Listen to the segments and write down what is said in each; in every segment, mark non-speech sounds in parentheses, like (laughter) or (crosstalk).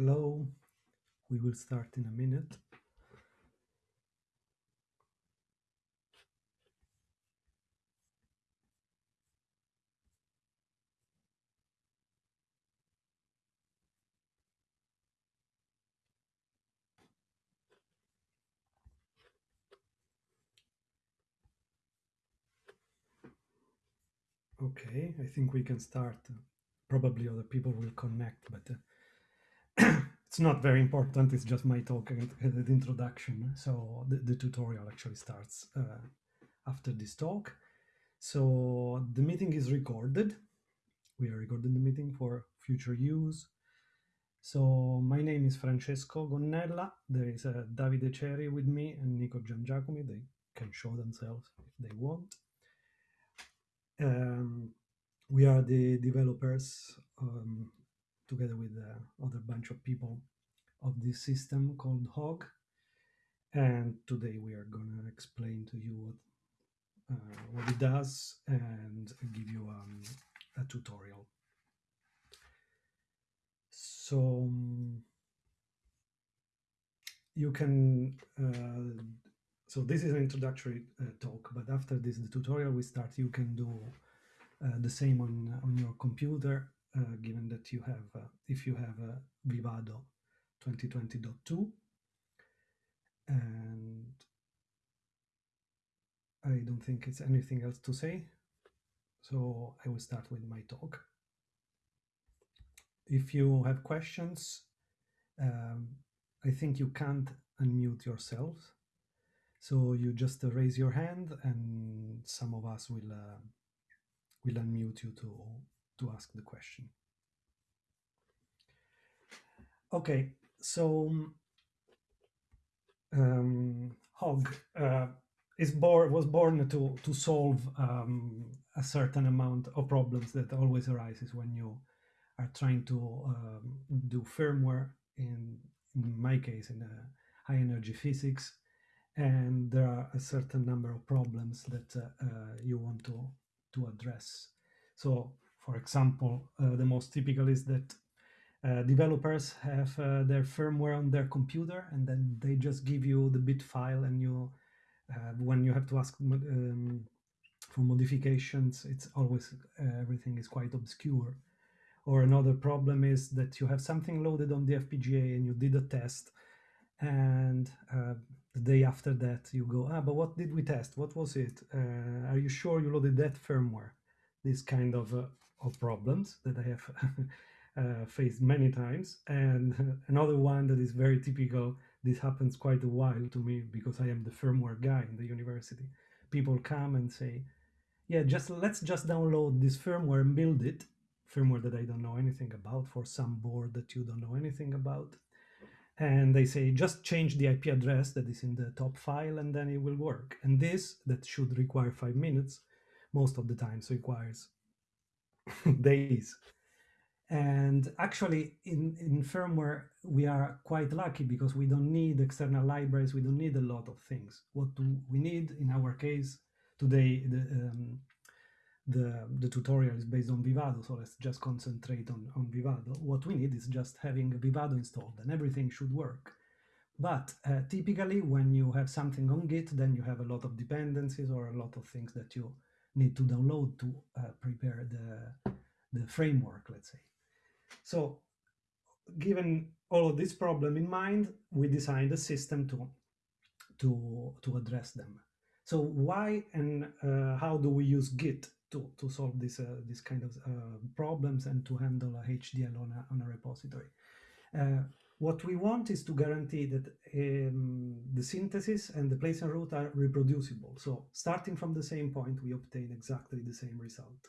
Hello, we will start in a minute. Okay, I think we can start. Probably other people will connect, but uh, it's not very important. It's just my talk and the introduction. So the, the tutorial actually starts uh, after this talk. So the meeting is recorded. We are recording the meeting for future use. So my name is Francesco Gonnella. There is uh, Davide Cieri with me and Nico Giangiacomi. They can show themselves if they want. Um, we are the developers um, together with uh, other bunch of people of this system called Hog. And today we are going to explain to you what, uh, what it does and give you um, a tutorial. So um, you can uh, so this is an introductory uh, talk, but after this the tutorial we start, you can do uh, the same on on your computer, uh, given that you have, uh, if you have a Vivado 2020.2, and I don't think it's anything else to say, so I will start with my talk. If you have questions, um, I think you can't unmute yourselves so you just uh, raise your hand and some of us will uh, will unmute you to to ask the question. Okay, so um, Hog uh, is born was born to to solve um, a certain amount of problems that always arises when you are trying to um, do firmware in in my case in high energy physics and there are a certain number of problems that uh, uh, you want to to address. So, for example, uh, the most typical is that uh, developers have uh, their firmware on their computer, and then they just give you the bit file, and you uh, when you have to ask um, for modifications, it's always everything is quite obscure. Or another problem is that you have something loaded on the FPGA and you did a test, and the day after that you go ah but what did we test? What was it? Uh, are you sure you loaded that firmware? This kind of, uh, of problems that i have (laughs) uh, faced many times. And (laughs) another one that is very typical this happens quite a while to me because i am the firmware guy in the university. People come and say yeah just let's just download this firmware and build it. Firmware that i don't know anything about for some board that you don't know anything about. And they say just change the IP address that is in the top file and then it will work. And this, that should require five minutes, most of the times requires (laughs) days. And actually in, in firmware, we are quite lucky because we don't need external libraries. We don't need a lot of things. What do we need in our case today, the, um, the, the tutorial is based on Vivado, so let's just concentrate on, on Vivado. What we need is just having Vivado installed and everything should work. But uh, typically when you have something on Git, then you have a lot of dependencies or a lot of things that you need to download to uh, prepare the, the framework, let's say. So given all of this problem in mind, we designed a system to, to, to address them. So why and uh, how do we use Git to, to solve this, uh, this kind of uh, problems and to handle a HDL on a, on a repository. Uh, what we want is to guarantee that um, the synthesis and the place and route are reproducible. So starting from the same point, we obtain exactly the same result.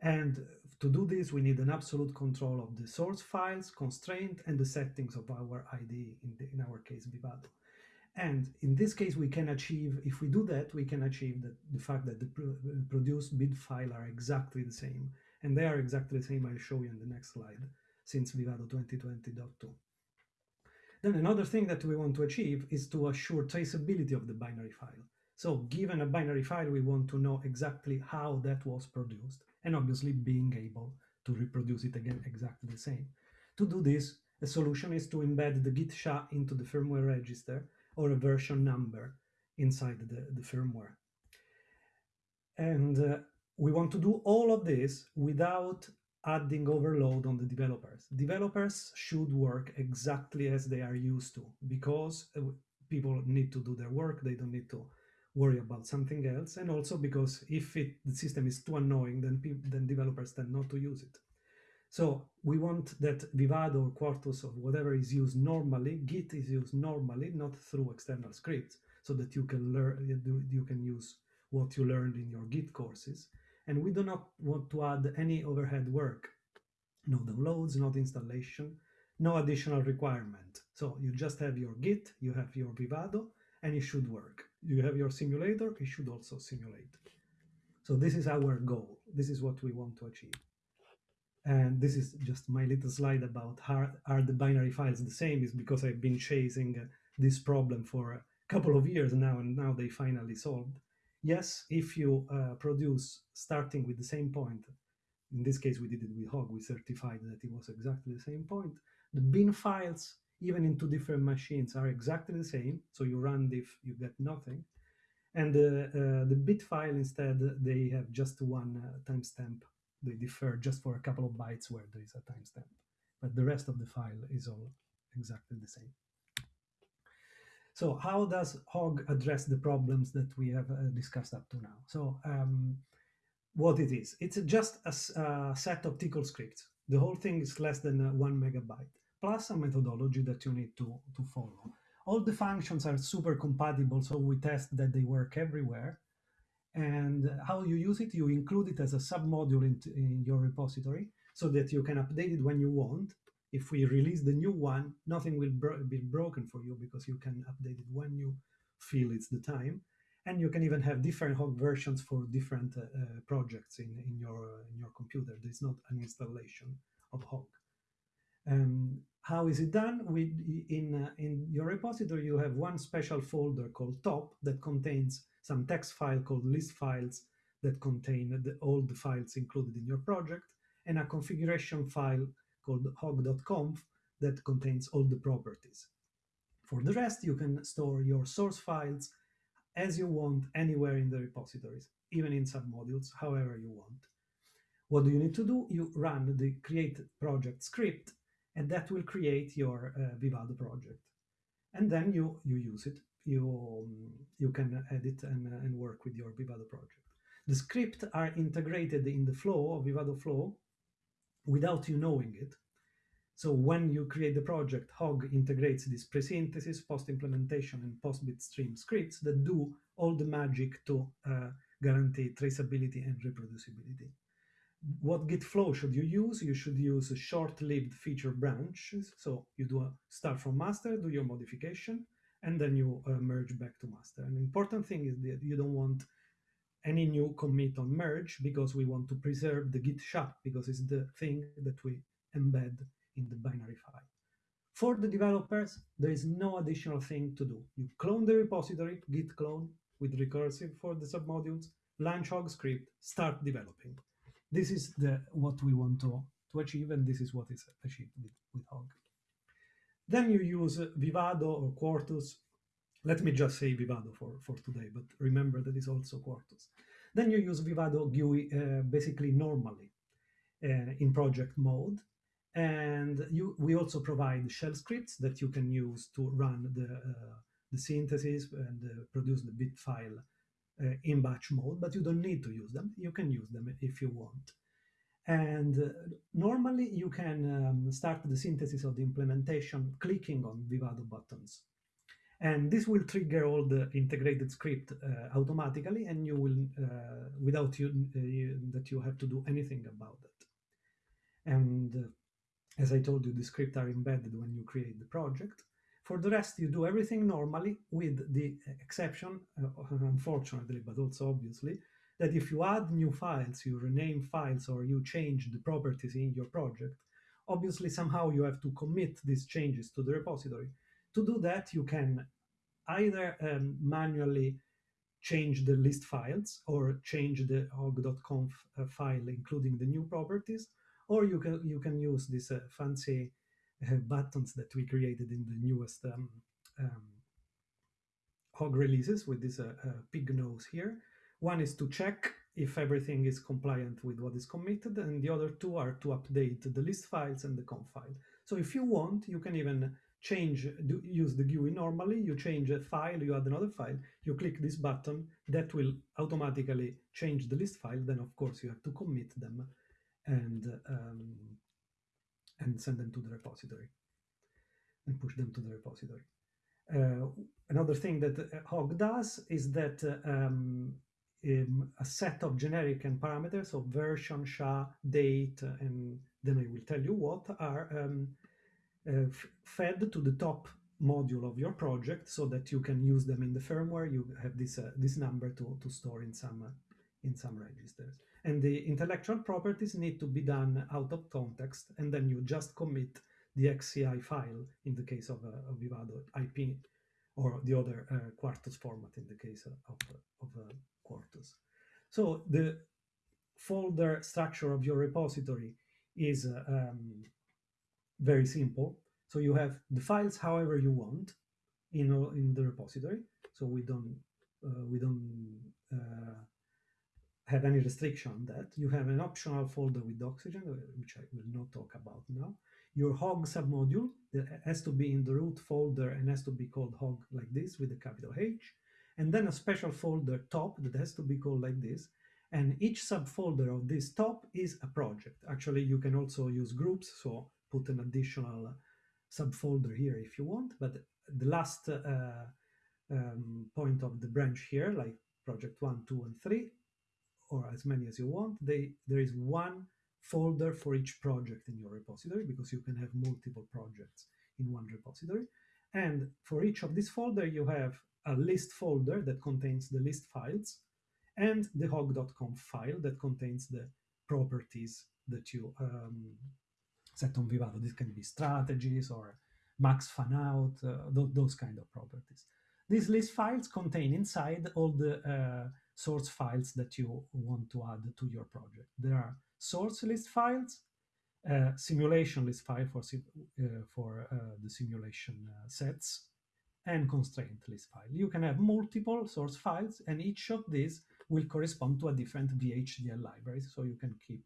And to do this, we need an absolute control of the source files, constraint, and the settings of our IDE, in, the, in our case, Vivado. And in this case, we can achieve, if we do that, we can achieve the, the fact that the produced bit file are exactly the same. And they are exactly the same, I'll show you in the next slide, since Vivado 2020.2. Then another thing that we want to achieve is to assure traceability of the binary file. So given a binary file, we want to know exactly how that was produced, and obviously being able to reproduce it again exactly the same. To do this, a solution is to embed the git SHA into the firmware register or a version number inside the, the firmware. And uh, we want to do all of this without adding overload on the developers. Developers should work exactly as they are used to because uh, people need to do their work. They don't need to worry about something else. And also because if it, the system is too annoying, then, then developers tend not to use it. So we want that Vivado or Quartus or whatever is used normally, Git is used normally, not through external scripts, so that you can learn, you can use what you learned in your Git courses. And we do not want to add any overhead work, no downloads, no installation, no additional requirement. So you just have your Git, you have your Vivado, and it should work. You have your simulator, it should also simulate. So this is our goal. This is what we want to achieve. And this is just my little slide about how are the binary files the same is because I've been chasing this problem for a couple of years now, and now they finally solved. Yes, if you uh, produce starting with the same point, in this case we did it with Hog, we certified that it was exactly the same point. The bin files, even in two different machines, are exactly the same. So you run diff, you get nothing. And uh, uh, the bit file instead, they have just one uh, timestamp. They differ just for a couple of bytes where there is a timestamp. But the rest of the file is all exactly the same. So how does Hog address the problems that we have uh, discussed up to now? So um, what it is, it's just a, a, set of Tcl scripts. The whole thing is less than uh, one megabyte, plus a methodology that you need to, to follow. All the functions are super compatible, so we test that they work everywhere. And how you use it, you include it as a submodule in, in your repository so that you can update it when you want if we release the new one, nothing will bro be broken for you because you can update it when you feel it's the time. And you can even have different Hog versions for different uh, uh, projects in, in, your, in your computer. There's not an installation of Hog. Um, how is it done? We, in, uh, in your repository, you have one special folder called top that contains some text file called list files that contain the, all the files included in your project and a configuration file called hog.conf that contains all the properties. For the rest, you can store your source files as you want anywhere in the repositories, even in submodules, however you want. What do you need to do? You run the create project script, and that will create your uh, Vivado project. And then you, you use it. You, um, you can edit and, uh, and work with your Vivado project. The scripts are integrated in the flow of Vivado flow without you knowing it. So when you create the project, Hog integrates this pre-synthesis, post-implementation, and post-bitstream scripts that do all the magic to uh, guarantee traceability and reproducibility. What Git flow should you use? You should use a short-lived feature branches. So you do a start from master, do your modification, and then you uh, merge back to master. An important thing is that you don't want any new commit on merge because we want to preserve the git SHA because it's the thing that we embed in the binary file. For the developers, there is no additional thing to do. You clone the repository, git clone with recursive for the submodules, launch Hog script, start developing. This is the what we want to, to achieve, and this is what is achieved with, with Hog. Then you use Vivado or Quartus let me just say Vivado for, for today, but remember that it's also Quartus. Then you use Vivado GUI uh, basically normally uh, in project mode. And you, we also provide shell scripts that you can use to run the, uh, the synthesis and uh, produce the bit file uh, in batch mode, but you don't need to use them. You can use them if you want. And uh, normally you can um, start the synthesis of the implementation clicking on Vivado buttons. And this will trigger all the integrated script uh, automatically, and you will, uh, without you, uh, you, that you have to do anything about it. And uh, as I told you, the scripts are embedded when you create the project. For the rest, you do everything normally, with the exception, uh, unfortunately, but also obviously, that if you add new files, you rename files, or you change the properties in your project, obviously somehow you have to commit these changes to the repository to do that, you can either um, manually change the list files or change the hog.conf uh, file, including the new properties, or you can you can use these uh, fancy uh, buttons that we created in the newest um, um, hog releases with this uh, uh, pig nose here. One is to check if everything is compliant with what is committed, and the other two are to update the list files and the conf file. So if you want, you can even change, do, use the GUI normally, you change a file, you add another file, you click this button, that will automatically change the list file, then of course you have to commit them and, um, and send them to the repository and push them to the repository. Uh, another thing that uh, Hog does is that um, um, a set of generic and parameters of version, SHA, date, and then I will tell you what are um, fed to the top module of your project so that you can use them in the firmware. You have this uh, this number to, to store in some uh, in some registers. And the intellectual properties need to be done out of context, and then you just commit the XCI file in the case of, uh, Vivado IP or the other uh, Quartus format in the case of, of uh, Quartus. So the folder structure of your repository is uh, um, very simple. So you have the files however you want in, in the repository. So we don't, uh, we don't uh, have any restriction on that. You have an optional folder with Doxygen, uh, which I will not talk about now. Your hog submodule that has to be in the root folder and has to be called hog like this with a capital H. And then a special folder top that has to be called like this. And each subfolder of this top is a project. Actually, you can also use groups, so put an additional subfolder here if you want. But the last uh, um, point of the branch here, like project one, two, and three, or as many as you want, they, there is one folder for each project in your repository because you can have multiple projects in one repository. And for each of these folder, you have a list folder that contains the list files and the hog.conf file that contains the properties that you um, set on Vivado. This can be strategies or max fan out, uh, th those kind of properties. These list files contain inside all the uh, source files that you want to add to your project. There are source list files, uh, simulation list file for, uh, for uh, the simulation uh, sets, and constraint list file. You can have multiple source files, and each of these will correspond to a different VHDL library, so you can keep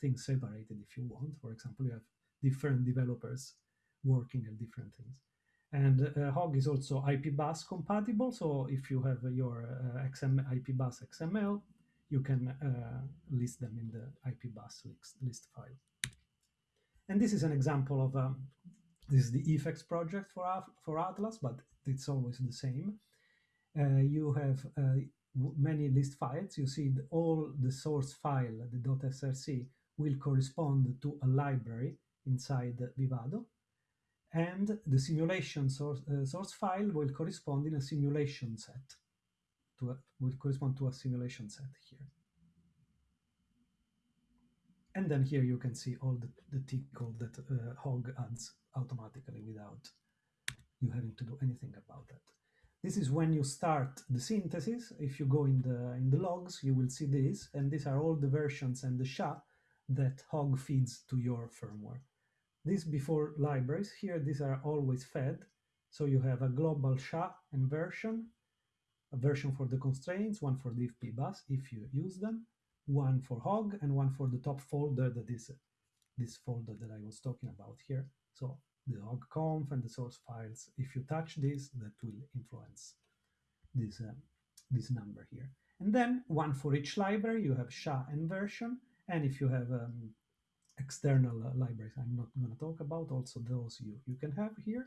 things separated if you want. For example, you have different developers working at different things. And uh, Hog is also IP bus compatible. So if you have your uh, XM, IP bus XML, you can uh, list them in the IP bus list, list file. And this is an example of, um, this is the EFEX project for, for Atlas, but it's always the same. Uh, you have uh, many list files. You see the, all the source file, the .src, will correspond to a library inside Vivado and the simulation source, uh, source file will correspond in a simulation set to a, will correspond to a simulation set here and then here you can see all the, the T code that uh, Hog adds automatically without you having to do anything about that. This is when you start the synthesis. If you go in the in the logs, you will see this, and these are all the versions and the SHA that Hog feeds to your firmware. These before libraries, here these are always fed. So you have a global SHA and version, a version for the constraints, one for the IP bus if you use them, one for Hog, and one for the top folder that is this folder that I was talking about here. So the hog conf and the source files. If you touch this, that will influence this, uh, this number here. And then one for each library, you have SHA and version. And if you have um, external uh, libraries I'm not going to talk about, also those you, you can have here.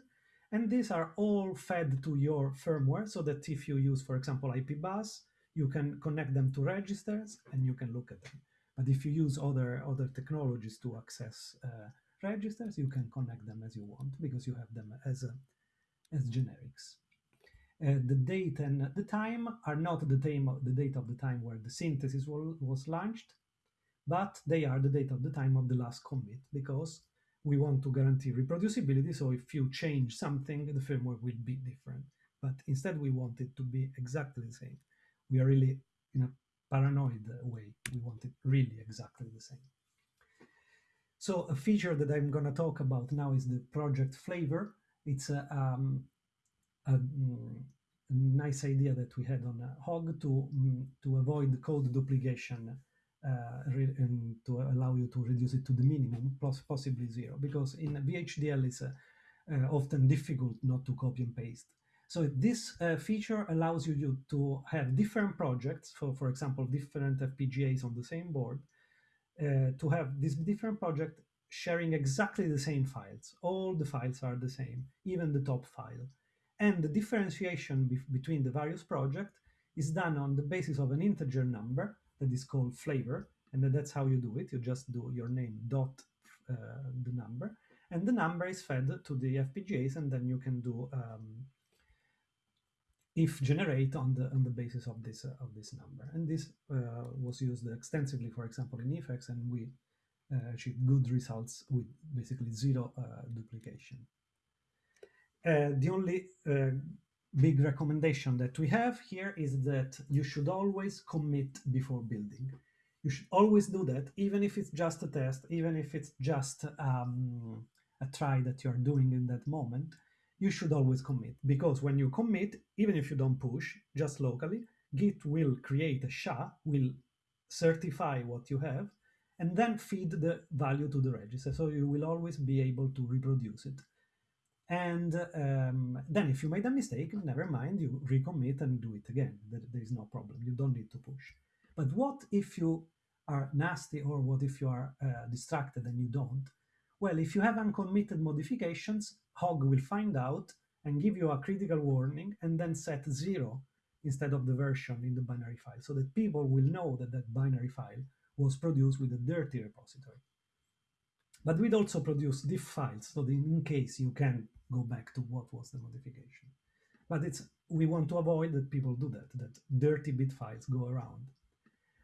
And these are all fed to your firmware so that if you use, for example, IP bus, you can connect them to registers and you can look at them. But if you use other, other technologies to access uh, registers, you can connect them as you want because you have them as, a, as generics. Uh, the date and the time are not the, time, the date of the time where the synthesis was launched, but they are the date of the time of the last commit because we want to guarantee reproducibility. So if you change something, the firmware will be different. But instead, we want it to be exactly the same. We are really in a paranoid way. We want it really exactly the same. So a feature that I'm going to talk about now is the project flavor. It's a, um, a, mm, a, nice idea that we had on Hog to, mm, to avoid code duplication and to allow you to reduce it to the minimum, plus possibly zero, because in VHDL it's uh, uh, often difficult not to copy and paste. So this uh, feature allows you to have different projects, for, for example, different FPGAs on the same board, uh, to have this different project sharing exactly the same files. All the files are the same, even the top file. And the differentiation be between the various projects is done on the basis of an integer number that is called flavor, and then that's how you do it. You just do your name dot uh, the number, and the number is fed to the FPGAs, and then you can do um, if generate on the on the basis of this uh, of this number. And this uh, was used extensively, for example, in eFEX, and we uh, achieved good results with basically zero uh, duplication. Uh, the only big recommendation that we have here is that you should always commit before building. You should always do that, even if it's just a test, even if it's just um, a try that you're doing in that moment you should always commit because when you commit, even if you don't push just locally, Git will create a SHA, will certify what you have, and then feed the value to the register. So you will always be able to reproduce it. And um, then if you made a mistake, never mind, you recommit and do it again. There, there is no problem. You don't need to push. But what if you are nasty or what if you are uh, distracted and you don't? Well, if you have uncommitted modifications, Hog will find out and give you a critical warning and then set zero instead of the version in the binary file so that people will know that that binary file was produced with a dirty repository. But we'd also produce diff files so that in case you can go back to what was the modification. But it's we want to avoid that people do that, that dirty bit files go around.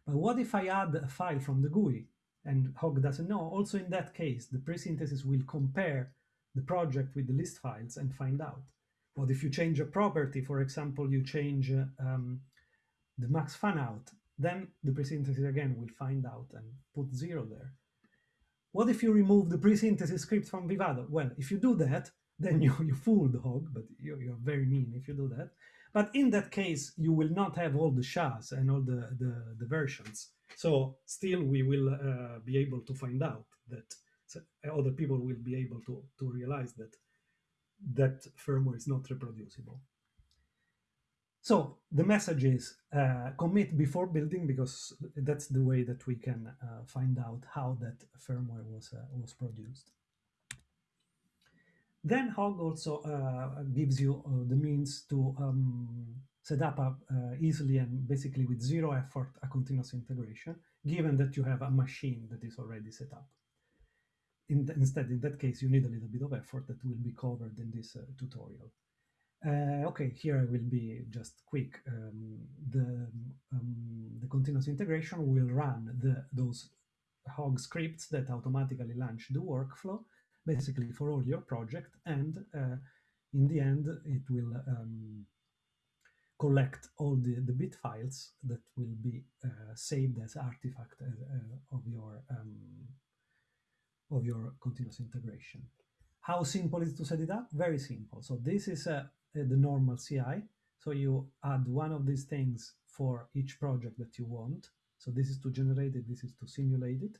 But what if I add a file from the GUI and Hog doesn't know? Also in that case, the presynthesis will compare the project with the list files and find out. But if you change a property, for example, you change um, the max fan out, then the presynthesis again will find out and put zero there. What if you remove the presynthesis script from Vivado? Well, if you do that, then you, (laughs) you fool the hog, but you're, you're very mean if you do that. But in that case, you will not have all the SHAs and all the, the, the versions. So still we will uh, be able to find out that other people will be able to, to realize that that firmware is not reproducible. So the message is uh, commit before building because that's the way that we can uh, find out how that firmware was, uh, was produced. Then Hog also uh, gives you uh, the means to um, set up a, uh, easily and basically with zero effort a continuous integration, given that you have a machine that is already set up in the, instead, in that case, you need a little bit of effort that will be covered in this uh, tutorial. Uh, okay, here I will be just quick. Um, the, um, the continuous integration will run the, those hog scripts that automatically launch the workflow, basically for all your project, and uh, in the end, it will um, collect all the, the bit files that will be uh, saved as artifact uh, uh, of your um, of your continuous integration. How simple is to set it up? Very simple. So this is a, a, the normal CI. So you add one of these things for each project that you want. So this is to generate it, this is to simulate it.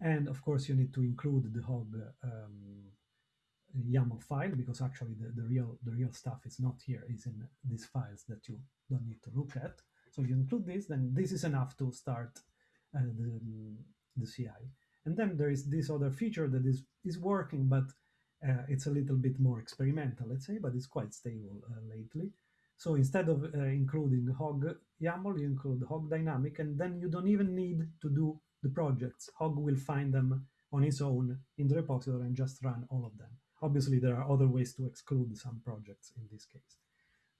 And of course, you need to include the hog um, YAML file because actually the, the real the real stuff is not here, is in these files that you don't need to look at. So you include this, then this is enough to start uh, the, the CI. And then there is this other feature that is, is working, but uh, it's a little bit more experimental, let's say, but it's quite stable uh, lately. So instead of uh, including Hog YAML, you include Hog Dynamic, and then you don't even need to do the projects. Hog will find them on his own in the repository and just run all of them. Obviously, there are other ways to exclude some projects in this case.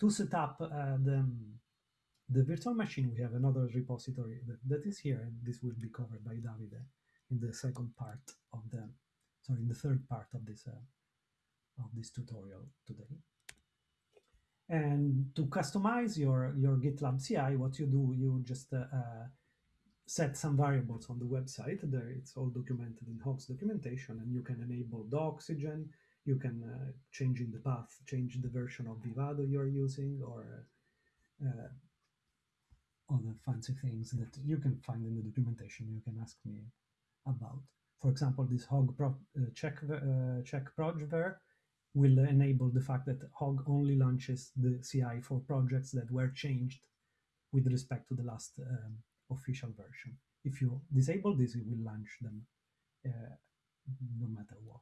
To set up uh, the, the virtual machine, we have another repository that, that is here, and this will be covered by Davide in the second part of the, sorry, in the third part of this, uh, of this tutorial today. And to customize your, your GitLab CI, what you do, you just uh, uh, set some variables on the website. There, it's all documented in Hog's documentation, and you can enable the Doxygen. You can uh, change in the path, change the version of Vivado you're using, or uh, other fancy things that you can find in the documentation. You can ask me about. For example, this Hog pro, uh, check uh, check projver will enable the fact that Hog only launches the CI for projects that were changed with respect to the last um, official version. If you disable this, it will launch them uh, no matter what.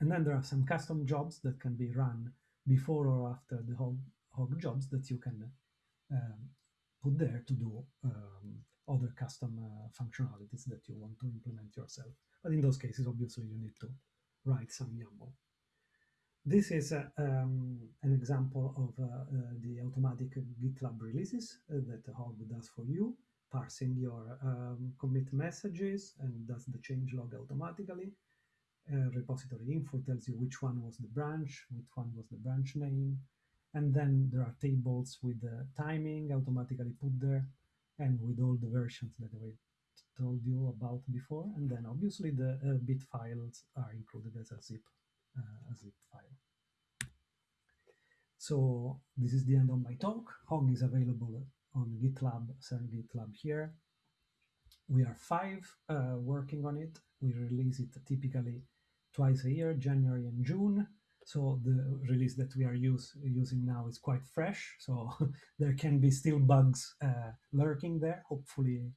And then there are some custom jobs that can be run before or after the Hog, Hog jobs that you can um, put there to do um, other custom uh, functionalities that you want to implement yourself. But in those cases, obviously, you need to write some YAML. This is uh, um, an example of uh, uh, the automatic GitLab releases uh, that Hog does for you, parsing your um, commit messages and does the change log automatically. Uh, repository info tells you which one was the branch, which one was the branch name, and then there are tables with the timing automatically put there and with all the versions that I told you about before. And then obviously the uh, bit files are included as a zip, a zip file. So this is the end of my talk. Hog is available on GitLab, CERN GitLab here. We are five uh, working on it. We release it typically twice a year, January and June. So the release that we are use, using now is quite fresh. So (laughs) there can be still bugs uh, lurking there. Hopefully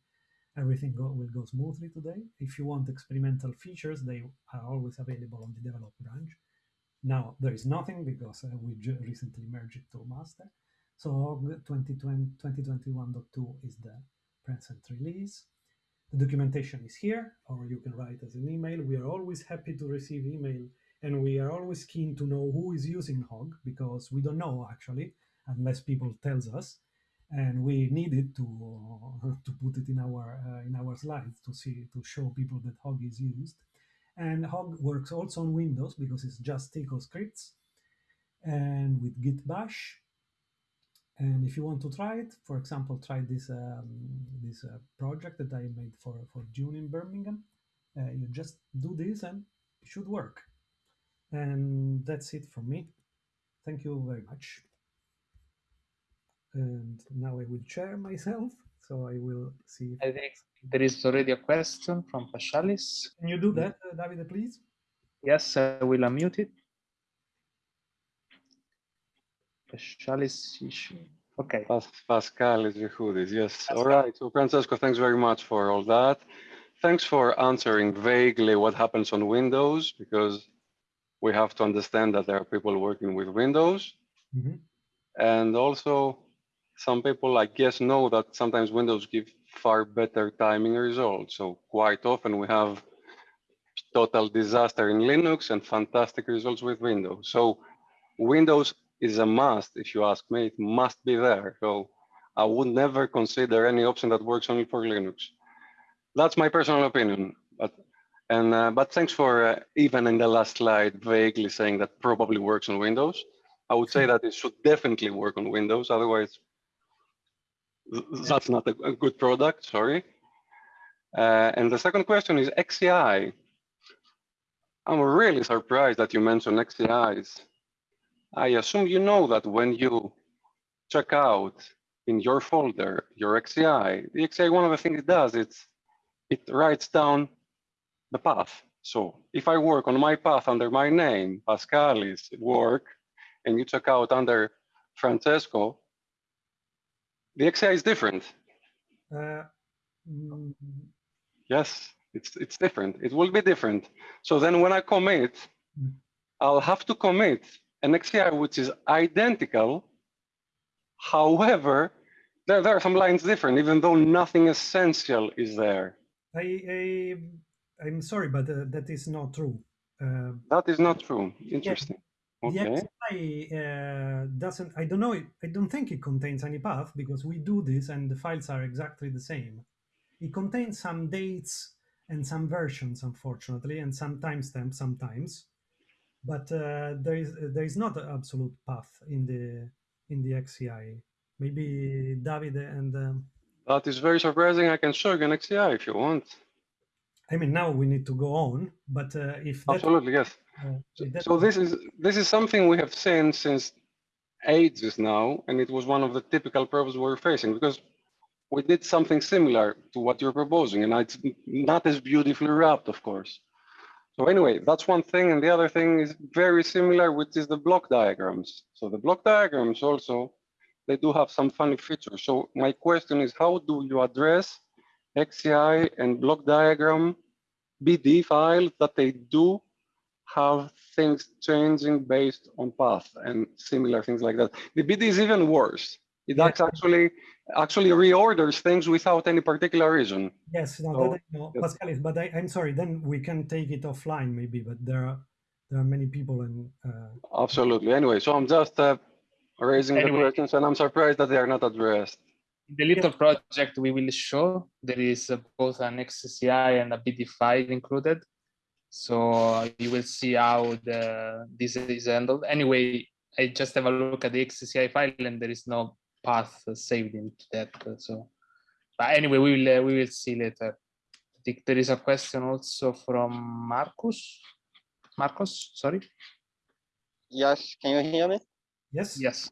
everything go, will go smoothly today. If you want experimental features, they are always available on the develop branch. Now there is nothing because uh, we recently merged it to master. So 2020, 2021.2 is the present release. The documentation is here, or you can write as an email. We are always happy to receive email and we are always keen to know who is using Hog because we don't know actually unless people tells us and we needed to to put it in our uh, in our slides to see to show people that Hog is used and Hog works also on Windows because it's just Tcl scripts and with Git Bash and if you want to try it for example try this um, this uh, project that I made for for June in Birmingham uh, you just do this and it should work and that's it from me. Thank you very much. And now I will share myself, so I will see. I think there is already a question from Paschalis. Can you do that, uh, Davide, please? Yes, I will unmute it. Paschalis issue. Okay. Pas Paschalis Vichoudis, yes. All right. So Francesco, thanks very much for all that. Thanks for answering vaguely what happens on Windows, because we have to understand that there are people working with Windows. Mm -hmm. And also some people, I guess, know that sometimes Windows give far better timing results. So quite often we have total disaster in Linux and fantastic results with Windows. So Windows is a must, if you ask me, it must be there. So I would never consider any option that works only for Linux. That's my personal opinion. But and uh, but thanks for uh, even in the last slide vaguely saying that probably works on Windows. I would say that it should definitely work on Windows. Otherwise, that's not a, good product. Sorry. Uh, and the second question is XCI. I'm really surprised that you mentioned XCIs. I assume you know that when you check out in your folder your XCI, the XCI, one of the things it does, it's it writes down the path. So if I work on my path under my name, Paschalis work, and you check out under Francesco, the XCI is different. Uh, mm. Yes, it's it's different. It will be different. So then when I commit, mm. I'll have to commit an XCI which is identical. However, there, there are some lines different, even though nothing essential is there. I, I I'm sorry, but uh, that is not true. Uh, that is not true. Interesting. Yeah, okay. The XCI uh, doesn't. I don't know. I don't think it contains any path because we do this and the files are exactly the same. It contains some dates and some versions, unfortunately, and some timestamps sometimes. But uh, there is there is not an absolute path in the in the XCI. Maybe David and um, That is very surprising. I can show you an XCI if you want. I mean, now we need to go on, but uh, if that, Absolutely, yes. uh, So, if that- so this is this is something we have seen since ages now, and it was one of the typical problems we're facing because we did something similar to what you're proposing, and it's not as beautifully wrapped, of course. So anyway, that's one thing, and the other thing is very similar, which is the block diagrams. So the block diagrams also, they do have some funny features. So my question is, how do you address XCI and block diagram BD files that they do have things changing based on path and similar things like that. The BD is even worse. It acts actually actually reorders things without any particular reason. yes, no, So, that I know, yes. Paschalis, but I, I'm sorry. Then we can take it offline, maybe. But there are there are many people, and uh, Absolutely. Anyway, so I'm just uh, raising the questions, and I'm surprised that they are not addressed. In the little project we will show, there is both an XCI and a BD file included. So you will see how the this is handled. Anyway, I just have a look at the XCI file and there is no path saved into that. So, but anyway, we will uh, we will see later. I think there is a question also from Marcus. Marcus, sorry. Yes, can you hear me? yes, Yes.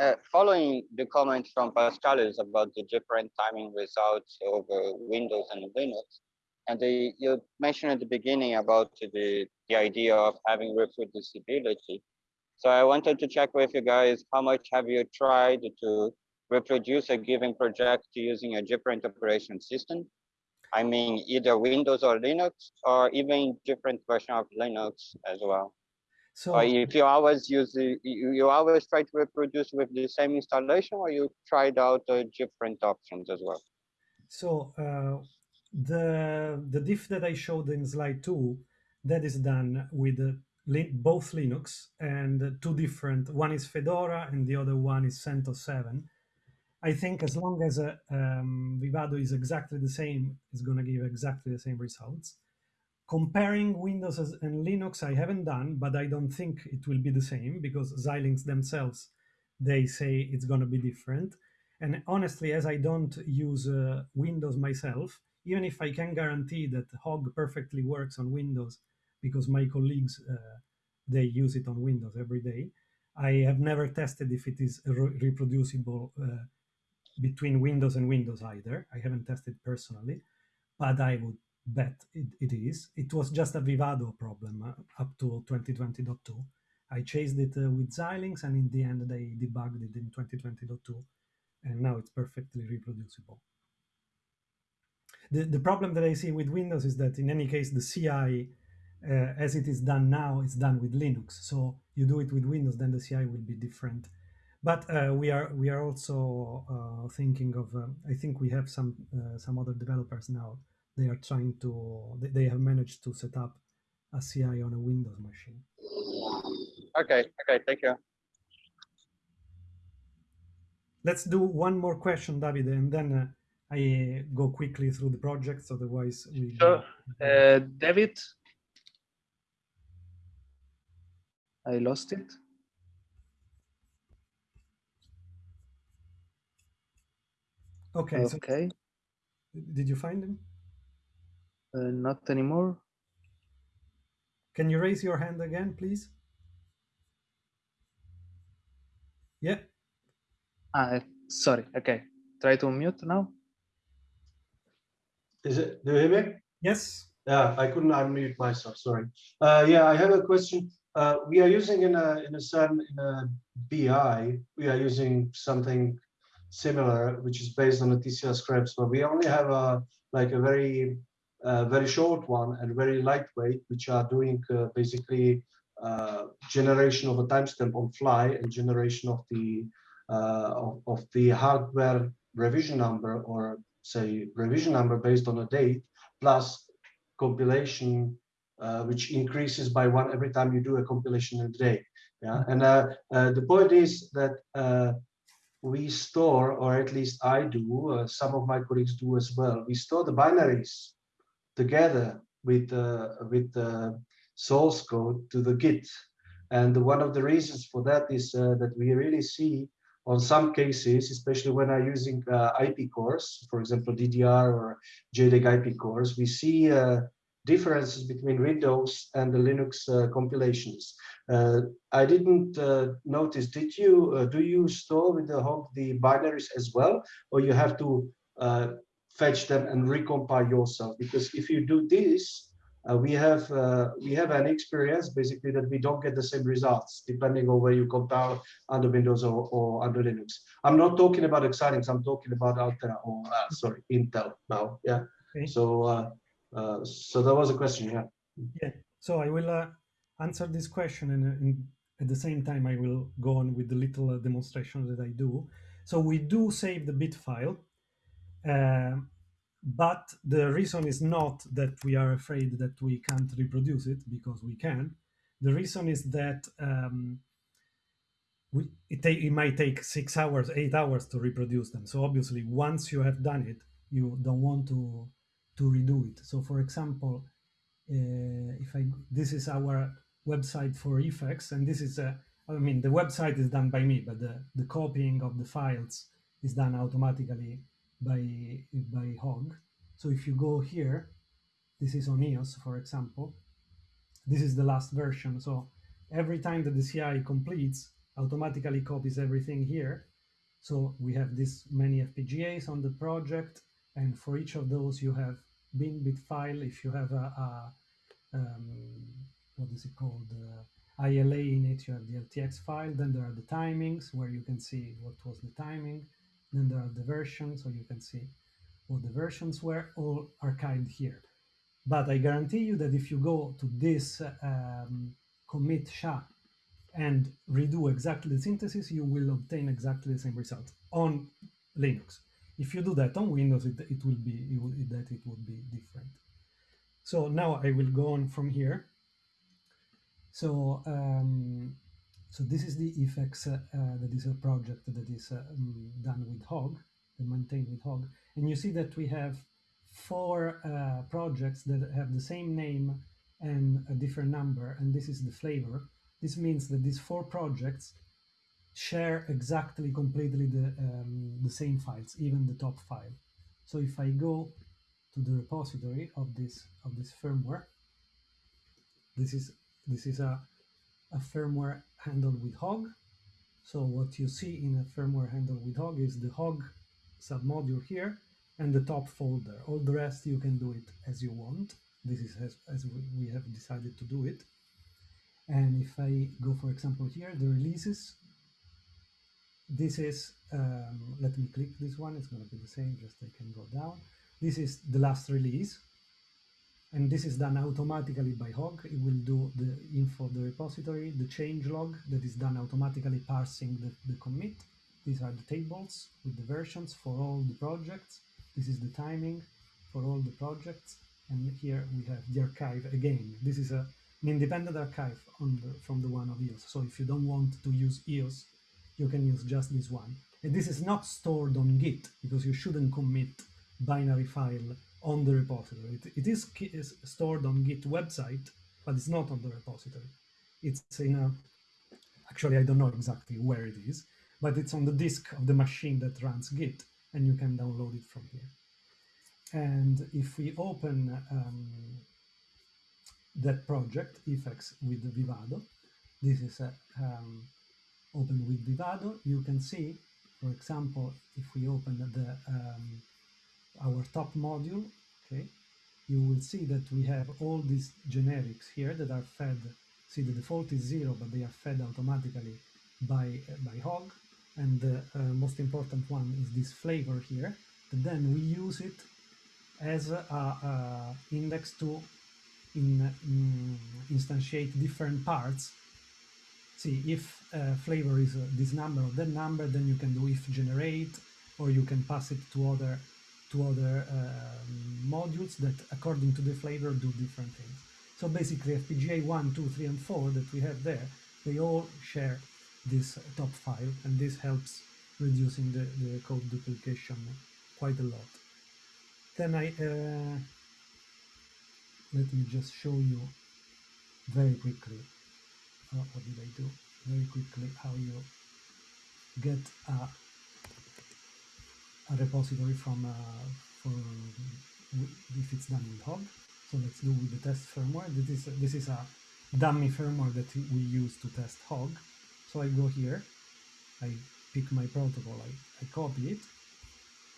Uh, following the comment from Paschalis about the different timing results over Windows and Linux, and the, you mentioned at the beginning about the, the idea of having reproducibility. So I wanted to check with you guys, how much have you tried to reproduce a given project using a different operation system? I mean, either Windows or Linux, or even different version of Linux as well. So if you always use the, you, you always try to reproduce with the same installation or you tried out uh, different options as well? So uh, the the diff that I showed in slide two, that is done with uh, both Linux and two different. One is Fedora and the other one is CentOS 7. I think as long as uh, um, Vivado is exactly the same, it's going to give exactly the same results. Comparing Windows and Linux, I haven't done, but I don't think it will be the same because Xilinx themselves they say it's going to be different. And honestly, as I don't use uh, Windows myself, even if I can guarantee that Hog perfectly works on Windows because my colleagues uh, they use it on Windows every day, I have never tested if it is re- reproducible uh, between Windows and Windows either. I haven't tested personally, but I would bet it, it is. It was just a Vivado problem uh, up to 2020.2. I chased it uh, with Xilinx, and in the end, they debugged it in 2020.2, and now it's perfectly reproducible. The, the problem that I see with Windows is that in any case, the CI, uh, as it is done now, is done with Linux. So you do it with Windows, then the CI will be different. But uh, we are we are also uh, thinking of. Um, I think we have some uh, some other developers now. They are trying to. They, have managed to set up a CI on a Windows machine. Okay, okay, thank you. Let's do one more question, David, and then uh, I go quickly through the projects. Otherwise, we. Sure. Uh, David? I lost it. okay. So Okay, did you find him? Uh, not anymore. Can you raise your hand again, please? Yeah. Ah, sorry. Okay, try to mute now. Is it, do you hear me? Yes. Yeah, I couldn't unmute myself, sorry. Uh, yeah, I have a question. Uh, we are using in a, in a certain, in a BI, we are using something similar, which is based on the TCL scripts, but we only have a, like a very, uh, very short one and very lightweight, which are doing uh, basically uh, generation of a timestamp on fly and generation of the, uh, of, of the hardware revision number or say revision number based on a date plus compilation uh, which increases by one every time you do a compilation in a day. Yeah? And uh, uh, the point is that uh, we store or at least i do uh, some of my colleagues do as well we store the binaries together with uh, with the source code to the git and one of the reasons for that is uh, that we really see on some cases, especially when I'm using uh, IP cores, for example, DDR or JEDEC IP cores, we see uh, differences between Windows and the Linux uh, compilations. Uh, I didn't uh, notice, did you, uh, do you store with the Hog the binaries as well, or you have to fetch them and recompile yourself? Because if you do this, uh, we have uh, we have an experience basically that we don't get the same results depending on where you compile under Windows or, or under Linux. I'm not talking about Xilinx. I'm talking about Altera or uh, sorry Intel now. Yeah. Okay. So uh, uh, so that was a question. Yeah. Yeah. So I will uh, answer this question and, and, at the same time I will go on with the little demonstration that I do. So we do save the bit file but the reason is not that we are afraid that we can't reproduce it because we can. The reason is that um, we, it, it might take six hours, eight hours to reproduce them. So obviously, once you have done it, you don't want to to redo it. So for example, uh, if I this is our website for eFEX, and this is a I mean the website is done by me, but the the copying of the files is done automatically by, by Hog. So if you go here, this is on EOS, for example, this is the last version. So every time that the CI completes, automatically copies everything here. So we have this many FPGAs on the project, and for each of those you have bin bit file. If you have a, a um, what is it called, uh, ILA in it, you have the LTX file. Then there are the timings where you can see what was the timing. Then there are the versions, so you can see what the versions were, all archived here. But I guarantee you that if you go to this um, commit SHA and redo exactly the synthesis, you will obtain exactly the same result on Linux. If you do that on Windows, it, it will be it will, that it would be different. So now I will go on from here. So um, so this is the eFEX uh, that is a project that is uh, um, done with Hog, maintained with Hog. And you see that we have four uh, projects that have the same name and a different number, and this is the flavor. This means that these four projects share exactly completely the, um, the same files, even the top file. So if I go to the repository of this of this firmware, this is this is a, a firmware handled with hog. So what you see in a firmware handled with hog is the hog submodule here and the top folder. All the rest you can do it as you want. This is as, as we have decided to do it. And if I go, for example, here, the releases, this is, um, let me click this one, it's going to be the same, just I can go down. This is the last release and this is done automatically by Hog. It will do the info of the repository, the change log that is done automatically parsing the, the commit. These are the tables with the versions for all the projects. This is the timing for all the projects. And here we have the archive again. This is a, an independent archive the, from the one of EOS. So if you don't want to use EOS, you can use just this one. And this is not stored on Git because you shouldn't commit binary file on the repository. It, it is, is stored on Git website, but it's not on the repository. It's in a, actually, I don't know exactly where it is, but it's on the disk of the machine that runs Git, and you can download it from here. And if we open um, that project, eFEX with Vivado, this is a, um, open with Vivado, you can see, for example, if we open the um, our top module, okay, you will see that we have all these generics here that are fed. See, the default is zero, but they are fed automatically by, by Hog. And the uh, most important one is this flavor here. But then we use it as a, a index to in, in, instantiate different parts. See, if uh, flavor is uh, this number or that number, then you can do if generate, or you can pass it to other to other um, modules that, according to the flavor, do different things. So basically, FPGA 1, 2, 3, and 4 that we have there, they all share this top file, and this helps reducing the, the code duplication quite a lot. Then I uh, let me just show you very quickly uh, what did I do very quickly how you get a, a repository from uh, for if it's done with Hog. So let's do with the test firmware. This is this is a dummy firmware that we use to test Hog. So I go here, I pick my protocol, I, I copy it,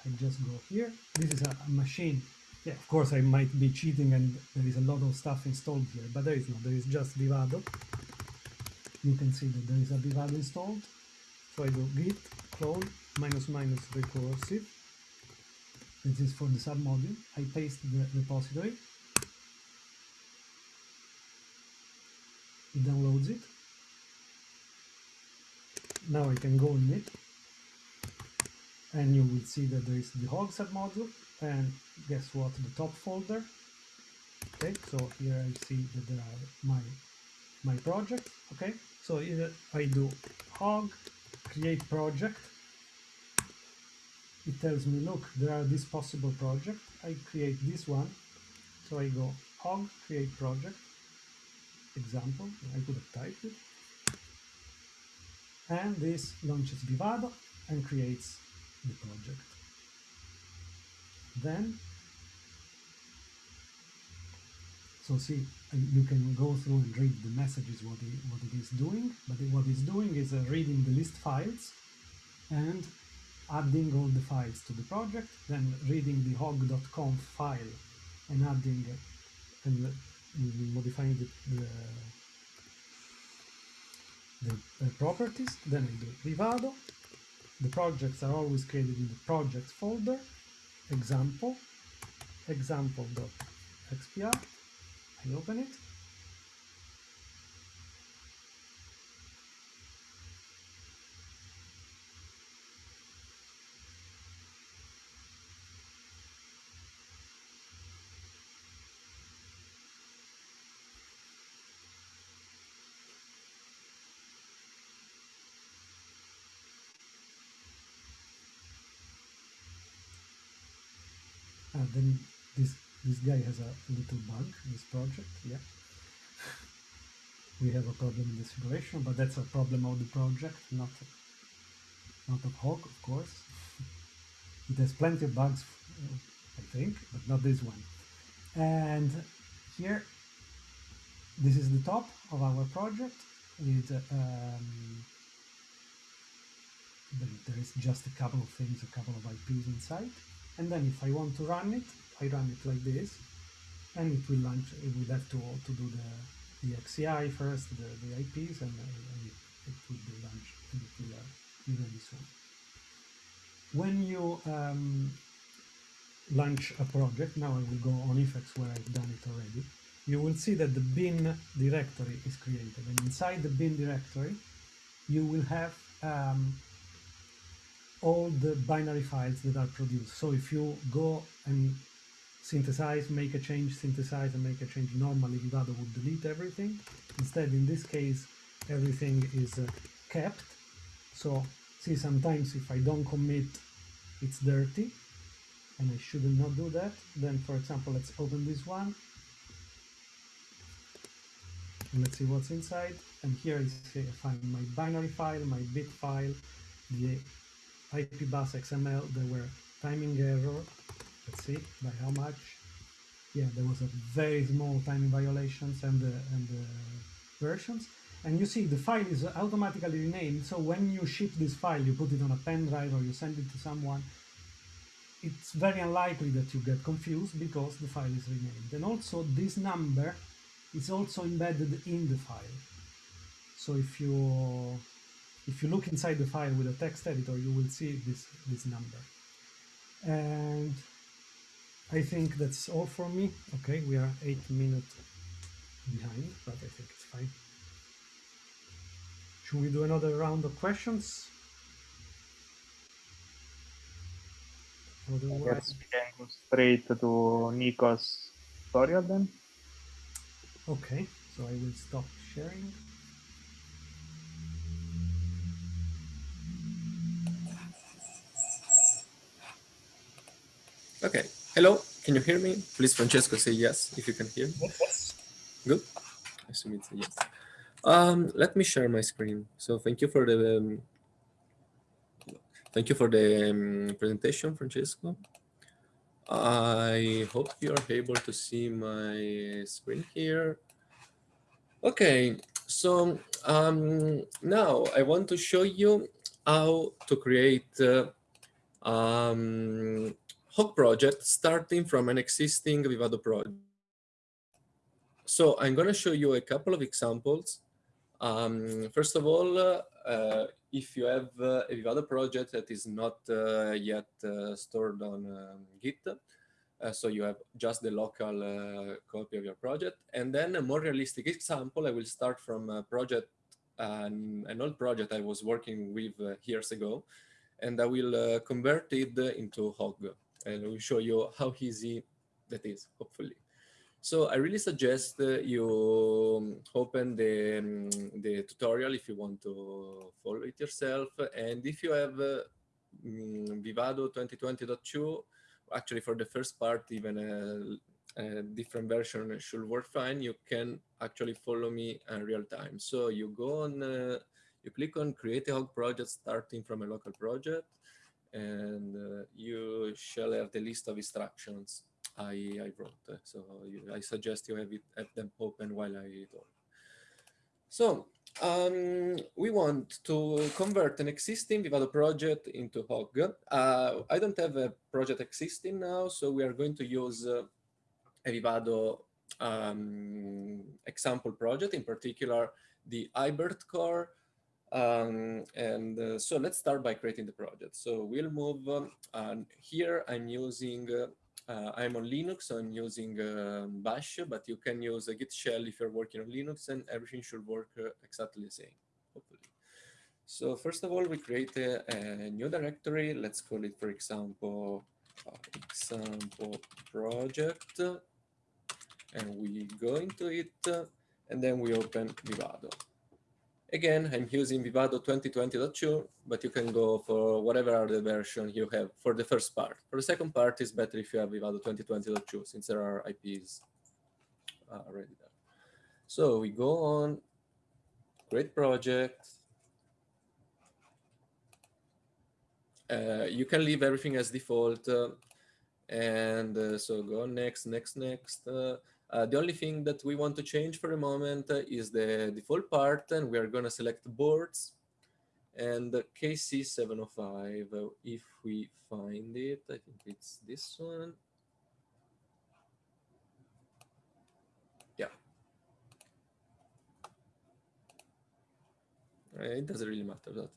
I just go here. This is a, a machine yeah, of course I might be cheating and there is a lot of stuff installed here, but there is not, there is just Vivado. You can see that there is a Vivado installed. So I go git clone minus minus recursive. This is for the submodule. I paste the repository. It downloads it. Now I can go in it and you will see that there is the hog submodule and guess what the top folder okay so here I see that there are my my project okay so either I do hog create project it tells me look there are this possible project. I create this one. So I go hog create project. Example I could have typed it. And this launches Vivado and creates the project. Then so see you can go through and read the messages what it, what it is doing but what it's doing is uh, reading the list files and adding all the files to the project then reading the hog.conf file and adding and uh, modifying the, the, the uh, properties then I do Vivado the projects are always created in the projects folder. Example. Example.xpr I open it and then this this guy has a little bug this project yeah. We have a problem in the simulation but that's a problem of the project not not of Hog of course. (laughs) It has plenty of bugs I think but not this one. And here this is the top of our project with um, there is just a couple of things a couple of IPs inside and then if I want to run it I run it like this. And it will launch it will have to, to do the, the XCI first the, the IPs and, it, it, will be launched and it will uh, be ready soon when you um, launch a project now I will go on eFEX where I've done it already you will see that the bin directory is created. And inside the bin directory you will have um, all the binary files that are produced. So if you go and synthesize, make a change, synthesize and make a change, normally Vivado would delete everything. Instead, in this case, everything is uh, kept. So see, sometimes if I don't commit, it's dirty and I should not do that. Then, for example, let's open this one and let's see what's inside. And here I, is I find my binary file, my bit file, the IP bus XML, there were timing error. Let's see by how much. Yeah, there was a very small timing violations and the, and the versions. And you see the file is automatically renamed. So when you ship this file, you put it on a pen drive or you send it to someone, it's very unlikely that you get confused because the file is renamed. And also this number is also embedded in the file. So if you if you look inside the file with a text editor, you will see this, this number. And I think that's all for me. Okay, we are eight minutes behind, but I think it's fine. Should we do another round of questions? Otherwise... we can go straight to Nico's tutorial then. Okay, so I will stop sharing. Okay. Hello. Can you hear me? Please, Francesco, say yes if you can hear me. Yes. Good. I assume it's a yes. Um, let me share my screen. So thank you for the um, thank you for the um, presentation, Francesco. I hope you're able to see my screen here. Okay, so um, now I want to show you how to create uh, um, Hog project starting from an existing Vivado project. So I'm going to show you a couple of examples. Um, first of all, uh, if you have uh, a Vivado project that is not uh, yet uh, stored on um, Git, uh, so you have just the local uh, copy of your project. And then a more realistic example, I will start from a project, an old project I was working with years ago, and I will convert it into Hog and we'll show you how easy that is, hopefully. So I really suggest uh, you um, open the, um, the tutorial if you want to follow it yourself. And if you have uh, um, Vivado 2020.2, actually for the first part, even a, a, different version should work fine. You can actually follow me in real time. So you go on, uh, you click on create a hog project starting from a local project and uh, you shall have the list of instructions I, I wrote. So you, I suggest you have, it, have them open while I talk. So um, we want to convert an existing Vivado project into Hog. Uh, I don't have a project existing now, so we are going to use uh, a Vivado um, example project, in particular the IBERT core um, and uh, so let's start by creating the project. So we'll move um, and here I'm using, uh, uh, I'm on Linux, so I'm using um, Bash, but you can use a Git shell if you're working on Linux and everything should work uh, exactly the same, hopefully. So first of all, we create a, a new directory. Let's call it, for example, uh, example project. And we go into it and then we open Vivado. Again, I'm using Vivado 2020.2, but you can go for whatever other version you have for the first part. For the second part, it's better if you have Vivado 2020.2, since there are IPs uh, already there. So we go on, great project. Uh, you can leave everything as default. Uh, and uh, so go next, next, next. Uh, uh, the only thing that we want to change for a moment uh, is the default part, and we are going to select boards and KC705. Uh, if we find it, I think it's this one. Yeah. It doesn't really matter that.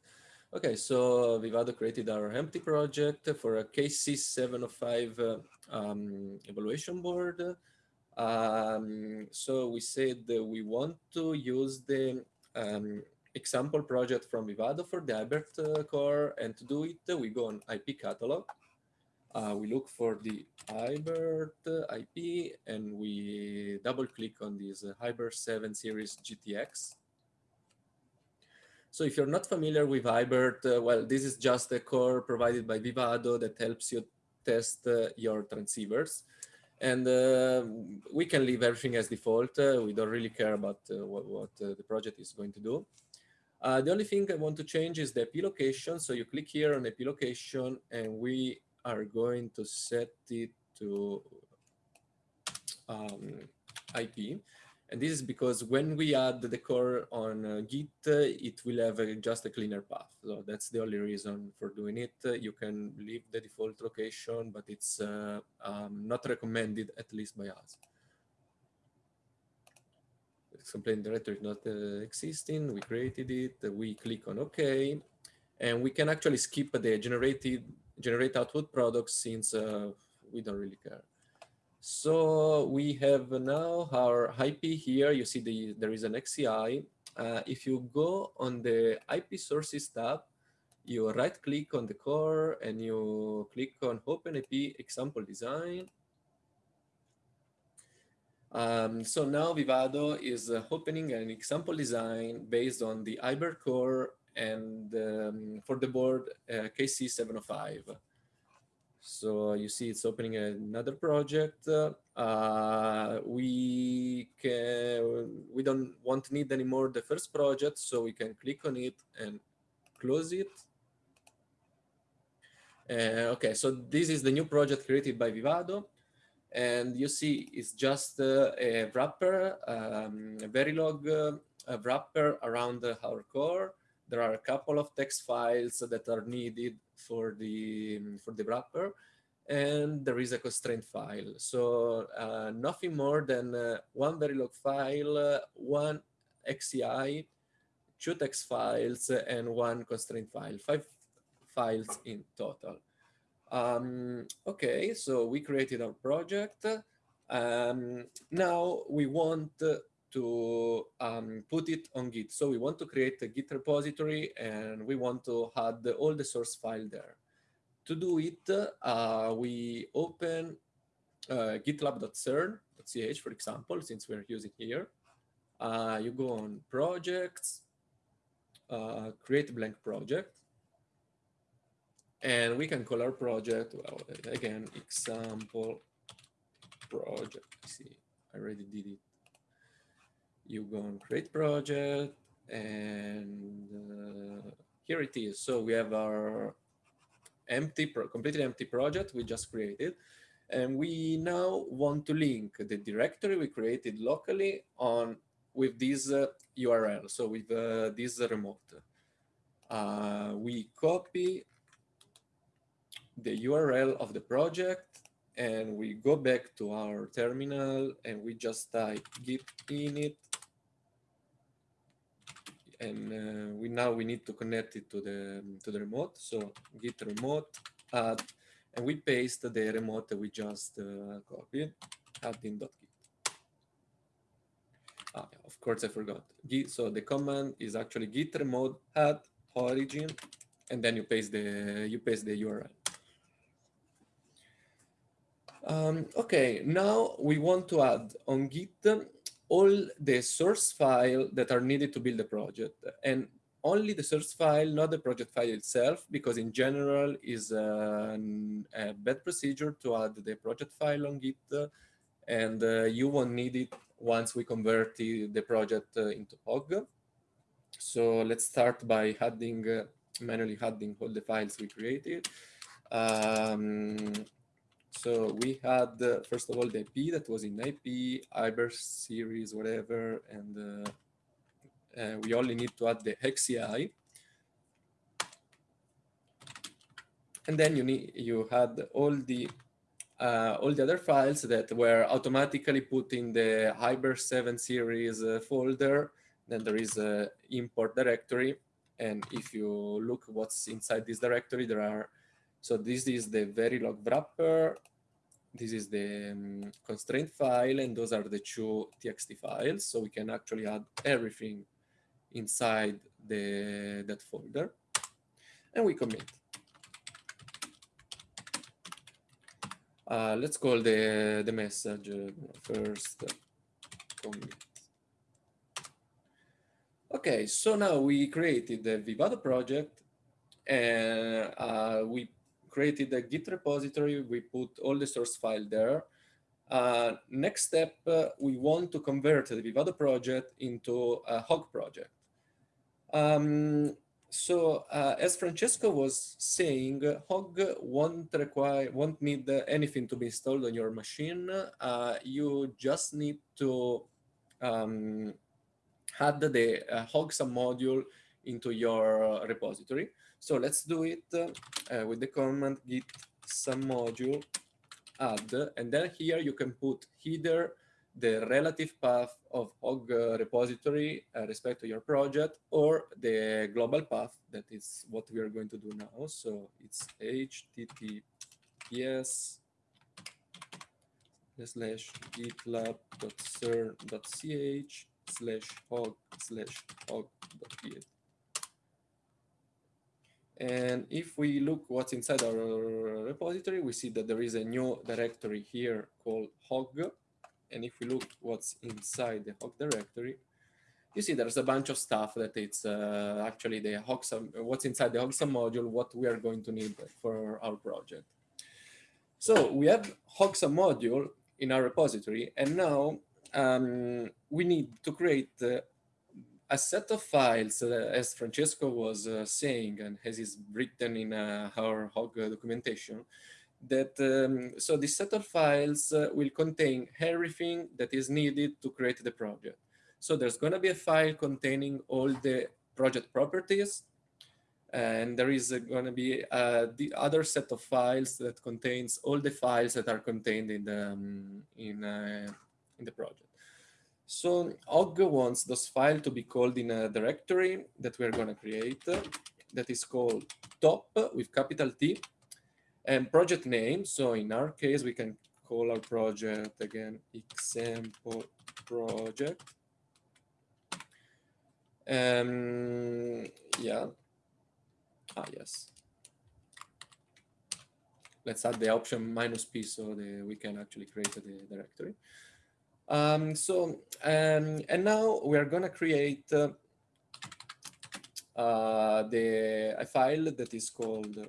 Okay, so Vivado created our empty project for a KC705 uh, um, evaluation board. Um, so we said that we want to use the um, example project from Vivado for the IBERT uh, core. And to do it, we go on IP catalog. Uh, we look for the IBERT IP and we double click on this uh, 7 series GTX. So if you're not familiar with iBird, uh, well, this is just a core provided by Vivado that helps you test uh, your transceivers. And uh, we can leave everything as default. Uh, we don't really care about uh, what, what uh, the project is going to do. Uh, the only thing I want to change is the IP location. So you click here on IP location and we are going to set it to um, IP. And this is because when we add the core on uh, Git, uh, it will have a, just a cleaner path. So that's the only reason for doing it. Uh, you can leave the default location, but it's uh, um, not recommended, at least by us. Complaint directory is not existing. We created it. we click on OK. And we can actually skip the generated generate output products since uh, we don't really care. So we have now our IP here. You see the, there is an XCI. Uh, if you go on the IP sources tab, you right click on the core and you click on Open IP example design. Um, so now Vivado is uh, opening an example design based on the IBERT core and um, for the board uh, KC705. So you see it's opening another project. Uh, we can, we don't want to need anymore the first project, so we can click on it and close it. Uh, okay, so this is the new project created by Vivado. And you see it's just uh, a wrapper, um, a Verilog uh, wrapper around our core. There are a couple of text files that are needed for the, for the wrapper. And there is a constraint file. So uh, nothing more than uh, one Verilog file, uh, one XCI, two text files, and one constraint file, five files in total. Um, okay, so we created our project. Um, now we want to um, put it on Git. So we want to create a Git repository and we want to add all the source file there. To do it, uh, we open uh, gitlab.cern.ch, for example, since we're using here. Uh, you go on projects, uh, create blank project, and we can call our project, well, again, example project. See, I already did it. You go on create project, and uh, here it is. So we have our empty, completely empty project we just created. And we now want to link the directory we created locally on with this uh, URL, so with uh, this remote. Uh, we copy the URL of the project and we go back to our terminal and we just type git init and uh, we now we need to connect it to the to the remote. So git remote add and we paste the remote that we just uh, copied add.git ah, yeah, of course i forgot. Git so the command is actually git remote add origin and then you paste the you paste the url um, okay, now we want to add on Git all the source file that are needed to build the project and only the source file, not the project file itself, because in general is a, a bad procedure to add the project file on Git and uh, you won't need it once we convert the, project uh, into Hog. So let's start by adding, uh, manually adding all the files we created. Um, so we had, uh, first of all, the IP that was in IP, IBERT series, whatever, and uh, uh, we only need to add the XCI. And then you need you had all the uh, all the other files that were automatically put in the Hyper 7 series uh, folder. Then there is a import directory. And if you look what's inside this directory, there are so this is the Verilog wrapper. This is the um, constraint file, and those are the two txt files. So we can actually add everything inside the that folder, and we commit. Uh, let's call the the message first commit. Okay, so now we created the Vivado project, and uh, we created a Git repository. We put all the source file there. Uh, next step, uh, we want to convert the Vivado project into a Hog project. Um, so uh, as Francesco was saying, Hog won't require, won't need anything to be installed on your machine. Uh, you just need to um, add the uh, Hog submodule into your repository. So let's do it uh, with the command git submodule add, and then here you can put either the relative path of uh, repository uh, respect to your project or the global path that is what we are going to do now. So it's https slash gitlab.cern.ch slash hog slash hog.ph. And if we look what's inside our repository, we see that there is a new directory here called hog. And if we look what's inside the hog directory, you see there's a bunch of stuff that it's uh, actually the hog what's inside the hog module, what we are going to need for our project. So we have hog module in our repository, and now um, we need to create a set of files, uh, as Francesco was uh, saying, and as is written in uh, our HOG documentation, that um, so this set of files uh, will contain everything that is needed to create the project. So there's going to be a file containing all the project properties, and there is going to be uh, the other set of files that contains all the files that are contained in the um, in uh, in the project. So HOG wants those file to be called in a directory that we're going to create that is called top with capital T and project name. So in our case, we can call our project again example project. Um, yeah, Ah, yes. Let's add the option minus p so the, we can actually create the directory. Um, so, um, and now we are going to create uh, uh, the a file that is called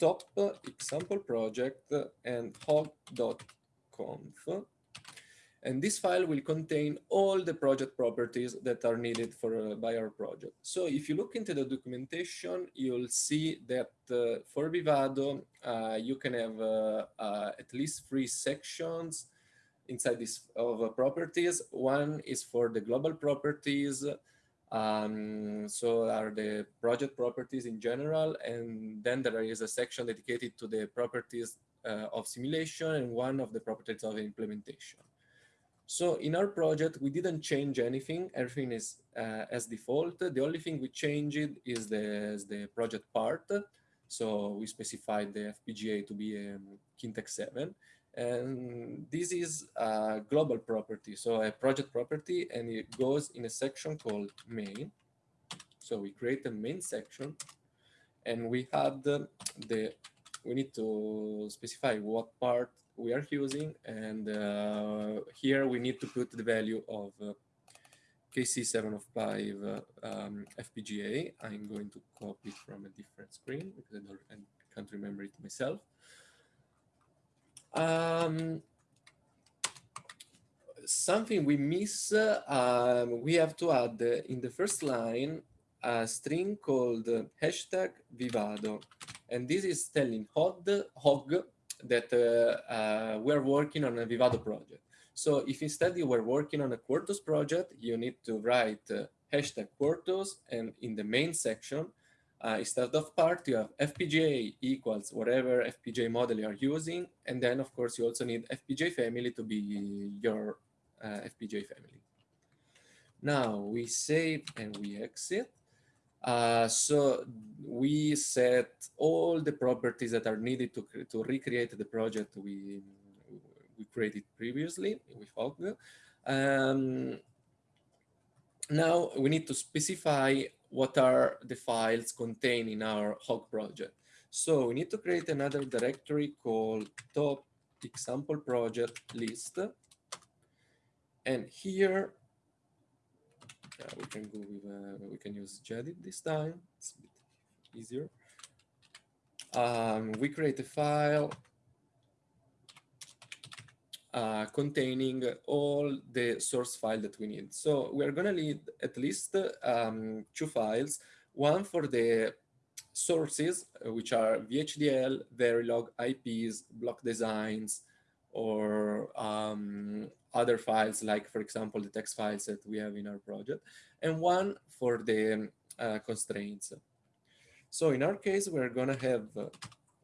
top example project and hog.conf and this file will contain all the project properties that are needed for uh, by our project. So if you look into the documentation, you'll see that uh, for Vivado, uh, you can have uh, uh, at least three sections inside this of uh, properties. One is for the global properties. Um, so are the project properties in general. And then there is a section dedicated to the properties of simulation and one of the properties of implementation. So in our project, we didn't change anything. Everything is uh, as default. The only thing we changed is the, is the project part. So we specified the FPGA to be a um, Kintex 7. And this is a global property, so a project property, and it goes in a section called main. So we create a main section, and we had the, the we need to specify what part we are using. And uh, here we need to put the value of uh, KC705 uh, um, FPGA. I'm going to copy it from a different screen because I, don't, I can't remember it myself. Um, something we miss, um, we have to add in the first line a string called hashtag Vivado. And this is telling HOG, HOG that uh, uh, we're working on a Vivado project. So if instead you were working on a Quartus project, you need to write uh, hashtag Quartus and in the main section, uh, instead of part, you have FPGA equals whatever FPGA model you are using. And then, of course, you also need FPGA family to be your uh, FPGA family. Now we save and we exit. Uh, so we set all the properties that are needed to, to recreate the project we, we created previously with HOG. Um, now we need to specify what are the files contained in our HOG project. So we need to create another directory called top example project list. And here we can go with uh, we can use Gedit this time. It's a bit easier. Um, we create a file uh, containing all the source file that we need. So we're going to need at least um, two files, one for the sources, uh, which are VHDL, Verilog, IPs, block designs, or um, other files, like, for example, the text files that we have in our project, and one for the uh, constraints. So in our case, we're going to have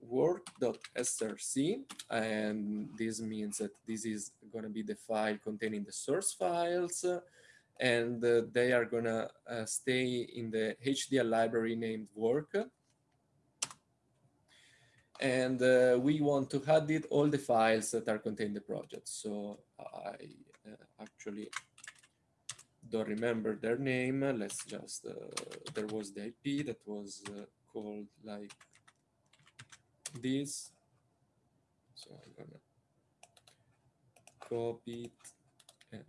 work.src, and this means that this is going to be the file containing the source files, and uh, they are going to uh, stay in the HDL library named work and uh, we want to edit all the files that are contained in the project. So I uh, actually don't remember their name. Let's just, uh, there was the IP that was uh, called like this. So I'm gonna copy it and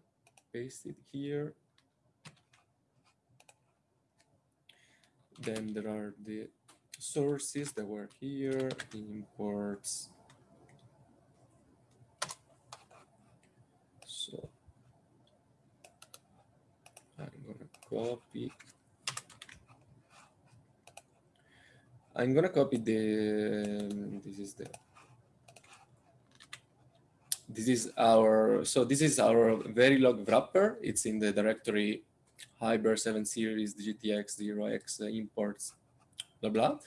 paste it here. Then there are the sources that were here, imports. So I'm gonna copy. I'm gonna copy the, this is the, this is our, so this is our Verilog wrapper. It's in the directory Hyper 7 series, GTX 0x uh, imports, blah, blah.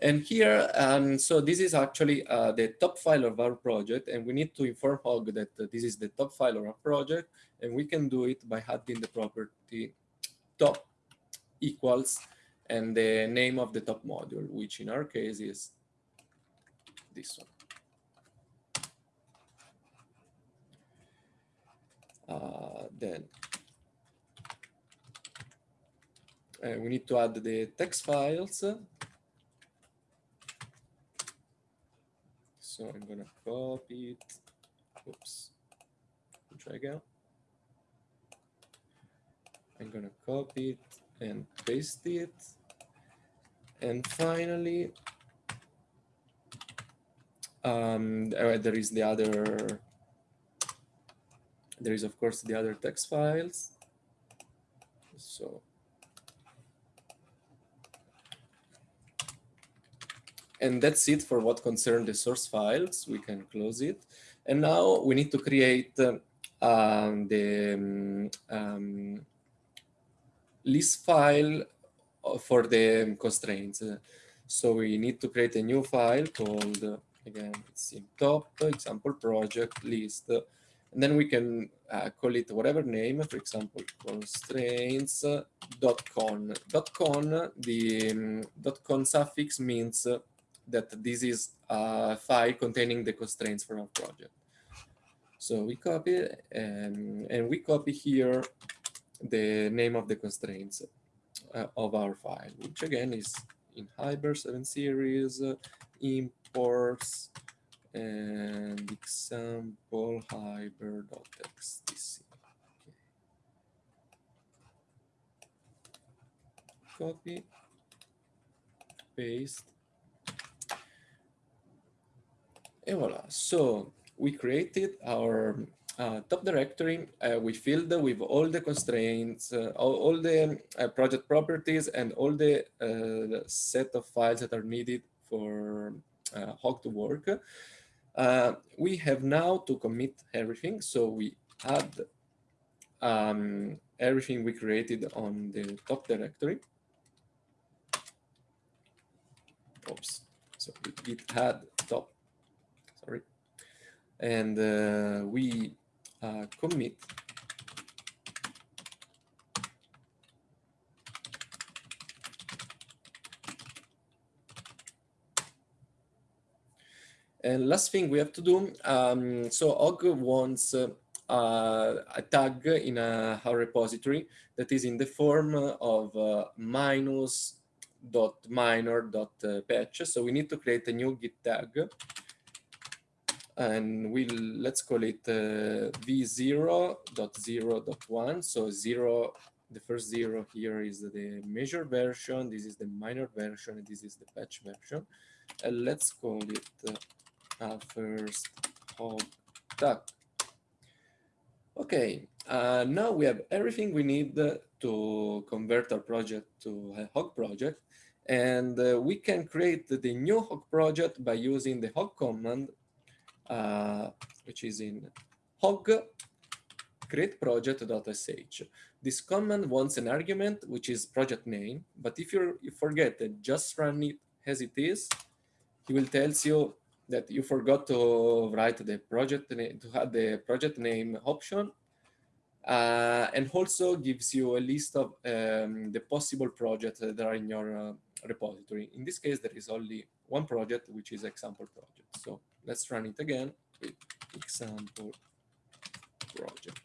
And here, um, so this is actually uh, the top file of our project, and we need to inform Hog that uh, this is the top file of our project, and we can do it by adding the property top equals and the name of the top module, which in our case is this one. Uh, then uh, we need to add the text files. So I'm gonna copy it. Oops. Try again. I'm gonna copy it and paste it. And finally, um, there is the other, there is of course the other text files. So and that's it for what concern the source files. We can close it. And now we need to create uh, um, the um, list file for the constraints. So we need to create a new file called, again, it's in top, example project list. And then we can uh, call it whatever name, for example, constraints.con. .con, the um, .con suffix means that this is a file containing the constraints for our project. So we copy and, and we copy here the name of the constraints uh, of our file, which again is in Hyper 7 series, uh, imports, and example hyber.xdc. Okay. Copy, paste, and voila. So we created our uh, top directory, uh, we filled with all the constraints, uh, all, all, the uh, project properties and all the uh, set of files that are needed for uh, Hog to work. we have now to commit everything. So we add um, everything we created on the top directory. Oops. So we add sorry. And we uh, commit And last thing we have to do, um, so Hog wants uh, a tag in a, a, repository that is in the form of uh, minus dot minor dot uh, patch. So we need to create a new git tag and we'll let's call it uh, v0.0.1 so zero the first zero here is the major version this is the minor version and this is the patch version. And let's call it uh, first hog tag okay uh, now we have everything we need to convert our project to a hog project. And uh, we can create the new hog project by using the hog command uh, which is in hog create project.sh. This command wants an argument, which is project name. But if you forget that just run it as it is, he will tell you that you forgot to write the project name, to add the project name option. Uh, and also gives you a list of um, the possible projects that are in your uh, repository. In this case, there is only one project, which is example project. So let's run it again with example project.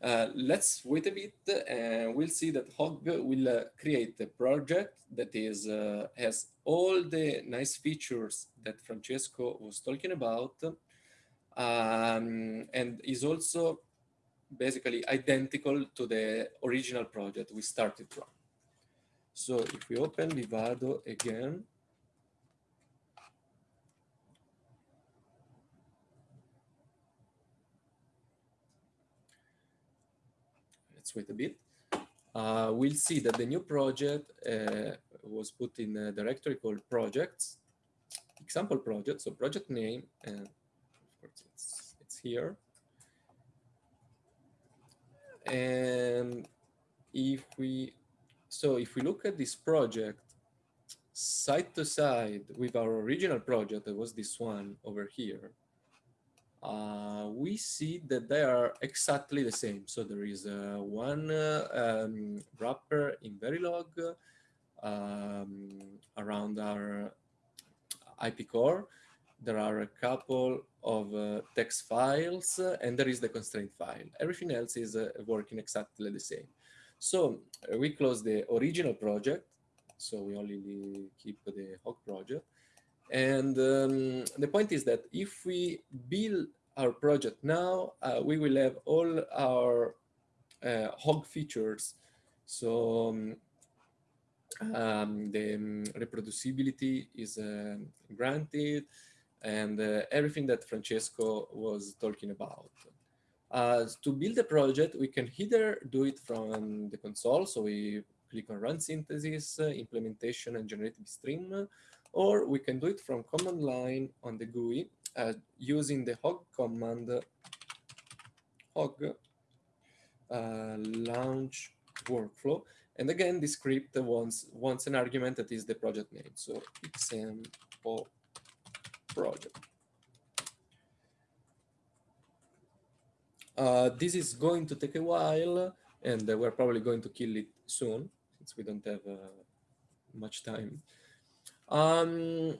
Uh, let's wait a bit and we'll see that Hog will uh, create a project that is uh, has all the nice features that Francesco was talking about um, and is also basically identical to the original project we started from. So if we open Vivado again, let's wait a bit. Uh, we'll see that the new project uh, was put in a directory called projects, example project, so project name, and of course it's, it's here. And if we, so if we look at this project side to side with our original project, that was this one over here, uh, we see that they are exactly the same. So there is uh, one uh, um, wrapper in Verilog um, around our IP core. There are a couple of uh, text files uh, and there is the constraint file. Everything else is uh, working exactly the same. So we close the original project. So we only keep the Hog project. And um, the point is that if we build our project now, uh, we will have all our uh, Hog features. So um, um, the um, reproducibility is uh, granted and uh, everything that Francesco was talking about. Uh, to build a project, we can either do it from the console, so we click on run synthesis, uh, implementation and generate bitstream, or we can do it from command line on the GUI uh, using the hog command hog uh, launch workflow. And again, the script wants, wants an argument that is the project name. So example project. Uh, this is going to take a while, and we're probably going to kill it soon, since we don't have uh, much time. Um,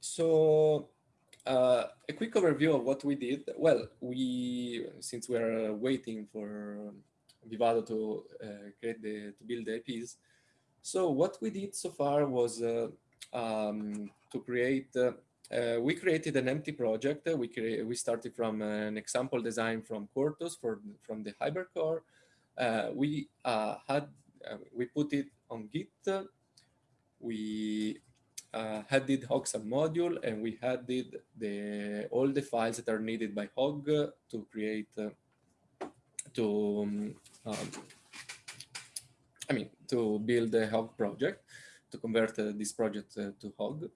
so uh, a quick overview of what we did. Well, we, since we're waiting for Vivado to uh, create the, to build the IPs, so what we did so far was uh, um, to create uh, we created an empty project. We we started from an example design from Quartus for from the Hypercore. Uh, we uh, had we put it on Git. We uh, added Hog module and we added the all the files that are needed by Hog to create to um, um, I mean to build a Hog project to convert uh, this project uh, to Hog.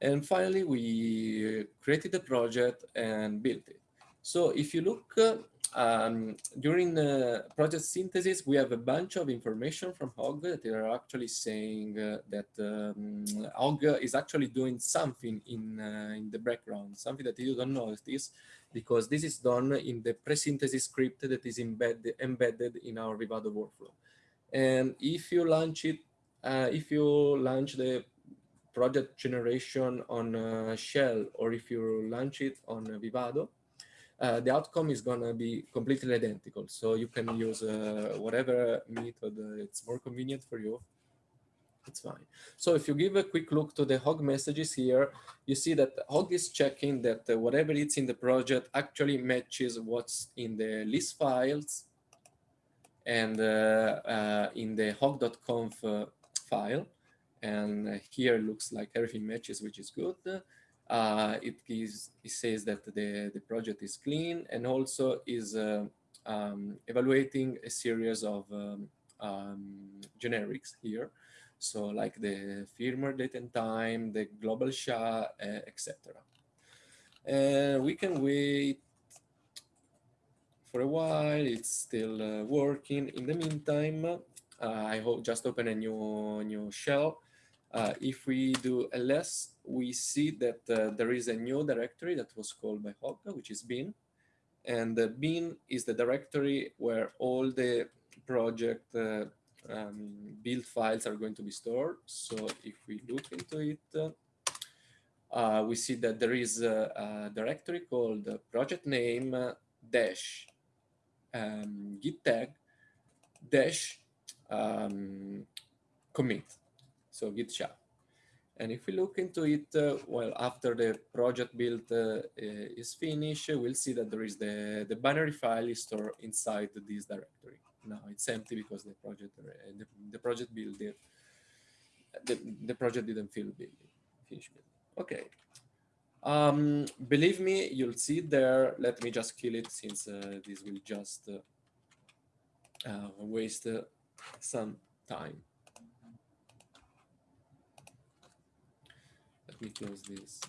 And finally, we created a project and built it. So if you look uh, um, during the project synthesis, we have a bunch of information from Hog that are actually saying uh, that um, Hog is actually doing something in, uh, in the background, something that you don't notice because this is done in the pre-synthesis script that is embedded, embedded in our Vivado workflow. And if you launch it, uh, if you launch the project generation on uh, Shell or if you launch it on Vivado, uh, the outcome is going to be completely identical. So you can use uh, whatever method it's more convenient for you. It's fine. So if you give a quick look to the Hog messages here, you see that Hog is checking that uh, whatever it's in the project actually matches what's in the list files and uh, uh, in the hog.conf file. And here it looks like everything matches, which is good. Uh, it, it says that the, the project is clean and also is uh, um, evaluating a series of um, um, generics here. So like the firmware date and time, the global SHA, uh, etc. And we can wait for a while. It's still uh, working. In the meantime, uh, I hope just open a new new shell uh, if we do ls, we see that uh, there is a new directory that was called by Hog, which is bin. And the bin is the directory where all the project uh, um, build files are going to be stored. So if we look into it, uh, we see that there is a, a directory called project name dash um, git tag dash um, commit so git SHA. And if we look into it, uh, well, after the project build uh, is finished, we'll see that there is the, the binary file is stored inside this directory. Now it's empty because the project uh, the, the project build the, the project didn't feel build, finish build. Okay. Um, believe me, you'll see there. Let me just kill it since uh, this will just uh, uh, waste uh, some time. Close this.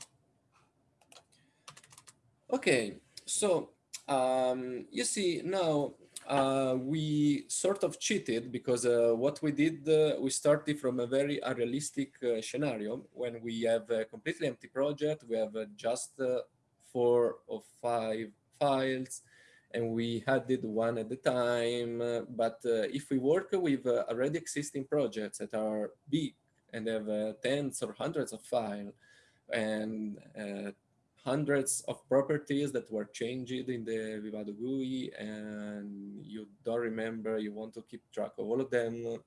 Okay, so um, you see now uh, we sort of cheated because uh, what we did, uh, we started from a very unrealistic uh, scenario when we have a completely empty project, we have uh, just uh, four or five files and we added one at a time. but if we work with already existing projects that are big and have tens or hundreds of files and hundreds of properties that were changed in the Vivado GUI and you don't remember, you want to keep track of all of them.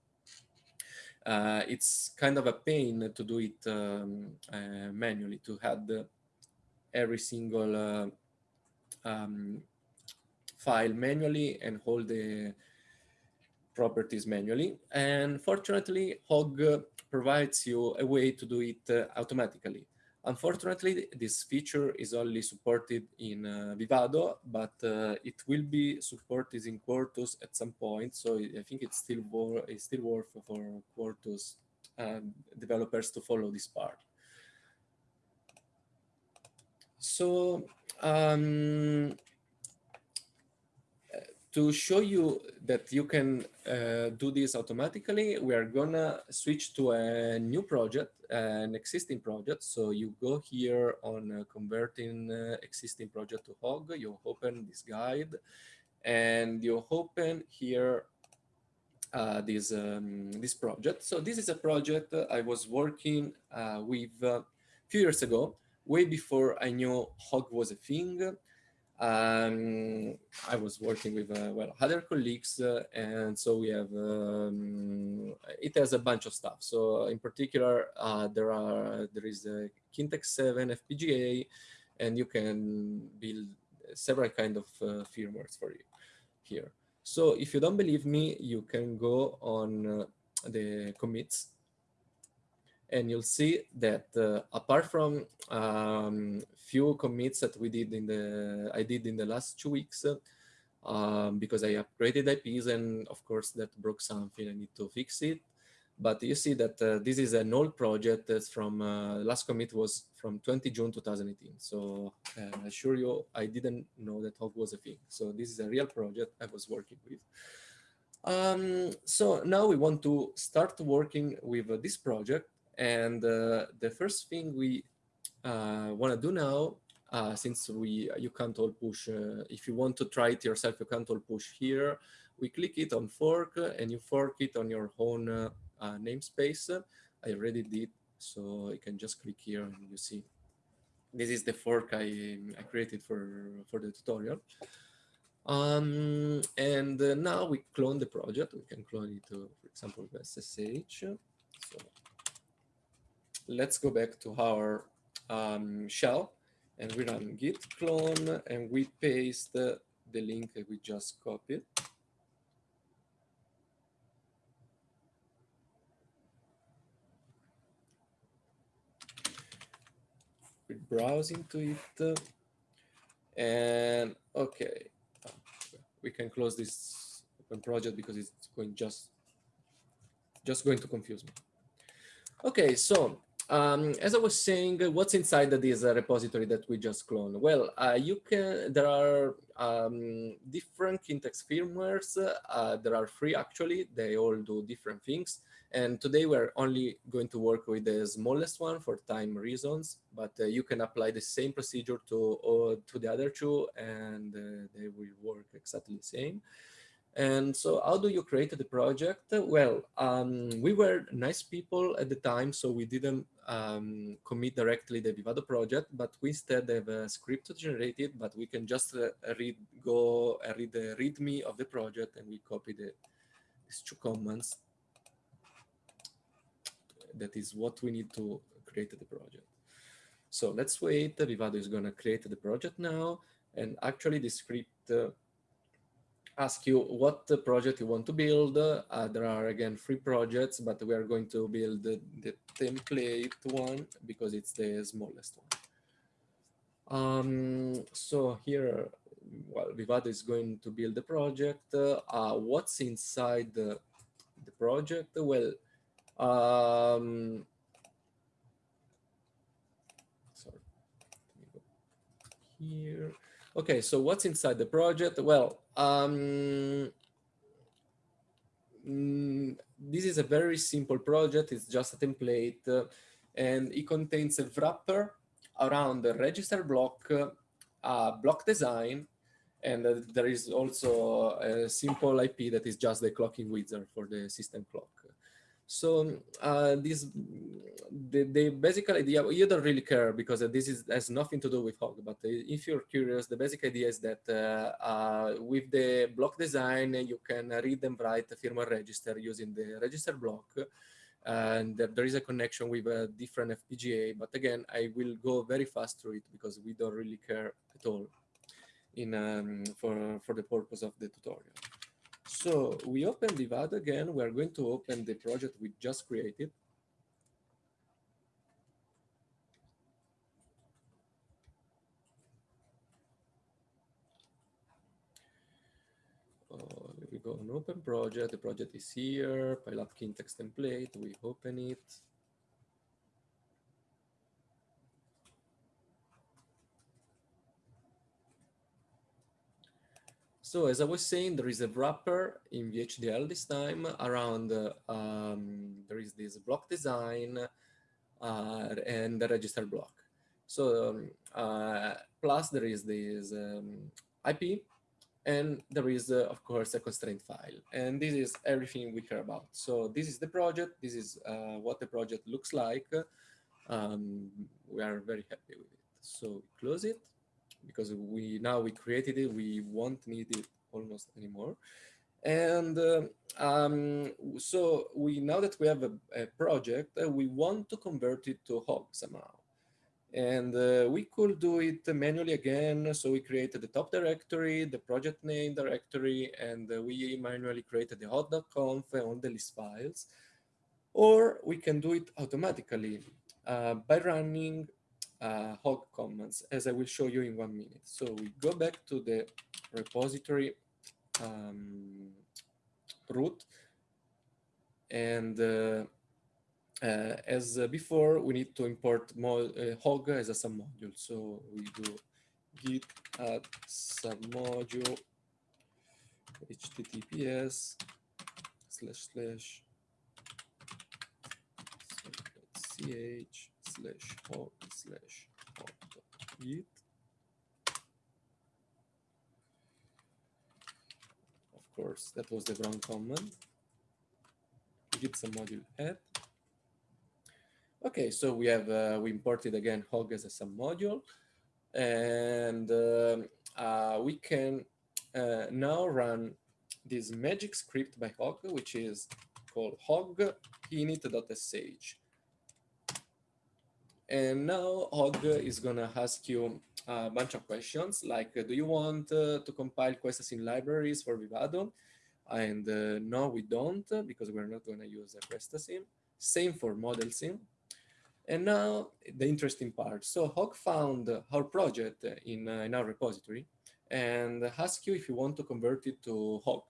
Uh, it's kind of a pain to do it um, uh, manually, to add every single uh, um, file manually and hold the properties manually. And fortunately, Hog provides you a way to do it uh, automatically. Unfortunately, this feature is only supported in uh, Vivado, but uh, it will be supported in Quartus at some point. So I think it's still, it's still worth for Quartus uh, developers to follow this part. So um, to show you that you can uh, do this automatically, we are gonna switch to a new project, an existing project. So you go here on uh, converting uh, existing project to Hog, you open this guide and you open here uh, this, um, this project. So this is a project I was working uh, with a uh, few years ago, way before I knew Hog was a thing. Um, I was working with uh, well other colleagues, uh, and so we have um, it has a bunch of stuff. So in particular, uh, there are there is a Kintex 7 FPGA, and you can build several kind of uh, firmwares for you here. So if you don't believe me, you can go on uh, the commits and you'll see that uh, apart from um, few commits that we did in the I did in the last two weeks um, because I upgraded IPs and of course that broke something I need to fix it. But you see that uh, this is an old project that's from uh, last commit was from 20 June 2018 so uh, I assure you I didn't know that Hog was a thing. So this is a real project I was working with. Um, so now we want to start working with uh, this project and uh, the first thing we uh, want to do now, uh, since we you can't all push, uh, if you want to try it yourself, you can't all push here. We click it on fork and you fork it on your own uh, uh, namespace. I already did, so you can just click here and you see. This is the fork I, I created for, for the tutorial. Um, and now we clone the project. We can clone it to, for example, with SSH. So let's go back to our um, shell and we run git clone and we paste the, the link that we just copied. We browse into it and okay, we can close this open project because it's going just just going to confuse me. Okay, so um, as I was saying, what's inside this repository that we just cloned? Well, uh, you can. There are um, different Kintex firmwares. Uh, there are three actually. They all do different things. And today we're only going to work with the smallest one for time reasons. But uh, you can apply the same procedure to uh, to the other two, and uh, they will work exactly the same. And so how do you create the project? Well, um, we were nice people at the time, so we didn't um, commit directly the Vivado project, but we instead have a script generated, but we can just uh, read, go uh, read the readme of the project and we copy the, these two commands. That is what we need to create the project. So let's wait, Vivado is gonna create the project now. And actually the script uh, ask you what project you want to build. Uh, there are again three projects, but we are going to build the, the template one because it's the smallest one. Um, so here well, Vivado is going to build the project. Uh, what's inside the, the project? Well, um, sorry, here. Okay, so what's inside the project? Well, um, mm, this is a very simple project. It's just a template uh, and it contains a wrapper around the register block, uh, block design, and uh, there is also a simple IP that is just the clocking wizard for the system clock. So uh, this, the, the basic idea, you don't really care because this is has nothing to do with Hog, but if you're curious, the basic idea is that uh, uh, with the block design, you can read and write a firmware register using the register block and there is a connection with a different FPGA. But again, I will go very fast through it because we don't really care at all in um, for, for the purpose of the tutorial. So we open Vivado again. We are going to open the project we just created. Uh, we go on open project. The project is here. Pileup Kintex template. We open it. So as I was saying, there is a wrapper in VHDL this time around, um, there is this block design uh, and the register block. So um, uh, plus there is this um, IP and there is, uh, of course, a constraint file. And this is everything we care about. So this is the project. This is uh, what the project looks like. Um, we are very happy with it. So close it because we now we created it, we won't need it almost anymore. And uh, um, so we now that we have a, a project, uh, we want to convert it to Hog somehow. And uh, we could do it manually again. So we created the top directory, the project name directory, and uh, we manually created the hog.conf on the list files. Or we can do it automatically uh, by running uh, hog commands, as I will show you in one minute. So we go back to the repository um, root, and uh, uh, as before, we need to import uh, hog as a submodule. So we do git add submodule https slash slash ch slash hog slash hog.git. Of course, that was the wrong command. Git submodule add. Okay, so we have uh, we imported again hog as a submodule, and uh, uh, we can uh, now run this magic script by hog, which is called hog init.sh. And now Hog is gonna ask you a bunch of questions like, do you want uh, to compile QuestaSim libraries for Vivado? And uh, no, we don't, because we're not gonna use a QuestaSim. Same for ModelSim. And now the interesting part. So Hog found our project in, uh, in our repository and ask you if you want to convert it to Hog.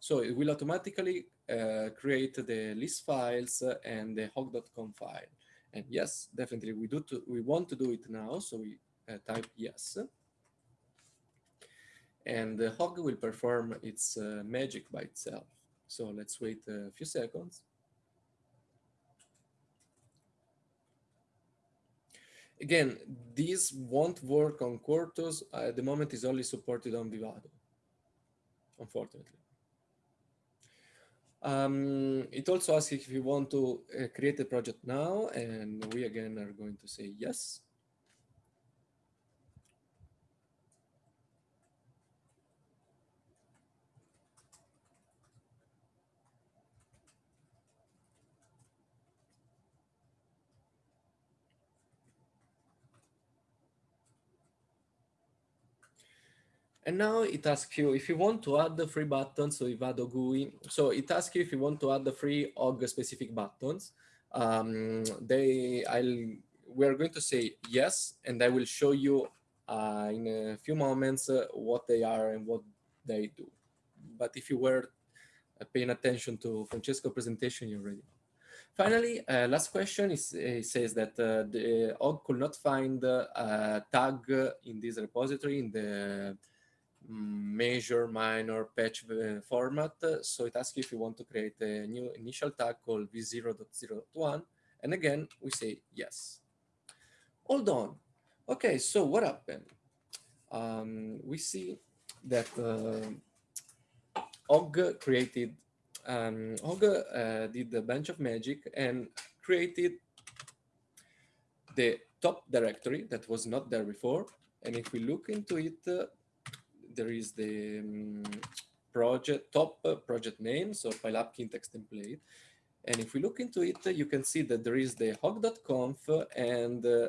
So it will automatically uh, create the list files and the hog.conf file. And yes, definitely we do. To, we want to do it now, so we uh, type yes. And the hog will perform its uh, magic by itself. So let's wait a few seconds. Again, this won't work on Quartus. At the moment, is only supported on Vivado, unfortunately. Um, it also asks if you want to uh, create a project now, and we again are going to say yes. And now it asks you if you want to add the free buttons, so Vivado GUI. So it asks you if you want to add the free Hog specific buttons. Um, they, I'll, we are going to say yes, and I will show you uh, in a few moments uh, what they are and what they do. But if you were uh, paying attention to Francesco's presentation, you already know. Finally, uh, last question is it says that uh, the Hog could not find a tag in this repository in the major, minor, patch uh, format. So it asks you if you want to create a new initial tag called v0.0.1. And again, we say yes. Hold on. Okay, so what happened? Um, we see that uh, Hog created um, Olga uh, did a bunch of magic and created the top directory that was not there before. And if we look into it, uh, there is the um, project top uh, project name, so PyLab text template. And if we look into it, uh, you can see that there is the hog.conf and uh,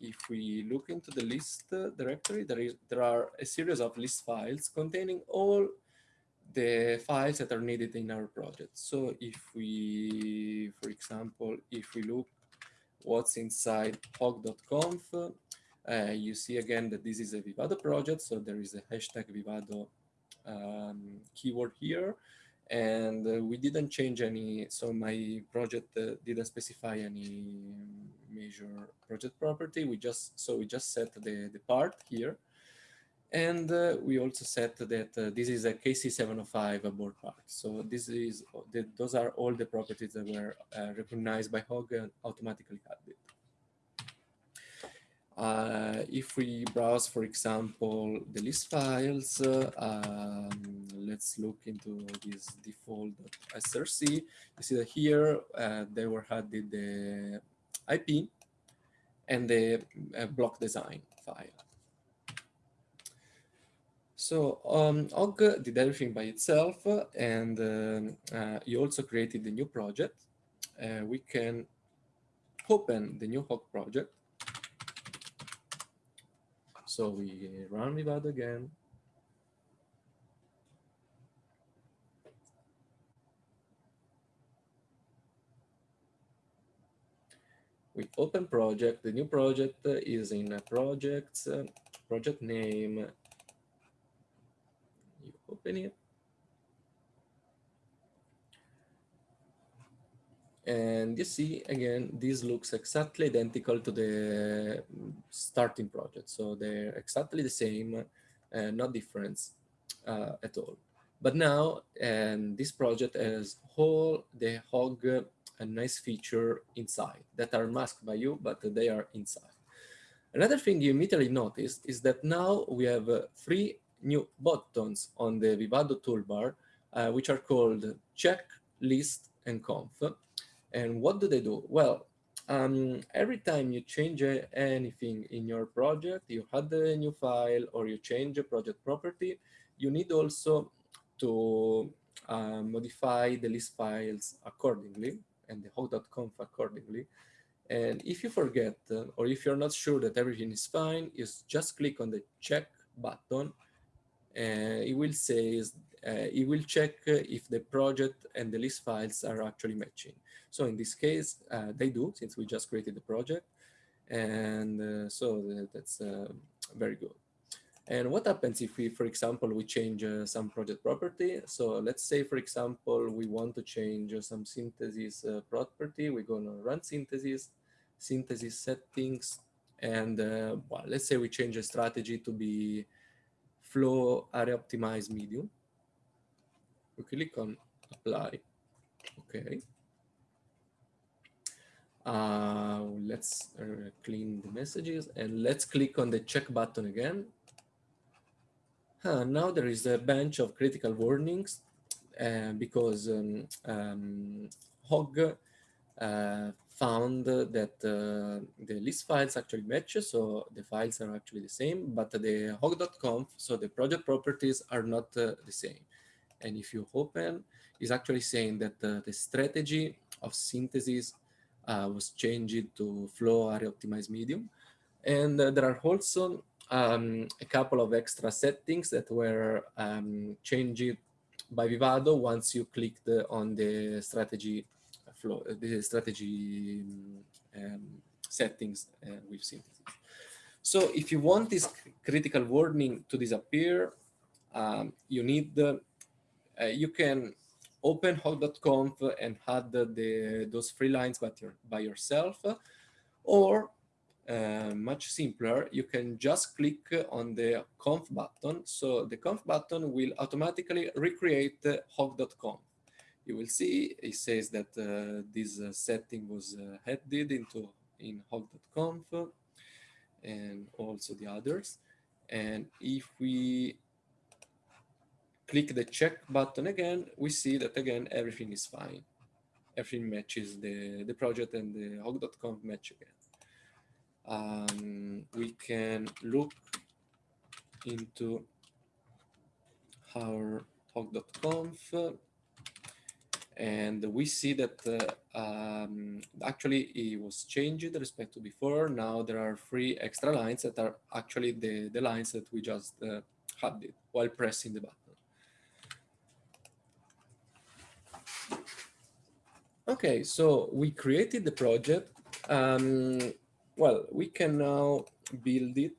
if we look into the list uh, directory, there is there are a series of list files containing all the files that are needed in our project. So if we, for example, if we look what's inside hog.conf, uh, you see again that this is a Vivado project. So there is a hashtag Vivado um, keyword here. And uh, we didn't change any, so my project uh, didn't specify any major project property. We just, so we just set the, the part here. And uh, we also set that uh, this is a KC705 board part. So this is the, those are all the properties that were recognized by Hog and automatically added. Uh, if we browse, for example, the list files, uh, um, let's look into this default.src. You see that here uh, they were added the IP and the block design file. So um, Hog did everything by itself, and um, uh, you also created the new project. Uh, we can open the new Hog project. So we run Vivado again. We open project. The new project is in projects, uh, project name, You open it. And you see, again, this looks exactly identical to the starting project. So they're exactly the same, uh, not difference uh, at all. But now, and this project has all the hog a nice feature inside that are masked by you, but they are inside. Another thing you immediately notice is that now we have uh, three new buttons on the Vivado toolbar, uh, which are called check, list, and conf. And what do they do? Well, um, every time you change anything in your project, you add a new file or you change a project property, you need also to uh, modify the list files accordingly and the hog.conf accordingly. And if you forget, uh, or if you're not sure that everything is fine, you just click on the check button and it will say it will check if the project and the list files are actually matching. So in this case, uh, they do, since we just created the project. And so that's very good. And what happens if we, for example, we change uh, some project property? So let's say, for example, we want to change uh, some synthesis uh, property. We're going to run synthesis, synthesis settings. And well, let's say we change a strategy to be flow area optimized medium. We click on apply. Okay. Uh, let's uh, clean the messages and let's click on the check button again. Now there is a bunch of critical warnings uh, because um, um, Hog uh, found that uh, the list files actually match, so the files are actually the same, but the hog.conf, so the project properties are not uh, the same. And if you open, is actually saying that uh, the strategy of synthesis uh, was changed to flow area optimized medium. And uh, there are also um, a couple of extra settings that were um, changed by Vivado once you clicked on the strategy flow, uh, the strategy um, settings uh, with synthesis. So if you want this critical warning to disappear, um, you need, uh, you can open hog.conf and add the, the, those three lines by, your, by yourself, or uh, much simpler, you can just click on the conf button. So the conf button will automatically recreate hog.conf. You will see it says that uh, this uh, setting was uh, added into in hog.conf and also the others. And if we click the check button again, we see that again, everything is fine. Everything matches the, the project and the hog.conf match again. Um, we can look into our hog.conf and we see that uh, um, actually it was changed respect to before. Now there are three extra lines that are actually the, the lines that we just uh, had while pressing the button. Okay, so we created the project. Um, well, we can now build it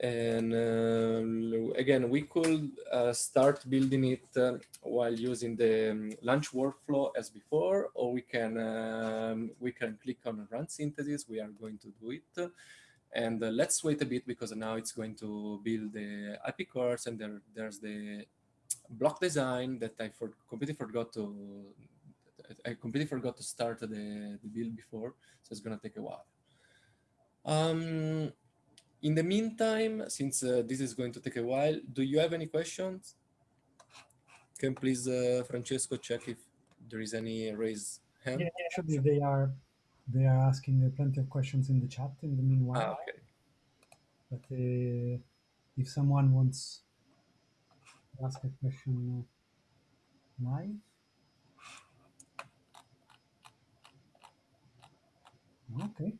and uh, again, we could uh, start building it uh, while using the um, launch workflow as before, or we can um, we can click on run synthesis. We are going to do it. And uh, let's wait a bit because now it's going to build the IP cores and there, there's the block design that I for, completely forgot to I completely forgot to start the, the build before, so it's gonna take a while. Um, in the meantime, since uh, this is going to take a while, do you have any questions? Can please, uh, Francesco, check if there is any raised hand? Yeah, actually, they are they are asking uh, plenty of questions in the chat in the meanwhile. Ah, okay. But uh, if someone wants to ask a question live, okay.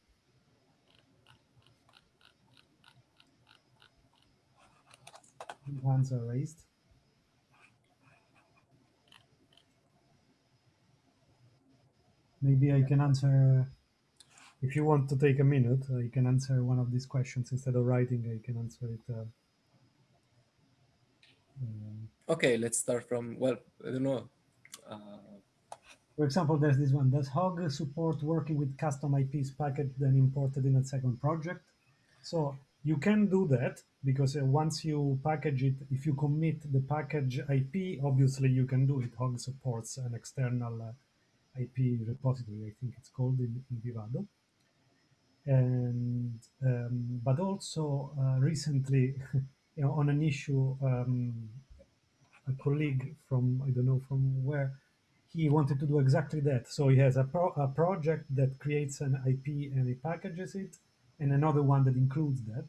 Hands are raised. Maybe I can answer, if you want to take a minute, I can answer one of these questions instead of writing, I can answer it. Uh, um, Okay, let's start from, well, I don't know. Uh, for example, there's this one. Does Hog support working with custom IPs packaged and imported in a second project? So you can do that because uh, once you package it, if you commit the package IP, obviously you can do it. Hog supports an external uh, IP repository, I think it's called in, in Vivado. And um, but also uh, recently, (laughs) you know, on an issue, um, a colleague from I don't know from where he wanted to do exactly that. So he has a, pro a project that creates an IP and he packages it, and another one that includes that.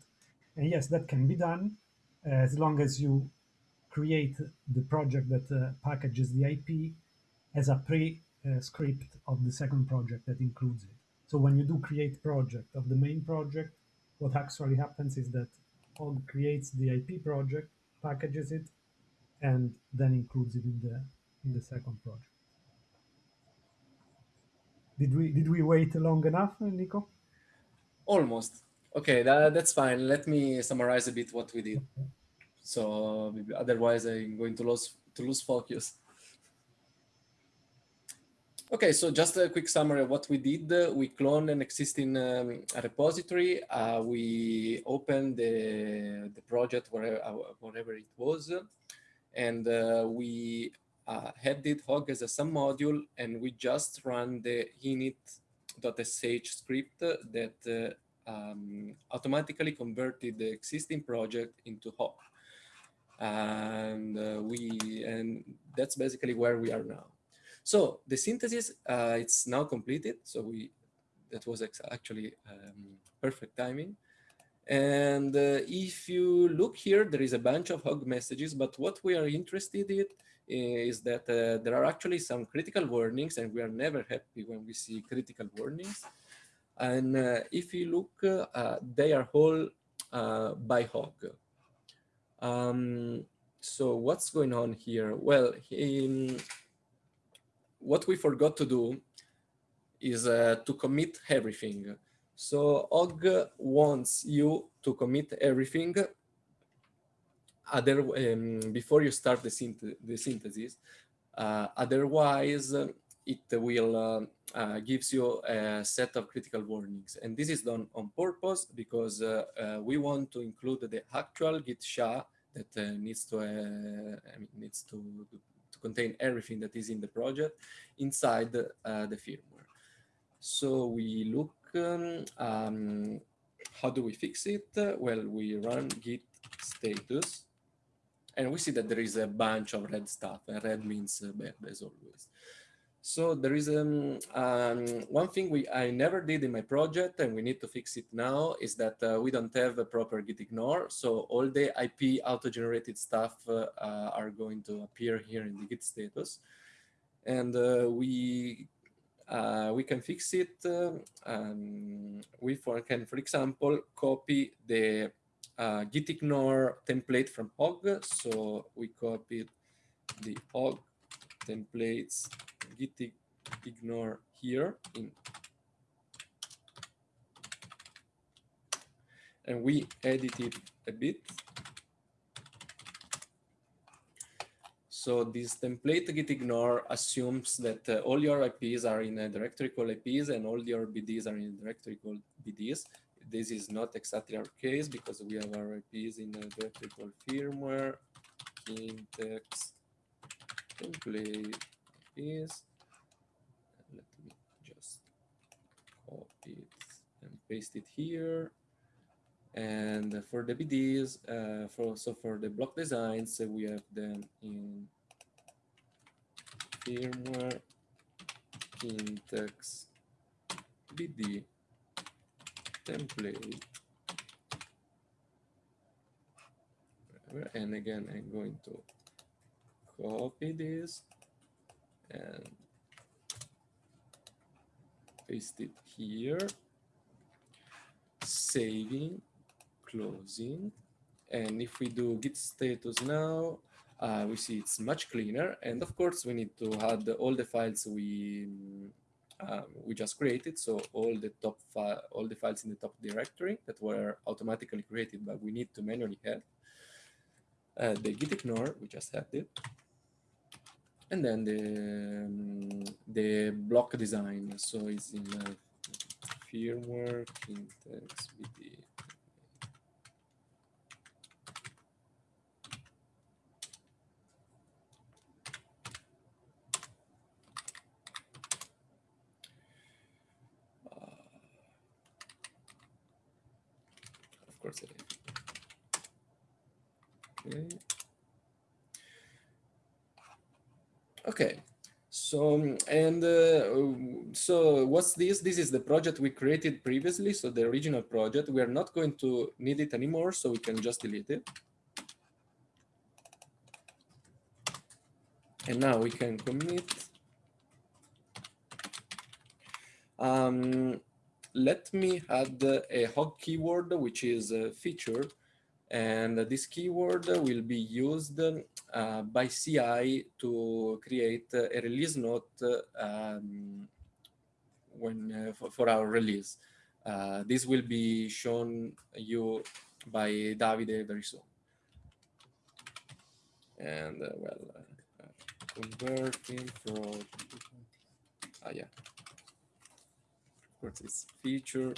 And yes, that can be done as long as you create the project that uh, packages the IP as a pre-script of the second project that includes it. So when you do create project of the main project, what actually happens is that Hog creates the IP project, packages it, and then includes it in the in the second project. Did we did we wait long enough, Nico? almost. Okay, that, that's fine. Let me summarize a bit what we did. So otherwise I'm going to lose to lose focus. Okay, so just a quick summary of what we did. We cloned an existing um, repository. Uh, we opened the, the project wherever, wherever it was, and uh, we uh, added Hog as a sub module, and we just ran the init.sh script that uh, um, automatically converted the existing project into Hog. And uh, we, and that's basically where we are now. So the synthesis, uh, it's now completed. So we, that was actually um, perfect timing. And uh, if you look here, there is a bunch of hog messages, but what we are interested in is that uh, there are actually some critical warnings and we are never happy when we see critical warnings. And uh, if you look, uh, they are all uh, by hog. Um, so what's going on here? Well, in, what we forgot to do is uh, to commit everything. So Hog wants you to commit everything other um, before you start the, synth the synthesis. Uh, otherwise, it will uh, uh, gives you a set of critical warnings. And this is done on purpose because uh, uh, we want to include the actual Git SHA that uh, needs to I mean, needs to, to contain everything that is in the project inside the firmware. So we look um, um, how do we fix it? Well, we run git status and we see that there is a bunch of red stuff and red means bad as always. So there is um, um, one thing we I never did in my project and we need to fix it now is that uh, we don't have a proper git ignore. So all the IP auto-generated stuff uh, uh, are going to appear here in the git status. And uh, we uh, we can fix it. Um, we for, can, for example, copy the uh, git ignore template from Hog. So we copied the Hog templates git ignore here in and we edit it a bit So this template git ignore assumes that uh, all your IPs are in a directory called IPs and all your BDs are in a directory called BDs. This is not exactly our case because we have our IPs in a vertical firmware, Kintex, template IPs. Let me just copy it and paste it here. And for the BDs, uh, for so for the block designs, uh, we have them in firmware, Kintex, BD, template. And again, I'm going to copy this and paste it here, saving closing. And if we do git status now, uh, we see it's much cleaner. And of course, we need to add all the files we um, we just created. So all the top all the files in the top directory that were automatically created, but we need to manually add. Uh, the git ignore, we just had it. And then the um, the block design. So it's in uh, firmware, Kintex, BD, is. Okay. Okay. So, and uh, so what's this? This is the project we created previously. So the original project, we are not going to need it anymore. So we can just delete it. And now we can commit. Um, let me add a hog keyword, which is a feature. And this keyword will be used uh, by CI to create a release note um, when uh, for, for, our release. Uh, this will be shown you by Davide very soon. And uh, well, uh, converting from, ah, yeah, it's feature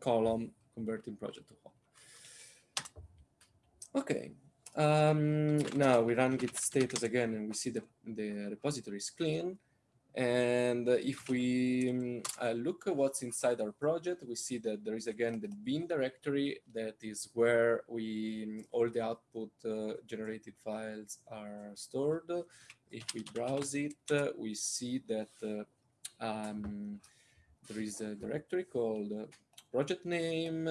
column converting project to Hog. Okay, um, now we run git status again and we see the, the repository is clean. And if we um, uh, look at what's inside our project, we see that there is again the bin directory that is where we um, all the output uh, generated files are stored. If we browse it, uh, we see that uh, um, there is a directory called uh, project name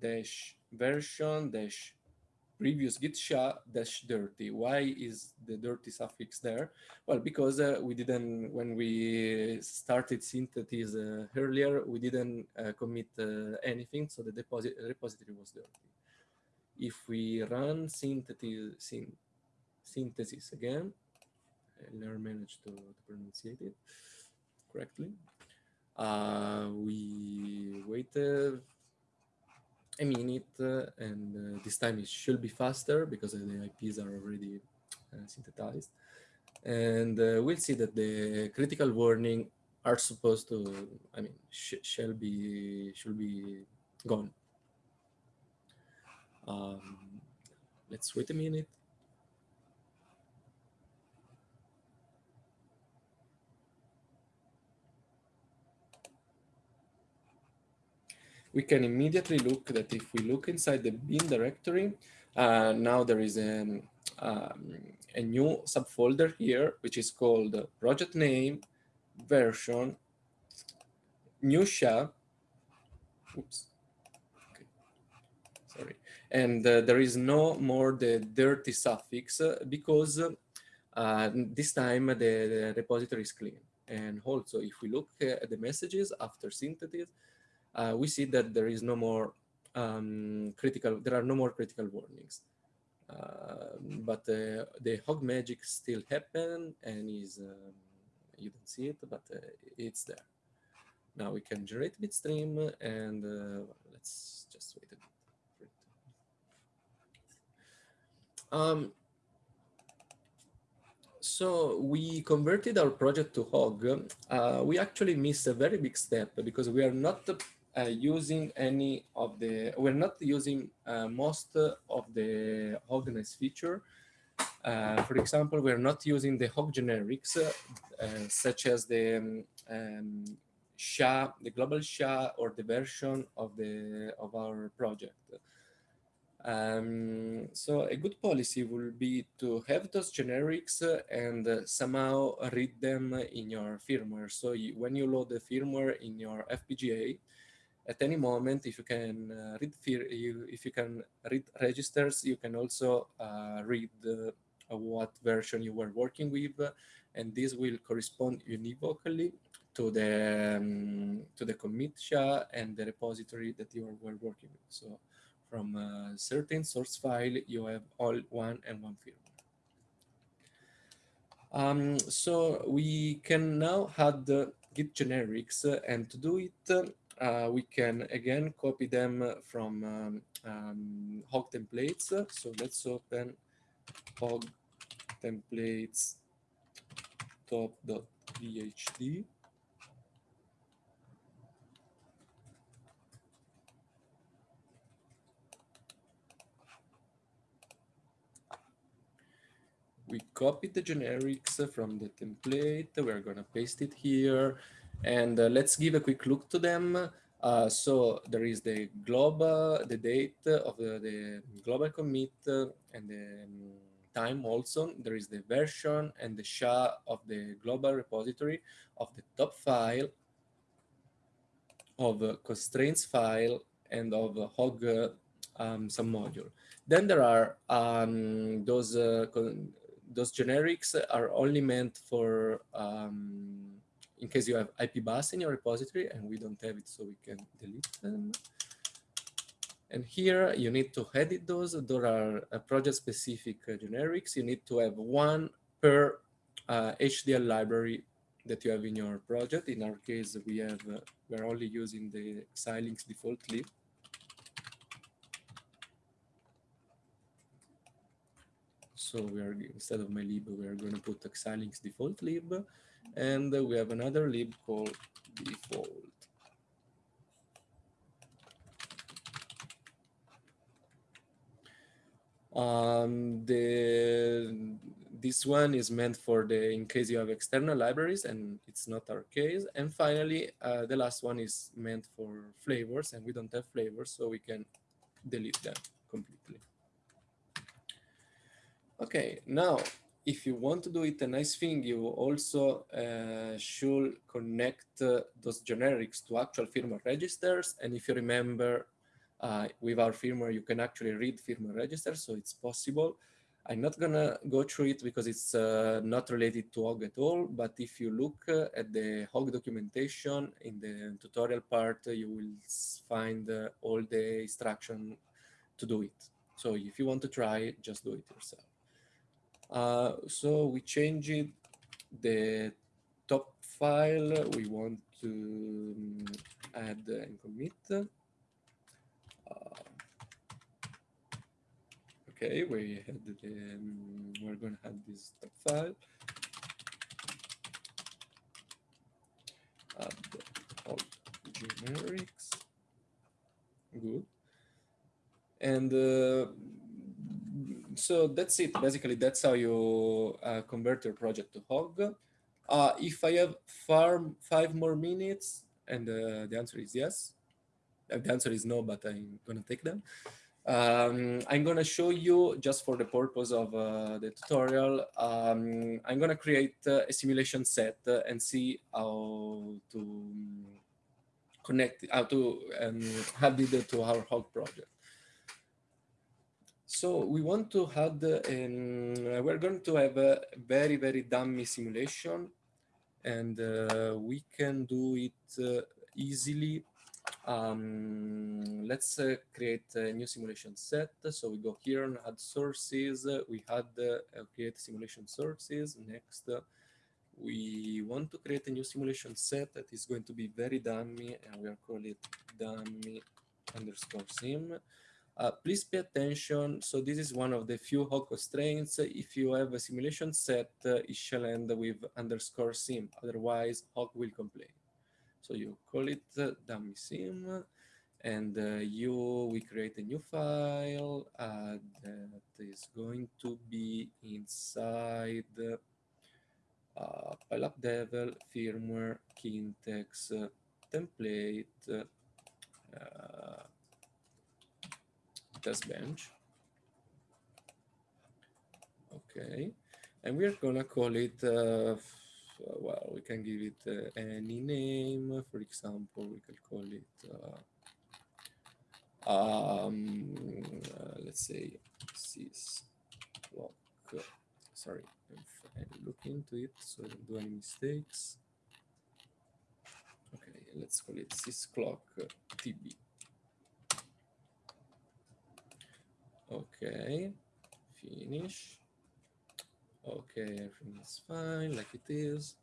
dash version dash previous git sha dash dirty. Why is the dirty suffix there? Well, because uh, we didn't, when we started synthesis uh, earlier, we didn't uh, commit uh, anything, so the deposit repository was dirty. If we run synthesis, syn synthesis again, I never managed to, to pronounce it correctly Uh, we wait a minute uh, and uh, this time it should be faster because the IPs are already uh, synthesized. And uh, we'll see that the critical warning are supposed to, I mean, sh shall be, should be gone. Um, let's wait a minute. We can immediately look that if we look inside the bin directory, uh, now there is a, um, a new subfolder here, which is called project name, version, new SHA, oops, okay. sorry, and uh, there is no more the dirty suffix uh, because uh, this time the, the repository is clean. And also, if we look at the messages after synthesis, uh, we see that there is no more um, critical, there are no more critical warnings. Uh, but uh, the hog magic still happen and is, um, you don't see it, but uh, it's there. Now we can generate bitstream and uh, let's just wait a bit. Um, so we converted our project to Hog. Uh, we actually missed a very big step because we are not uh, using any of the, we're not using uh, most of the Hogness feature. Uh, for example, we're not using the Hog generics, uh, such as the um, um, SHA, the global SHA or the version of the of our project. Um, so a good policy will be to have those generics and uh, somehow read them in your firmware. So you, when you load the firmware in your FPGA, at any moment, if you can uh, read you, if you can read registers, you can also uh, read what version you were working with, and this will correspond univocally to the um, to the commit SHA and the repository that you were working with. So from a certain source file, you have all one and one firmware. Um, so we can now add the Git generics, and to do it, uh, we can again copy them from um, um, hog templates. So let's open hog templates top.vhd. We copied the generics from the template. We're going to paste it here. And uh, let's give a quick look to them. Uh, so there is the global, the date of the, the global commit uh, and the um, time also. There is the version and the SHA of the global repository of the top file, of constraints file, and of hog um, submodule. Then there are um, those uh, those generics are only meant for um, in case you have IP bus in your repository and we don't have it, so we can delete them. And here you need to edit those. There are uh, project-specific uh, generics. You need to have one per uh, HDL library that you have in your project. In our case, we have uh, we're only using the Xilinx default lib. So we are instead of my lib, we are going to put Xilinx default lib. And we have another lib called default. Um, the this one is meant for the in case you have external libraries and it's not our case and finally uh, the last one is meant for flavors and we don't have flavors so we can delete them completely okay now if you want to do it a nice thing, you also uh, should connect uh, those generics to actual firmware registers. And if you remember, uh, with our firmware, you can actually read firmware registers, so it's possible. I'm not gonna go through it because it's uh, not related to Hog at all, but if you look uh, at the Hog documentation in the tutorial part, you will find uh, all the instruction to do it. So if you want to try, just do it yourself. Uh, so we changed the top file we want to um, add and commit. Uh, okay, we had the, um, we're going to add this top file. Add all generics. Good. And uh, so that's it. Basically, that's how you uh, convert your project to Hog. Uh, if I have far, five more minutes, and uh, the answer is yes, uh, the answer is no, but I'm gonna take them. Um, I'm gonna show you just for the purpose of uh, the tutorial. Um, I'm gonna create uh, a simulation set and see how to connect, how to um, (laughs) add it to our Hog project. So we want to add, um, we're going to have a very, very dummy simulation and uh, we can do it uh, easily. Um, let's uh, create a new simulation set. So we go here and add sources. We add uh, create simulation sources. Next, we want to create a new simulation set that is going to be very dummy and we are calling it dummy underscore sim. Uh, please pay attention. So this is one of the few Hog constraints. If you have a simulation set, uh, it shall end with underscore sim. Otherwise, Hog will complain. So you call it uh, dummy sim, and uh, you we create a new file uh, that is going to be inside uh, PyLab Devel firmware Kintex template. Uh, test bench. Okay, and we're gonna call it, uh, well, we can give it uh, any name. For example, we can call it, uh, um, uh, let's say, sys clock. Sorry, I look into it so I don't do any mistakes. Okay, let's call it sysclock TB. Okay, finish. Okay, everything is fine like it is.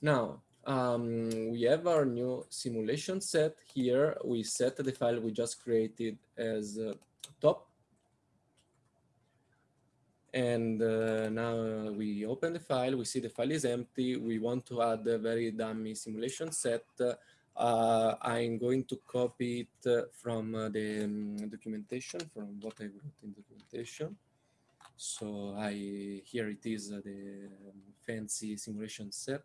Now, um, we have our new simulation set here. We set the file we just created as uh, top and uh, now we open the file, we see the file is empty. We want to add a very dummy simulation set. Uh, I'm going to copy it from uh, the um, documentation, from what I wrote in documentation. So I here it is uh, the um, fancy simulation set.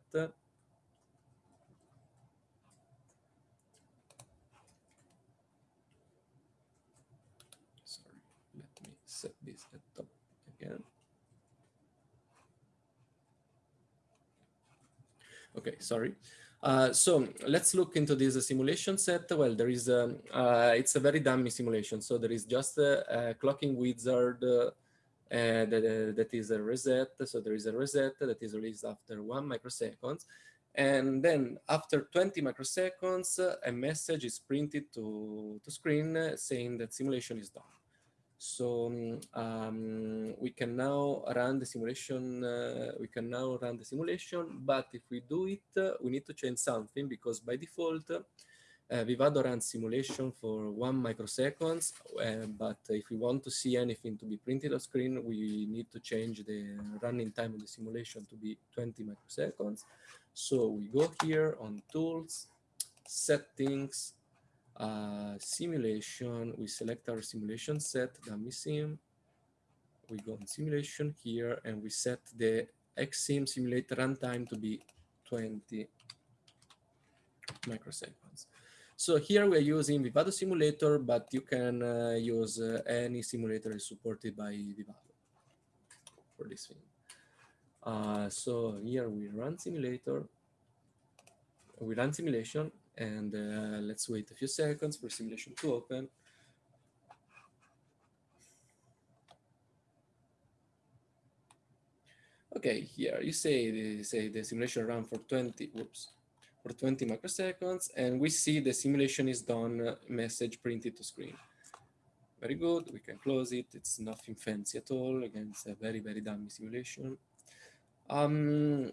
Sorry, let me set this at again. Okay, sorry. Uh, so let's look into this simulation set. Well, there is a, uh, it's a very dummy simulation. So there is just a, a clocking wizard uh, that, that is a reset. So there is a reset that is released after one microseconds. And then after 20 microseconds, a message is printed to, to screen saying that simulation is done. So um, we can now run the simulation. Uh, we can now run the simulation, but if we do it, uh, we need to change something because by default, uh, Vivado runs simulation for one microseconds. Uh, but if we want to see anything to be printed on screen, we need to change the running time of the simulation to be 20 microseconds. So we go here on tools, settings, uh, simulation, we select our simulation set, the sim. We go on simulation here and we set the xsim simulator runtime to be 20 microseconds. So here we're using Vivado simulator, but you can uh, use uh, any simulator supported by Vivado for this thing. Uh, so here we run simulator, we run simulation, and uh, let's wait a few seconds for simulation to open. Okay, here you say the, say the simulation run for 20, whoops, for 20 microseconds, and we see the simulation is done uh, message printed to screen. very good. We can close it. It's nothing fancy at all. Again, it's a very, very dummy simulation. Um,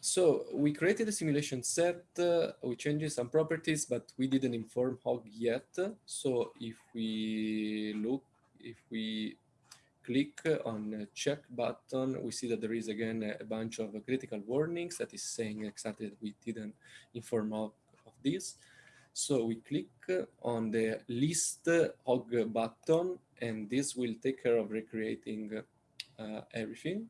so we created a simulation set. Uh, we changed some properties, but we didn't inform Hog yet. So if we look, if we click on check button, we see that there is again a bunch of critical warnings that is saying exactly that we didn't inform of, of this. So we click on the list hog button, and this will take care of recreating uh, everything.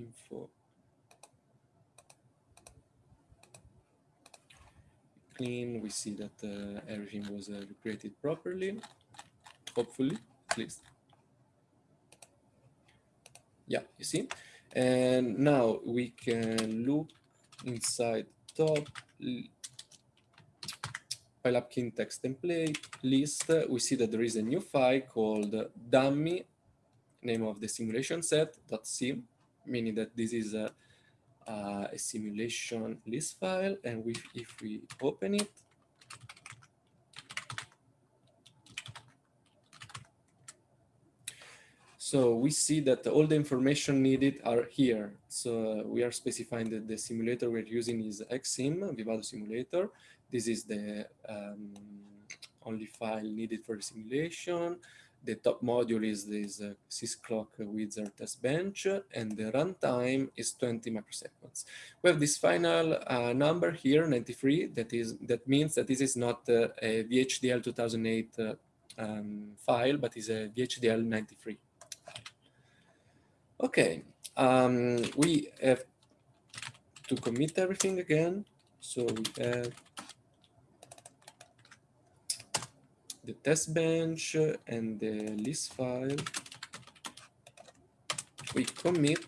Info. Clean, we see that uh, everything was uh, recreated properly, hopefully, at least. Yeah, you see? And now we can look inside top PyLab text template list, we see that there is a new file called dummy, name of the simulation set .sim, meaning that this is a, uh, a simulation list file. And we, if we open it, So we see that all the information needed are here. So we are specifying that the simulator we're using is XSim, Vivado Simulator. This is the um, only file needed for the simulation. The top module is this uh, sysclock wizard test bench, and the runtime is 20 microseconds. We have this final uh, number here, 93. That is that means that this is not uh, a VHDL 2008 uh, um, file, but is a VHDL 93. Okay, um, we have to commit everything again. So we have the test bench and the list file. We commit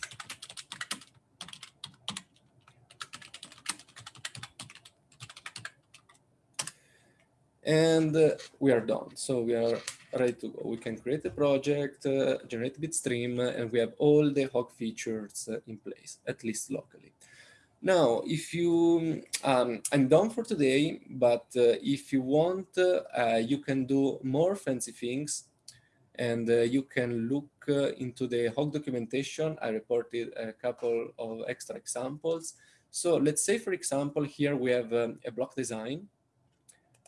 and uh, we are done. So we are ready to go. We can create a project, uh, generate bitstream, uh, and we have all the Hog features uh, in place, at least locally. Now, if you, um, I'm done for today, but uh, if you want, uh, you can do more fancy things and uh, you can look into the Hog documentation. I reported a couple of extra examples. So let's say, for example, here we have um, a block design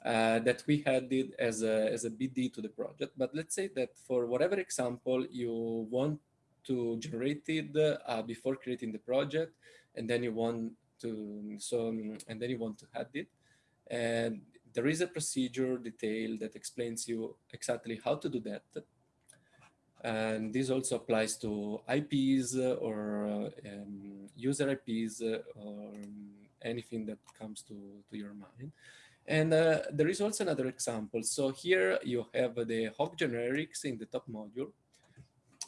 uh, that we had it as a, as a BD to the project. But let's say that for whatever example you want to generate it uh, before creating the project, and then you want to, so, and then you want to add it. And there is a procedure detail that explains you exactly how to do that. And this also applies to IPs or um, user IPs or anything that comes to, to your mind. And uh, there is also another example. So here you have the Hog generics in the top module.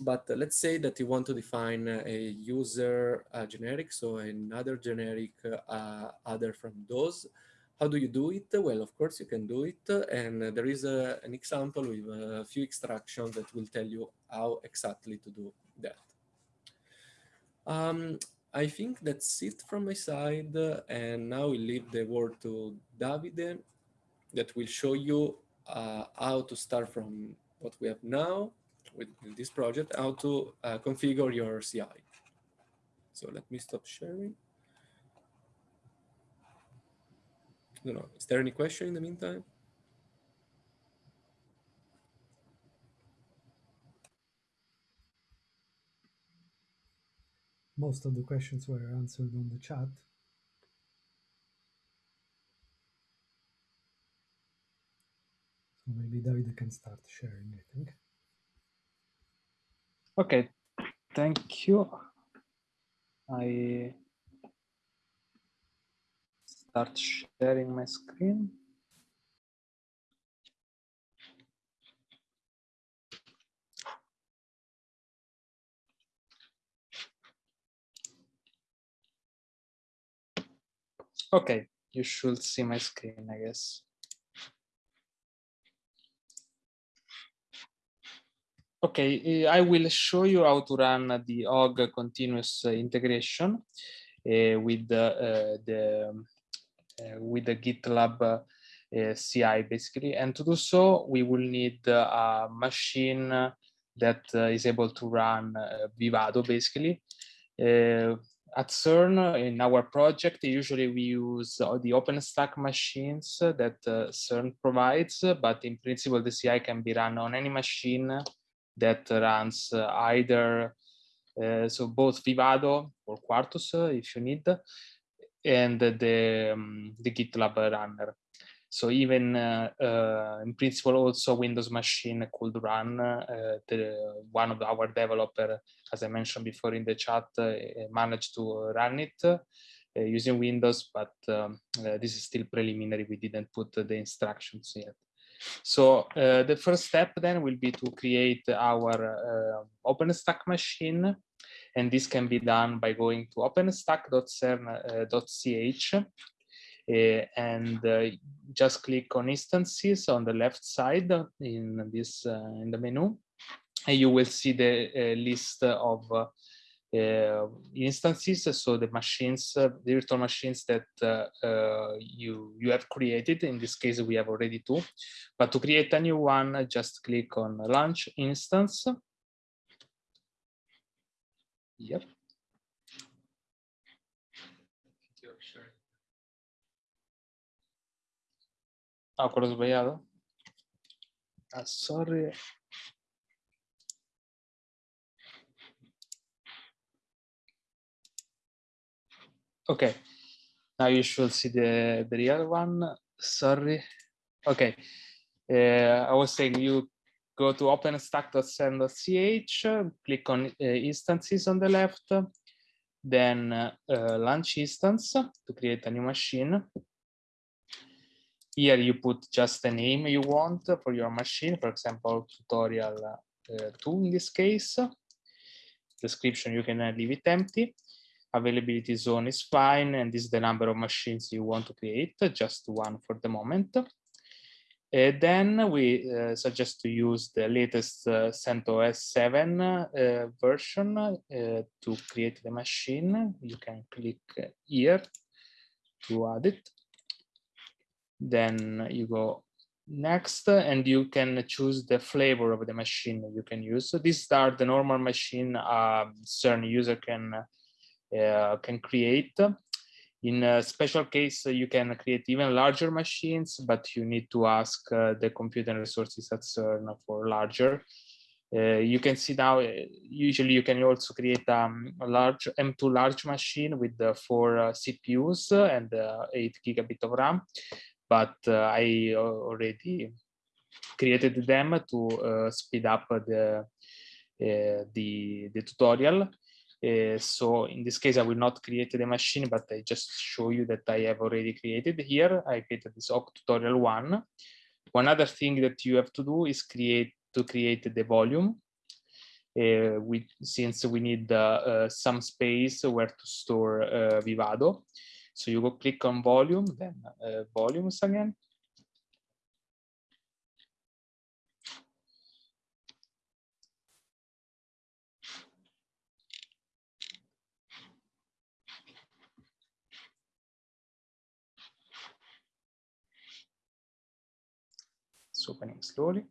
But uh, let's say that you want to define a user uh, generic, so another generic uh, other from those. How do you do it? Well, of course, you can do it. And there is a, an example with a few extractions that will tell you how exactly to do that. Um, I think that's it from my side. And now we leave the word to Davide that will show you uh, how to start from what we have now with this project, how to uh, configure your CI. So let me stop sharing. I don't know, is there any question in the meantime? most of the questions were answered on the chat. So maybe David can start sharing, I think. Okay, thank you. I start sharing my screen. Okay, you should see my screen, I guess. Okay, eh, I will show you how to run the Hog continuous eh, integration uh, with the, the with the GitLab CI basically. And to do so, we will need a machine that is able to run Vivado basically. at CERN, in our project, usually we use the OpenStack machines that CERN provides, but in principle, the CI can be run on any machine that runs either uh, so both Vivado or Quartus, uh, if you need, and the, um, the GitLab runner. So even uh, uh, in principle, also Windows machine could run. Uh, the, one of our developer, as I mentioned before in the chat, managed to run it using Windows, but um, this is still preliminary. We didn't put the instructions yet. So uh, the first step then will be to create our uh, OpenStack machine. And this can be done by going to openstack.cern.ch uh, and uh, just click on instances on the left side in this uh, in the menu. And you will see the uh, list of uh, instances, so the machines, the virtual machines that uh, you, you have created. In this case, we have already two. But to create a new one, just click on launch instance. Yep. Ah, sorry. Okay, now you should see the, the real one. Sorry. Okay, uh, I was saying you go to openstack.cern.ch, click on uh, instances on the left, then uh, launch instance to create a new machine. Here you put just the name you want for your machine, for example, tutorial uh, 2 in this case. Description, you can leave it empty availability zone is fine, and this is the number of machines you want to create, just one for the moment. Uh, then we uh, suggest to use the latest uh, CentOS 7 uh, version uh, to create the machine. You can click here to add it. Then you go next and you can choose the flavor of the machine you can use. So these are the normal machine um, CERN user can can create. In a special case, you can create even larger machines, but you need to ask uh, the computer resources at CERN for larger. Uh, you can see now, uh, usually you can also create um, a large M2 large machine with the four uh, CPUs and uh, eight gigabit of RAM. But I already created them to speed up the, the, the tutorial. Uh, so in this case, I will not create the machine, but I just show you that I have already created here. I created this Hog tutorial one. One other thing that you have to do is create to create the volume. Uh, we, since we need uh, some space where to store uh, Vivado. So you go click on volume, then uh, volumes again. Opening slowly.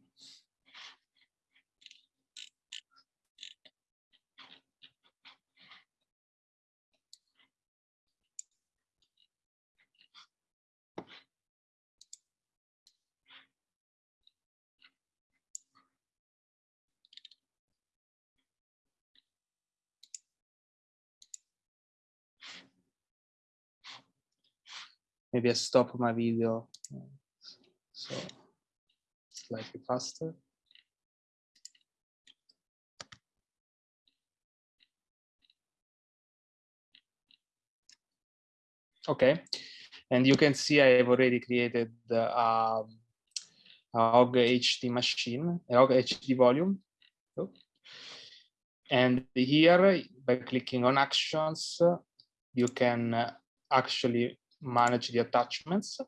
Maybe I stop my video. So slightly faster. Okay, and you can see I have already created the um, OG HD machine, OG HD volume. And here, by clicking on actions, you can actually manage the attachments.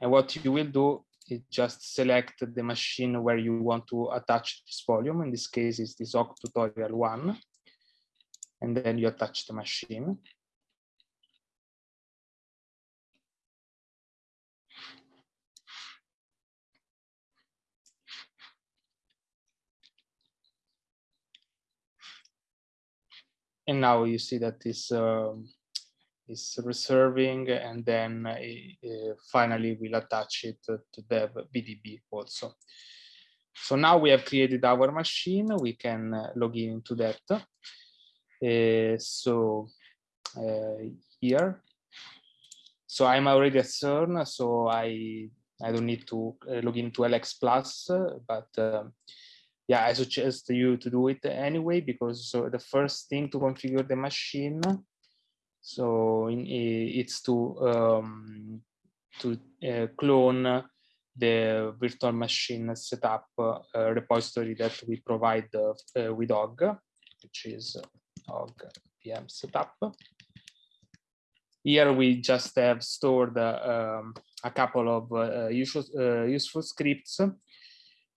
And what you will do is just select the machine where you want to attach this volume. In this case, it's this Hog tutorial one. And then you attach the machine. And now you see that this um, is reserving and then uh, finally we'll attach it to dev BDB also. So now we have created our machine, we can uh, log in into that. Uh, so uh, here, so I'm already at CERN, so I I don't need to uh, log into LXPLUS, but um, yeah, I suggest you to do it anyway because so the first thing to configure the machine, so in, it's to um, to uh, clone the virtual machine setup uh, repository that we provide uh, with Hog, which is Hog VM setup. Here we just have stored um, a couple of uh, useful, uh, useful scripts uh,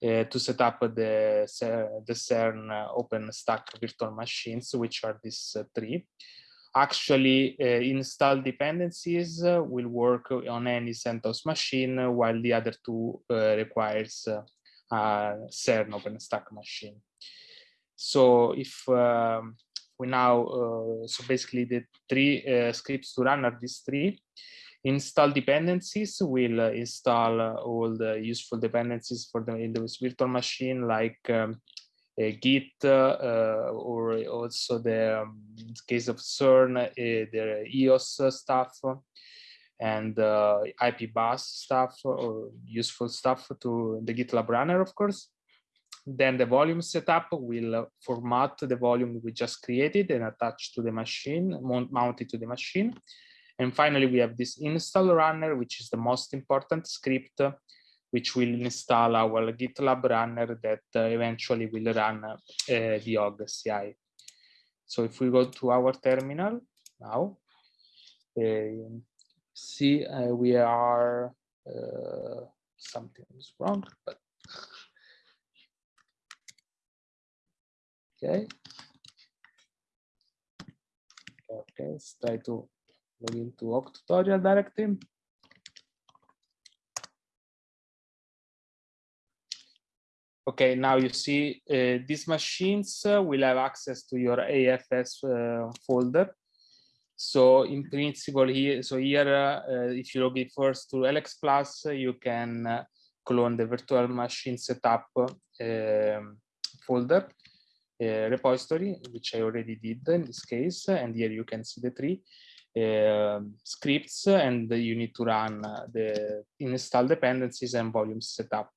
to set up the, the CERN OpenStack virtual machines, which are these three actually uh, install dependencies uh, will work on any CentOS machine while the other two uh, requires a CERN OpenStack machine. So if um, we now, so basically the three scripts to run are these three, install dependencies will install all the useful dependencies for the Windows virtual machine like um, Git uh, or also the um, in the case of CERN, uh, the EOS stuff and uh, IP bus stuff or useful stuff to the GitLab runner, of course. Then the volume setup will format the volume we just created and attach to the machine, mount it to the machine. And finally, we have this install runner, which is the most important script which will install our GitLab runner that uh, eventually will run uh, the Hog CI. So if we go to our terminal now, uh, see we are something is wrong, but okay. Okay, let's try to log into Hog tutorial directly. Okay, now you see uh, these machines uh, will have access to your AFS uh, folder. So in principle here, so here, uh, if you log in first to LXPLUS, you can uh, clone the virtual machine setup um, folder uh, repository, which I already did in this case. And here you can see the three um, scripts and you need to run the install dependencies and volume setup.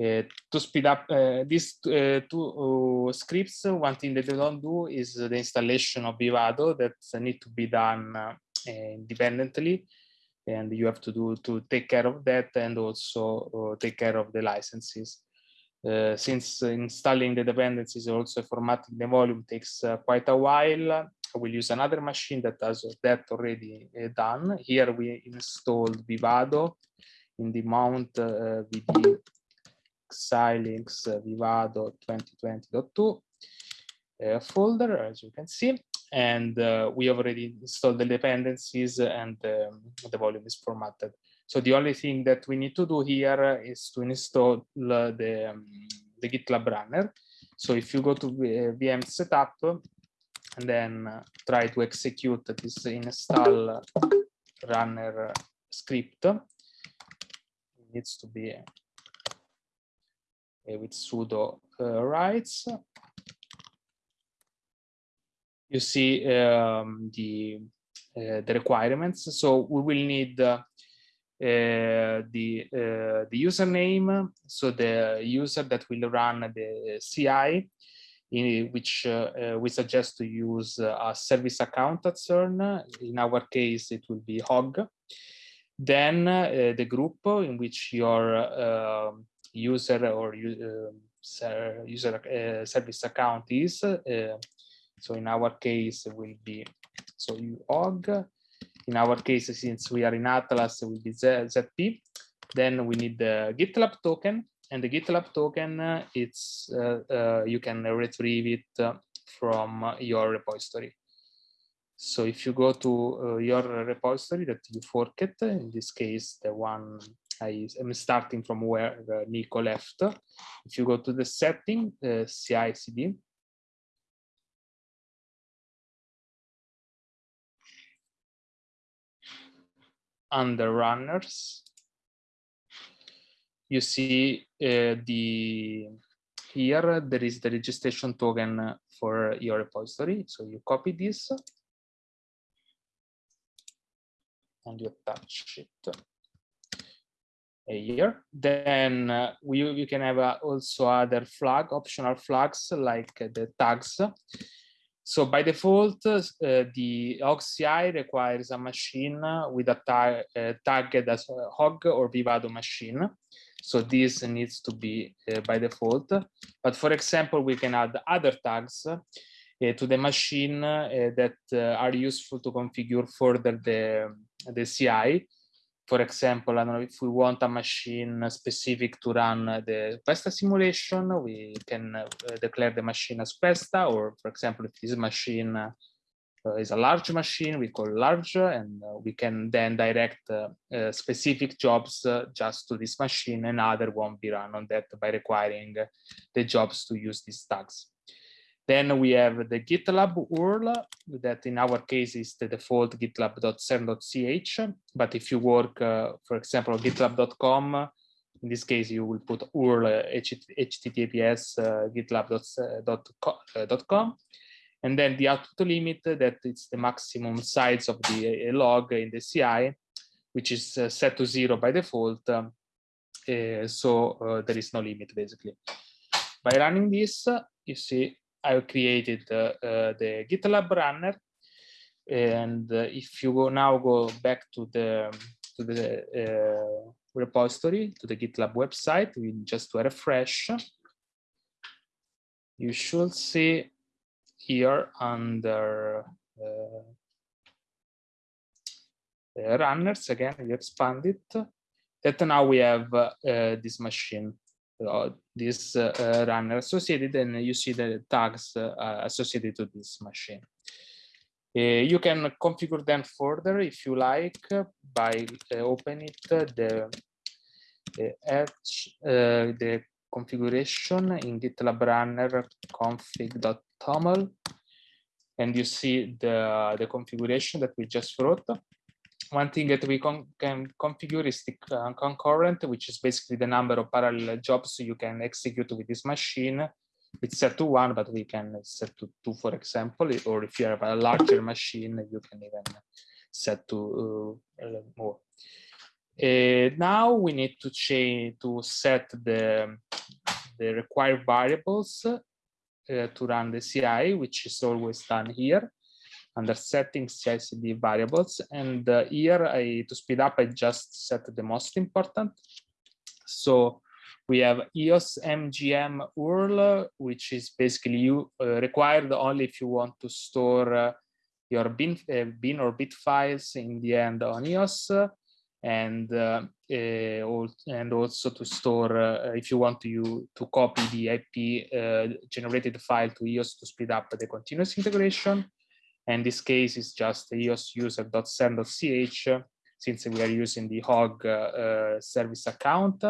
Uh, to speed up uh, these uh, two scripts, one thing that they don't do is the installation of Vivado that need to be done independently and you have to do to take care of that and also uh, take care of the licenses. Uh, since installing the dependencies also formatting the volume takes uh, quite a while, I will use another machine that has that already done. Here we installed Vivado in the mount VD xilinx vivado 2020.2 uh, folder, as you can see. And uh, we already installed the dependencies and um, the volume is formatted. So the only thing that we need to do here is to install the, um, the GitLab runner. So if you go to VM setup and then uh, try to execute this install runner script, it needs to be with sudo uh, rights. You see um, the uh, the requirements. So we will need uh, the uh, the username, so the user that will run the CI, in which uh, uh, we suggest to use a service account at CERN. In our case, it will be HOG. Then the group in which your user or uh, user uh, service account is. Uh, so in our case, it will be so UOG. In our case, since we are in Atlas, it will be ZP. Then we need the GitLab token, and the GitLab token, uh, it's uh, uh, you can retrieve it from your repository. So if you go to your repository that you forked, in this case, the one I am starting from where Nico left. If you go to the setting, uh, CI/CD, under runners, you see uh, the here there is the registration token for your repository. So you copy this and you attach it here. Then uh, we you can have uh, also other flag optional flags like the tags. So by default, uh, the HogCI requires a machine with a tag uh, tagged as a Hog or Vivado machine. So this needs to be uh, by default. But for example, we can add other tags uh, to the machine uh, that uh, are useful to configure further the, the CI. For example, I don't know if we want a machine specific to run the Questa simulation, we can uh, declare the machine as Questa, or for example, if this machine uh, is a large machine, we call large, and uh, we can then direct specific jobs just to this machine, and other won't be run on that by requiring the jobs to use these tags. Then we have the GitLab URL that in our case is the default gitlab.cern.ch. But if you work, uh, for example, on gitlab.com, in this case, you will put URL https uh, gitlab.com. And then the output limit that it's the maximum size of the uh, log in the CI, which is uh, set to zero by default. Um, uh, so uh, there is no limit basically. By running this, you see I've created uh, uh, the GitLab runner. And uh, if you go now go back to the to the repository, to the GitLab website, we just to refresh, you should see here under uh, runners again we expand it that now we have uh, this machine uh, Uh, this uh, uh, runner associated and you see the tags uh, uh associated to this machine. you can configure them further if you like by opening it the edge, the configuration in GitLab runner config.toml and you see the, the configuration that we just wrote one thing that we con can configure is the uh, concurrent, which is basically the number of parallel jobs you can execute with this machine. It's set to one, but we can set to two, for example, or if you have a larger machine, you can even set to uh, more. Uh, now we need to change to set the the required variables uh, to run the CI, which is always done here under settings CI/CD variables. And uh, here, I, to speed up, I just set the most important. So we have EOS MGM URL, which is basically you uh, required only if you want to store uh, your bin, uh, bin or bit files in the end on EOS. and uh, uh, and also to store if you want to you to copy the IP generated file to EOS to speed up the continuous integration and this case is just EOS user.cern.ch since we are using the hog uh, service account.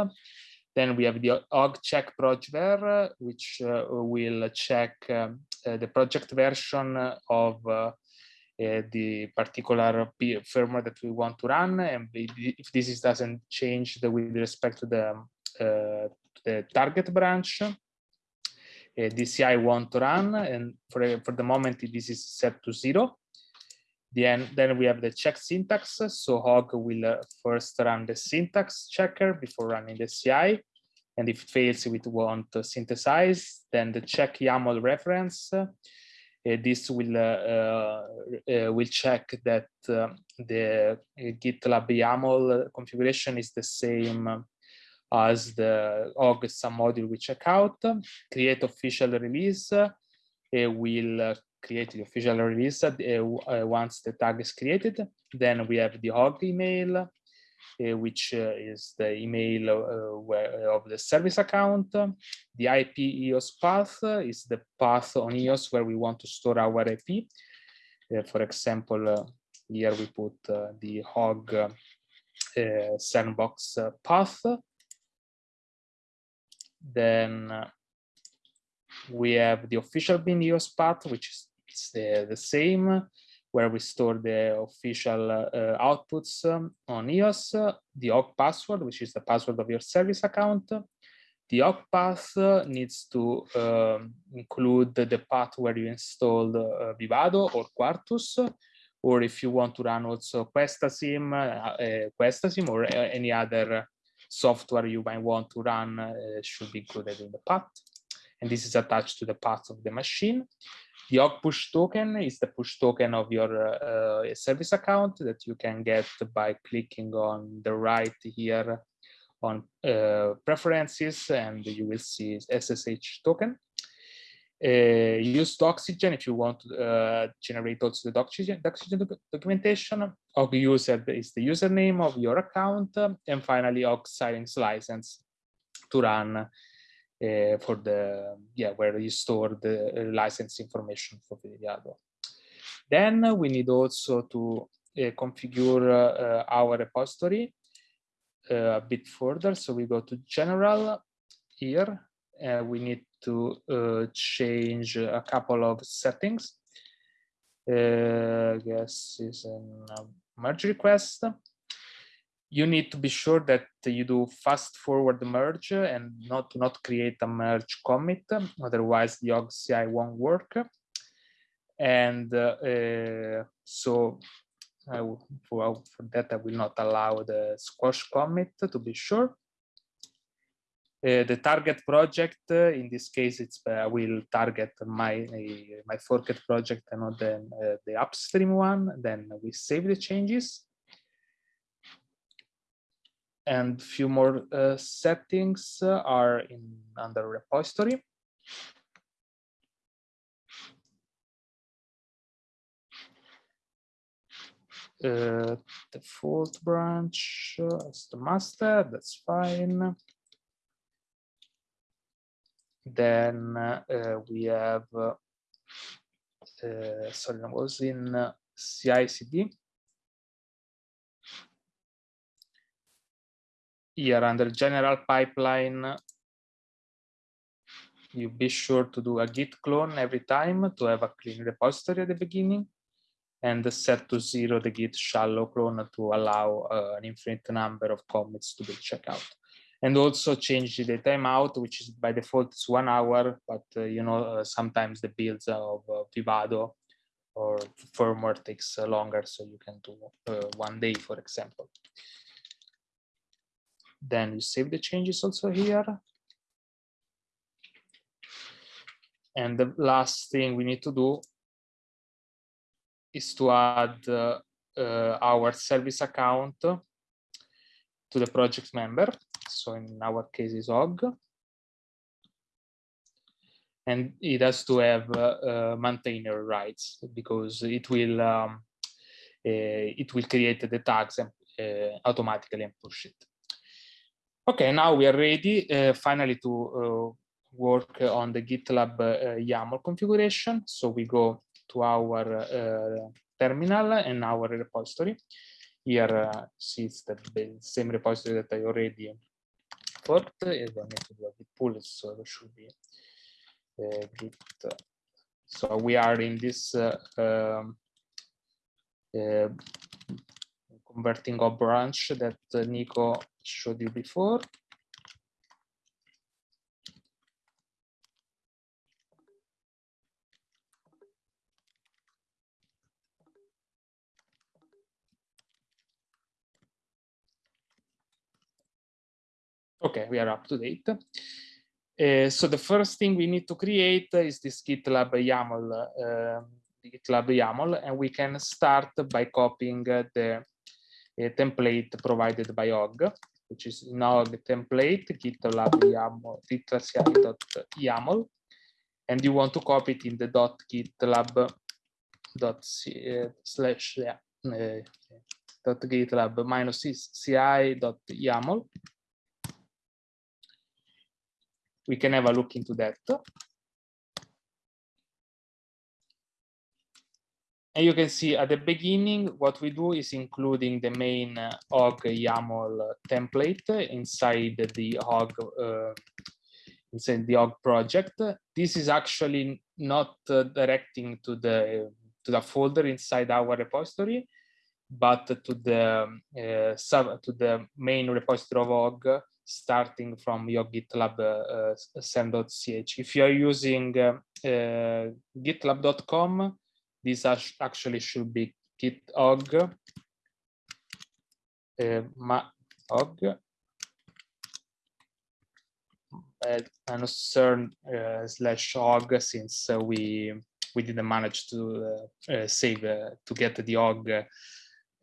Then we have the hog check projver, which uh, will check um, uh, the project version of uh, the particular firmware that we want to run. And if this is, doesn't change the, with respect to the, uh, the target branch, uh, DCI want to run, and for, for the moment this is set to zero. Then, then we have the check syntax. So Hog will uh, first run the syntax checker before running the CI. And if it fails, we want to synthesize. Then the check YAML reference. Uh, this will uh, uh, will check that uh, the GitLab YAML configuration is the same as the submodule we check out, create official release, uh, will uh, create the official release uh, uh, uh, once the tag is created. Then we have the hog email, uh, which is the email of the service account. The IP EOS path is the path on EOS where we want to store our IP. for example, here we put the hog sandbox path then uh, we have the official bin EOS path, which is the, the same. where we store the official uh, outputs um, on EOS, uh, the OG password, which is the password of your service account. The OG path uh, needs to um, include the path where you installed uh, Vivado or Quartus, or if you want to run also Questasim, uh, Questasim or any other software you might want to run should be included in the path. And this is attached to the path of the machine. The OG push token is the push token of your uh, service account that you can get by clicking on the right here on uh, preferences and you will see SSH token. Uh, use Doxygen if you want to uh, generate also the Doxygen, Doxygen documentation. OG user is the username of your account. and finally, OG Xilinx license to run uh, for the yeah where you store the license information for Vivado. Then we need also to uh, configure uh, our repository a bit further. So we go to general here, we need to change a couple of settings. I guess is a merge request. You need to be sure that you do fast forward merge and not not create a merge commit otherwise the ogci won't work. And uh, uh, so I will, for that i will not allow the squash commit to be sure uh, the target project uh, in this case it's uh, I will target my my forked project and not the, uh, the upstream one then we save the changes and few more uh, settings uh, are in under repository. Uh, default branch uh, as the master, that's fine. Then uh, we have, uh, sorry, I was in CI/CD. here under general pipeline, you be sure to do a git clone every time to have a clean repository at the beginning and set to zero the git shallow clone to allow uh, an infinite number of commits to be checked out. And also change the timeout, which is by default is one hour, but uh, you know uh, sometimes the builds of uh, Vivado or firmware takes uh, longer, so you can do uh, one day, for example. Then you save the changes also here. And the last thing we need to do is to add uh, our service account to the project member. So in our case is OG. And it has to have uh, uh maintainer rights because it will um, uh, it will create the tags and, uh, automatically and push it. Okay, now we are ready finally to work on the GitLab YAML configuration. So we go to our terminal and our repository. Here uh, see it's the, same repository that I already put. I don't need to do a git pull, so should be uh, git. So we are in this um, converting a branch that Nico showed you before. Okay, we are up to date. Uh, so the first thing we need to create is this GitLab YAML, uh, GitLab YAML, and we can start by copying the uh, template provided by OG which is now the template gitlab yaml gitlab.yaml and you want to copy it in the dot gitlab dot uh, slash yeah, uh, dot gitlab minus ci dot yaml we can have a look into that And you can see at the beginning, what we do is including the main uh, YAML template inside the OG, uh, inside the OG project. This is actually not uh, directing to the to the folder inside our repository, but to the uh, sub to the main repository of OG starting from your GitLab uh, cern.ch. If you are using uh, uh, gitlab.com, this actually should be git.og uh, ma og uh, concern uh, slash og since uh, we we didn't manage to uh, uh, save uh, to get the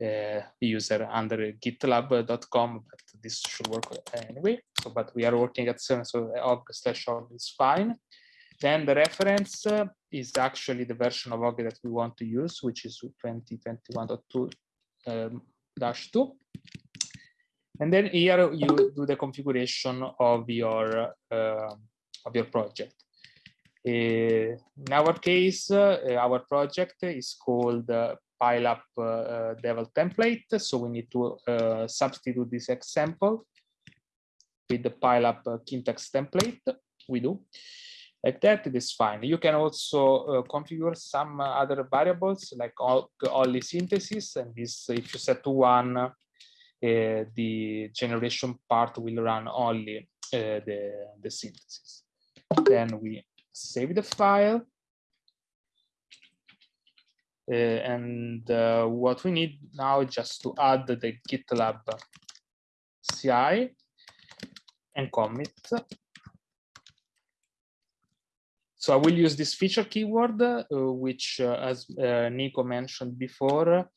og user under gitlab.com but this should work anyway. So but we are working at CERN so og slash og is fine. Then the reference is actually the version of og that we want to use which is 2021.2 um, dash 2 and then here you do the configuration of your uh, of your project. Uh, in our case, uh, our project is called uh, PileUp uh, Devel template. So we need to uh, substitute this example with the pile PileUp Kintex template. We do like that. It is fine. You can also configure some other variables like all, only synthesis, and this if you set to one uh, the generation part will run only uh, the, the synthesis. Then we save the file. Uh, and uh, what we need now is just to add the GitLab CI and commit. So I will use this feature keyword, uh, which, as Nico mentioned before,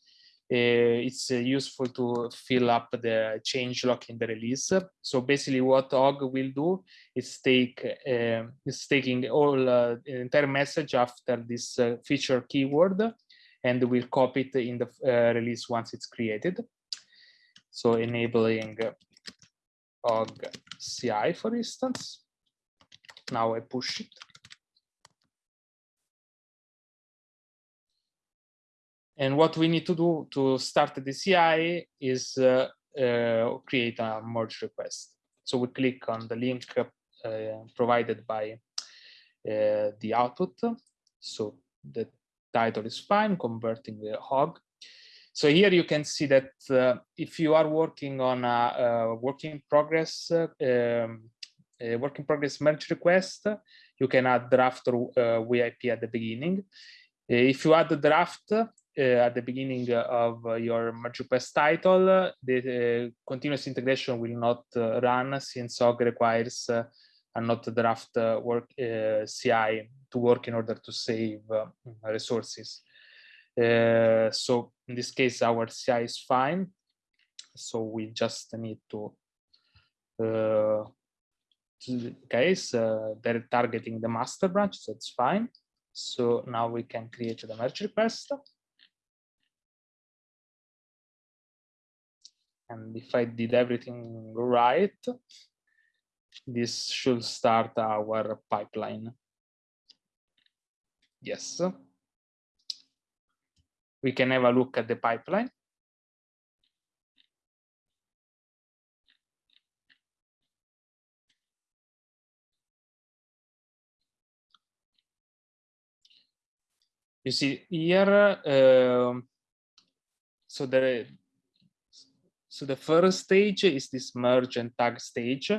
uh, it's uh, useful to fill up the change log in the release. So basically what Og will do is take uh, is taking all the entire message after this feature keyword and we'll copy it in the release once it's created. So enabling Og CI, for instance. Now I push it. And what we need to do to start the CI is uh, uh, create a merge request. So we click on the link uh, provided by uh, the output. So the title is fine, converting the hog. So here you can see that uh, if you are working on a, a work in progress, uh, um, a work in progress merge request, you can add draft or WIP at the beginning. if you add the draft, uh, at the beginning of your merge request title, the uh, continuous integration will not uh, run since OG requires a not draft uh, work uh, CI to work in order to save um, resources. Uh, so in this case, our CI is fine. So we just need to case uh, they're targeting the master branch so it's fine so now we can create the merge request And if I did everything right, this should start our pipeline. Yes. We can have a look at the pipeline. You see here, uh, so the so the first stage is this merge and tag stage,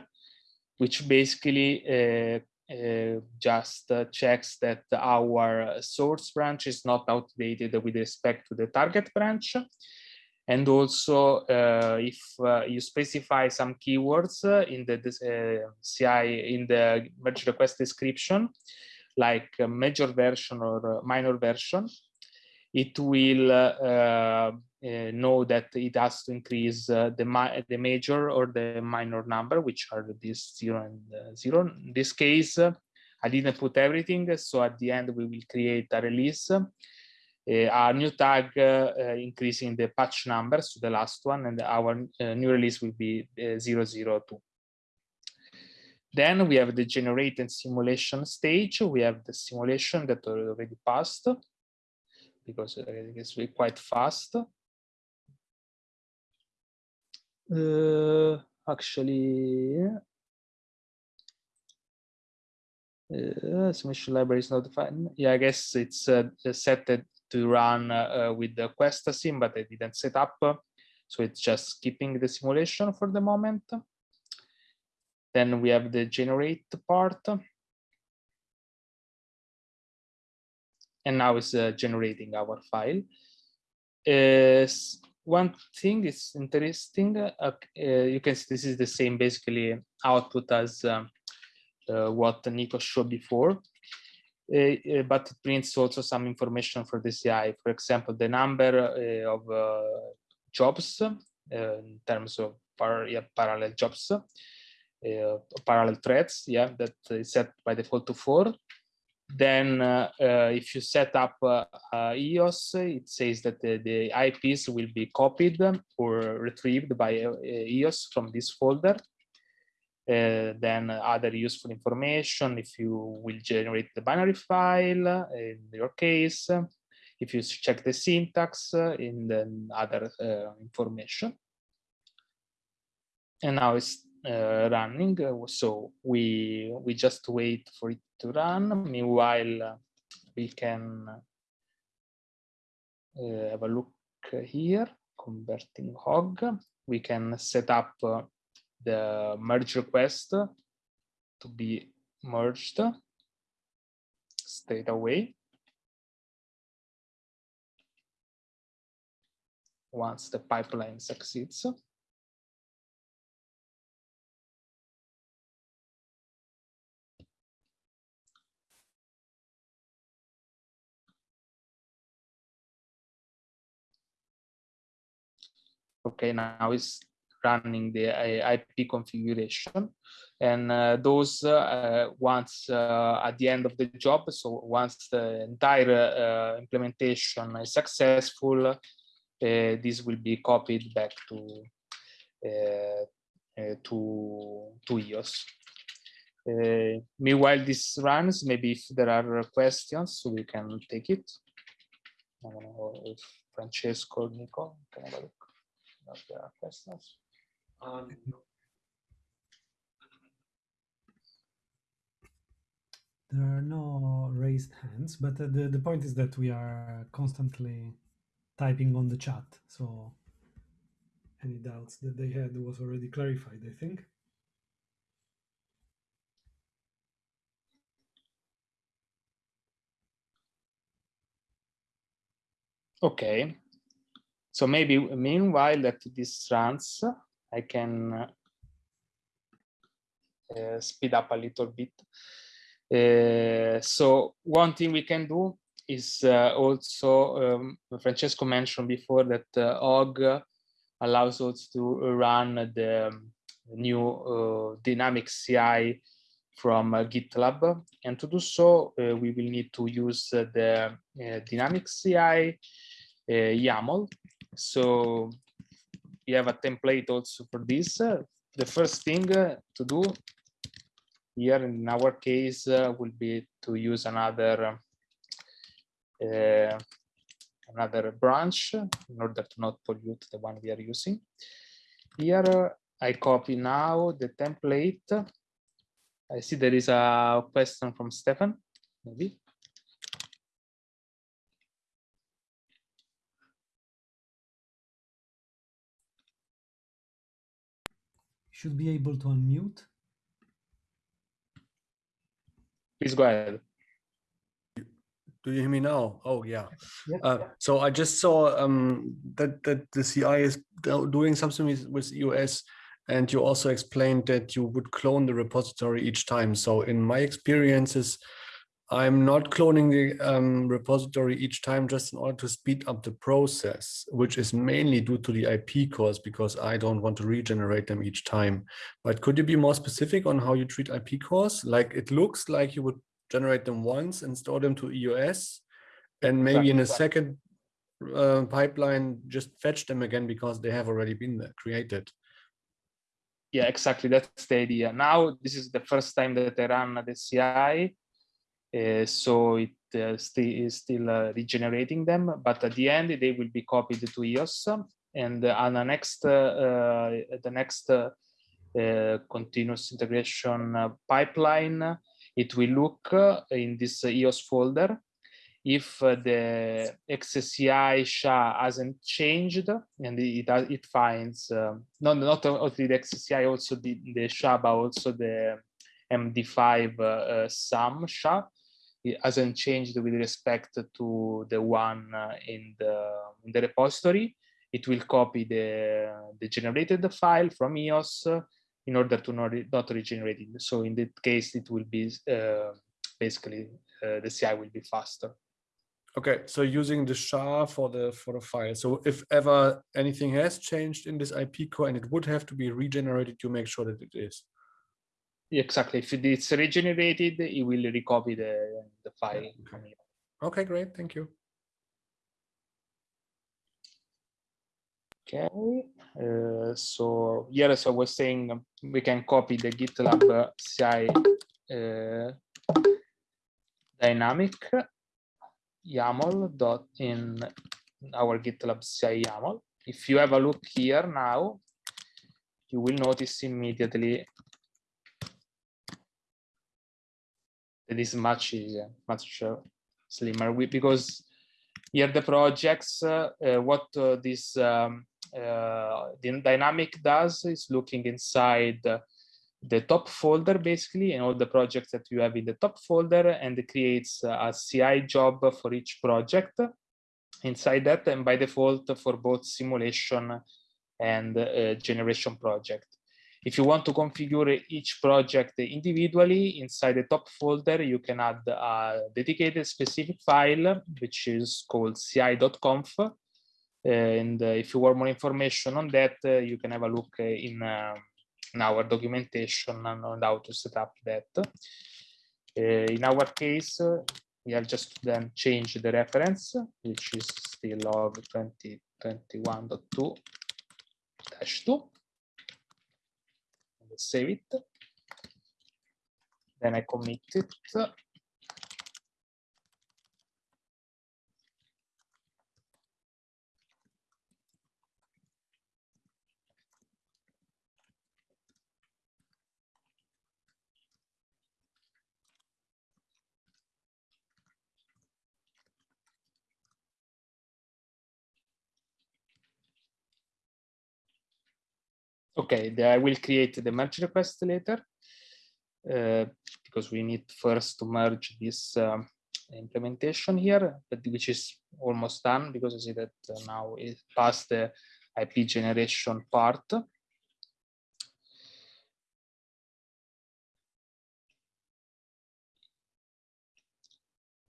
which basically uh, uh, just uh, checks that our source branch is not outdated with respect to the target branch. And also, uh, if uh, you specify some keywords uh, in the CI, in the merge request description, like major version or minor version, it will know that it has to increase uh, the, ma the major or the minor number, which are these zero and uh, zero. In this case, uh, I didn't put everything, so at the end we will create a release, uh, a new tag increasing the patch numbers to the last one, and our new release will be 002. Then we have the generate and simulation stage. We have the simulation that already passed because it's quite fast. Uh, actually, uh, simulation library is not defined. Yeah, I guess it's uh, set to run uh, with the Questasim, but I didn't set up. So it's just skipping the simulation for the moment. Then we have the generate part. And now it's uh, generating our file. Uh, one thing is interesting. Uh, uh, you can see this is the same basically output as um, uh, what Nico showed before. Uh, but it prints also some information for the CI. For example, the number of jobs in terms of par yeah, parallel jobs, parallel threads, yeah, that is set by default to four then uh, uh, if you set up uh, EOS, it says that the, the, IPs will be copied or retrieved by EOS from this folder. then other useful information, if you will generate the binary file, in your case, if you check the syntax, in the other information. And now it's uh, running. So we we just wait for it to run. Meanwhile, we can uh, have a look here, converting hog. We can set up uh, the merge request to be merged straight away. Once the pipeline succeeds. Okay now it's running the uh, IP configuration. And uh, those uh, once uh, at the end of the job so once the entire uh, implementation is successful uh, this will be copied back to to to EOS meanwhile this runs maybe if there are questions we can take it. If Francesco Nico can have a there are questions. Um, there are no raised hands, but uh, the, the point is that we are constantly typing on the chat. So any doubts that they had was already clarified, I think. Okay, so maybe meanwhile that this runs, I can uh, speed up a little bit. Uh, so one thing we can do is uh, also, um, Francesco mentioned before that uh, OG allows us to run the new uh, dynamic CI from uh, GitLab. And to do so, uh, we will need to use the dynamic CI YAML so we have a template also for this. Uh, the first thing uh, to do here in our case uh, will be to use another another branch in order to not pollute the one we are using. Here I copy now the template. I see there is a question from Stefan, maybe. Should be able to unmute. Please go ahead. Do you hear me now? Oh, yeah. Yeah. Uh, so I just saw um, that, that the CI is doing something with, with EOS and you also explained that you would clone the repository each time. So in my experiences, I'm not cloning the um, repository each time just in order to speed up the process, which is mainly due to the IP cores because I don't want to regenerate them each time. But could you be more specific on how you treat IP cores? Like it looks like you would generate them once and store them to EOS and maybe in a second uh, pipeline just fetch them again because they have already been created. Yeah, exactly. That's the idea. Now, this is the first time that I run the CI uh, so it uh, is still uh, regenerating them, but at the end they will be copied to EOS, and on the next the next continuous integration pipeline, it will look in this EOS folder. If the XCI SHA hasn't changed and it it finds not not only the XCI also the the SHA but also the MD5 uh, uh, sum SHA it hasn't changed with respect to the one uh, in the in the repository. It will copy the the generated file from EOS uh, in order to not, not regenerate it. So in that case, it will be uh, basically uh, the CI will be faster. Okay, so using the SHA for the for the file. So if ever anything has changed in this IP core and it would have to be regenerated, you make sure that it is. Exactly. If it's regenerated, it will recopy the, the file. from here. Okay, great. Thank you. Okay. Uh, so here, as I was saying, um, we can copy the GitLab uh, CI uh, dynamic YAML dot in our GitLab CI YAML. If you have a look here now, you will notice immediately that is much easier, much slimmer we, because here the projects, uh, uh, what uh, this um, the dynamic does is looking inside the top folder basically and all the projects that you have in the top folder and it creates a CI job for each project inside that and by default for both simulation and uh, generation project. If you want to configure each project individually inside the top folder, you can add a dedicated specific file, which is called ci.conf. And uh, if you want more information on that, uh, you can have a look uh, in, in our documentation on how to set up that. In our case, we have just then changed the reference, which is still log 2021.2 dash 2 save it. Then I commit it. Okay, I will create the merge request later uh, because we need first to merge this um, implementation here, but which is almost done because I see that uh, now it passed the IP generation part.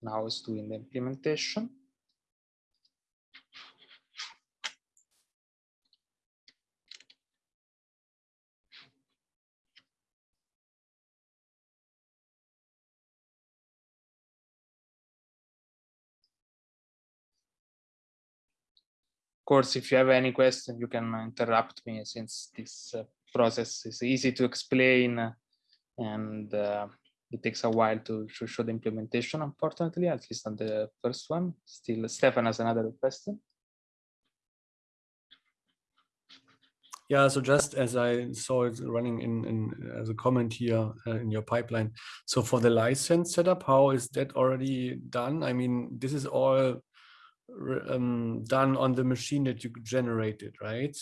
Now it's doing the implementation. Course, if you have any question, you can interrupt me since this uh, process is easy to explain uh, and uh, it takes a while to, to show the implementation, unfortunately, at least on the first one. Still, Stefan has another question. Yeah, so just as I saw it running in, in as a comment here uh, in your pipeline. So for the license setup, how is that already done? I mean, this is all um, done on the machine that you generated, right?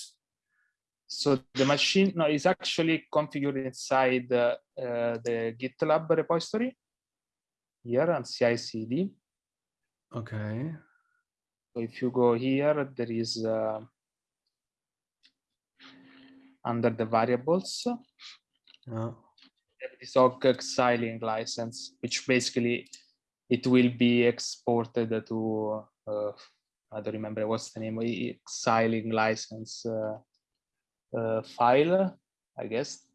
So the machine no, is actually configured inside uh, uh, the GitLab repository here on CI/CD. Okay. So if you go here, there is uh, under the variables Yeah. this OG Xilinx license, which basically it will be exported to uh, I don't remember what's the name Xilinx license uh, uh, file, I guess.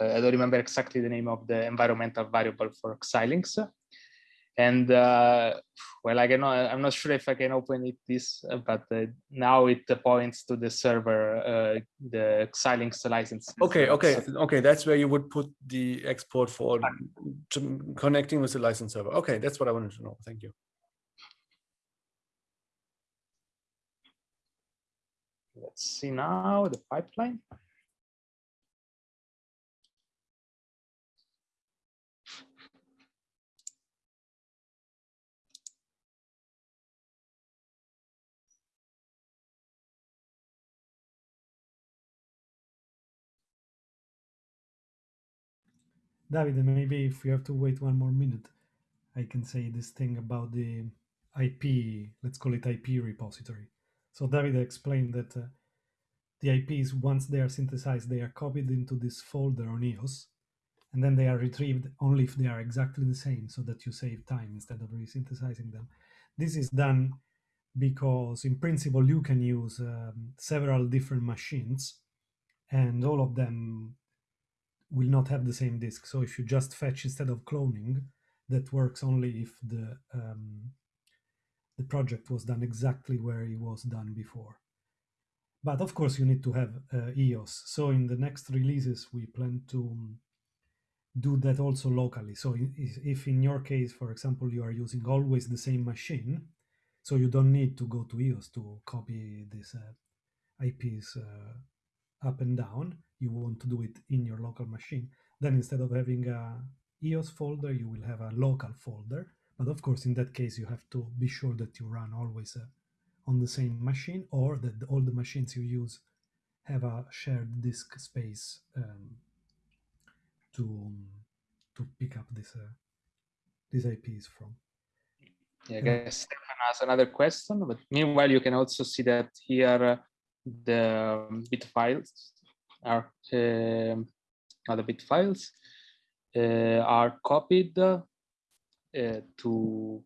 I don't remember exactly the name of the environmental variable for Xilinx. And uh, well, I cannot, I'm not sure if I can open it this, uh, but uh, now it points to the server, uh, the Xilinx license. Okay, okay, So- okay. That's where you would put the export for to connecting with the license server. Okay, that's what I wanted to know. Thank you. Let's see now the pipeline. David, maybe if we have to wait one more minute, I can say this thing about the IP, let's call it IP repository. So David explained that uh, the IPs, once they are synthesized, they are copied into this folder on EOS, and then they are retrieved only if they are exactly the same, so that you save time instead of resynthesizing them. This is done because, in principle, you can use um, several different machines, and all of them will not have the same disk. So if you just fetch instead of cloning, that works only if the um, the project was done exactly where it was done before. But of course, you need to have uh, EOS. So in the next releases, we plan to um, do that also locally. So if in your case, for example, you are using always the same machine, so you don't need to go to EOS to copy these uh, IPs uh, up and down. You want to do it in your local machine. Then instead of having a EOS folder, you will have a local folder. But of course, in that case, you have to be sure that you run always uh, on the same machine or that all the machines you use have a shared disk space um, to to pick up this uh, these IPs from. Yeah, I guess Stefan has another question, but meanwhile, you can also see that here uh, the bit files are uh, other bit files uh, are copied to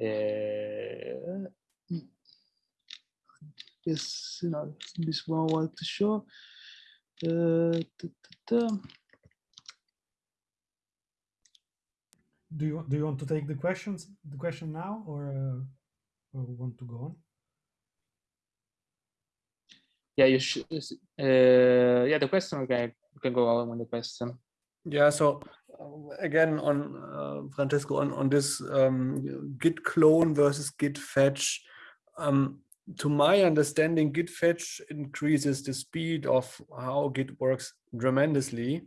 uh, yes, you know, this one I want to show. Uh, ta, ta, ta. Do you do you want to take the questions the question now or, uh, or want to go on? Yeah, you should. Uh, yeah, the question. Okay, you can go on with the question. Yeah, so again on uh, Francesco on on this um, git clone versus git fetch. Um, to my understanding, git fetch increases the speed of how git works tremendously.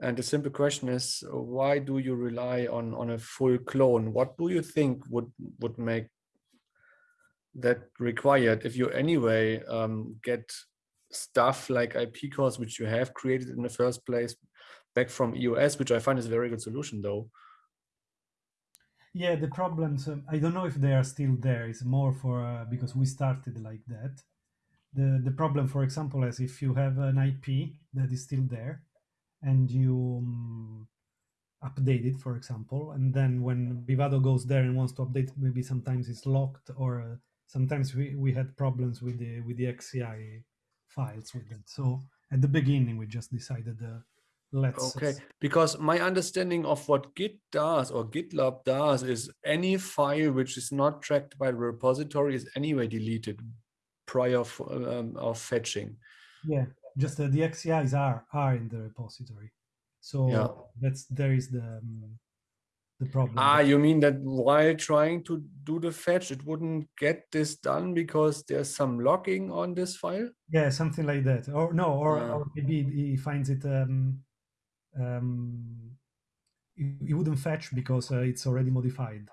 And the simple question is, why do you rely on on a full clone? What do you think would would make that required if you anyway um, get stuff like IP cores which you have created in the first place back from EOS, which I find is a very good solution though. Yeah, the problems, um, I don't know if they are still there. It's more for, uh, because we started like that. The, the problem, for example, is if you have an IP that is still there and you um, update it, for example, and then when Vivado goes there and wants to update, maybe sometimes it's locked or uh, sometimes we, we had problems with the with the XCI files with it. So at the beginning, we just decided uh, let's Okay, because my understanding of what Git does or GitLab does is any file which is not tracked by the repository is anyway deleted prior um, of fetching. yeah, just uh, the XCIs are are in the repository. So Yeah. that's there is the um, the problem. Ah, you mean that while trying to do the fetch, it wouldn't get this done because there's some logging on this file? Yeah, something like that. Or no, or, Ah. or maybe he finds it. Um, um, he, he wouldn't fetch because uh, it's already modified.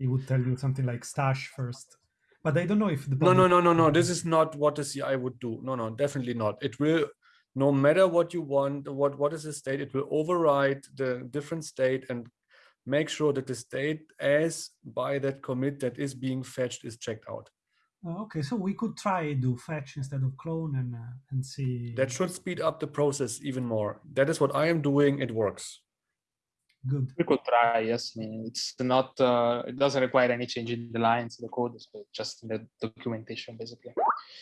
It would tell you something like stash first. But I don't know if the No, no, no, no, no. This is not what the CI would do. No, no, definitely not. It will, no matter what you want, what what is the state, it will override the different state and make sure that the state as by that commit that is being fetched is checked out. Uh, okay, so we could try do fetch instead of clone and uh, and see. That should speed up the process even more. That is what I am doing. It works. good. We could try, yes. I mean, it's not, uh, it doesn't require any change in the lines, the code, but just in the documentation, basically.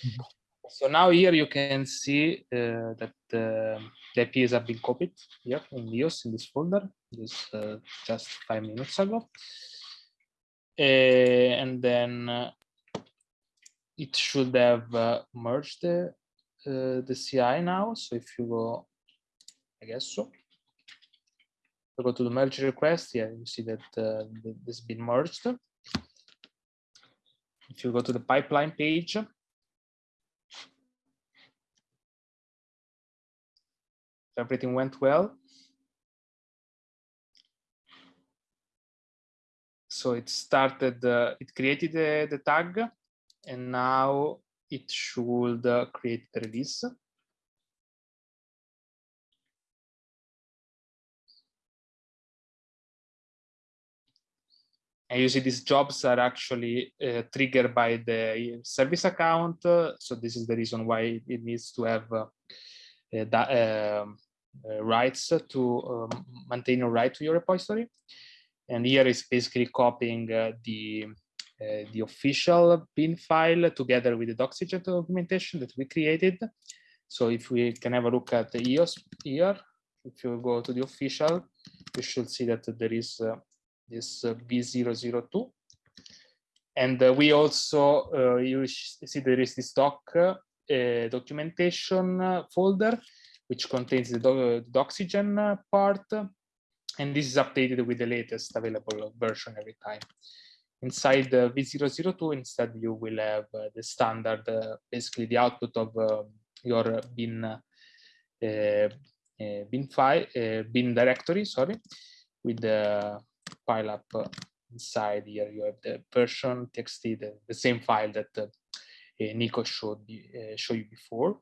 Mhm. So now here you can see uh, that uh, the IPs have been copied here in EOS in this folder, this uh, just five minutes ago. Uh, and then uh, it should have uh, merged the, uh, the CI now. So if you go, I guess so. You go to the merge request, yeah, you see that uh, th- this has been merged. If you go to the pipeline page, everything went well. So it started, uh, it created the, the tag, and now it should uh, create the release. And you see these jobs are actually uh, triggered by the service account. so this is the reason why it needs to have uh, uh that, um, uh, rights to um, maintain a right to your repository. And here is basically copying uh, the the official bin file together with the Doxygen documentation that we created. So if we can have a look at the EOS here, if you go to the official, you should see that there is uh, this uh, V002. And uh, we also, uh, you see there is this doc uh, documentation folder, which contains the, do the Doxygen part. And this is updated with the latest available version every time. Inside the V002, instead, you will have uh, the standard, uh, basically the output of uh, your bin bin file, bin directory, sorry, with the pile up inside here. You have the version txt, the, the same file that uh, Nico showed uh, show you before.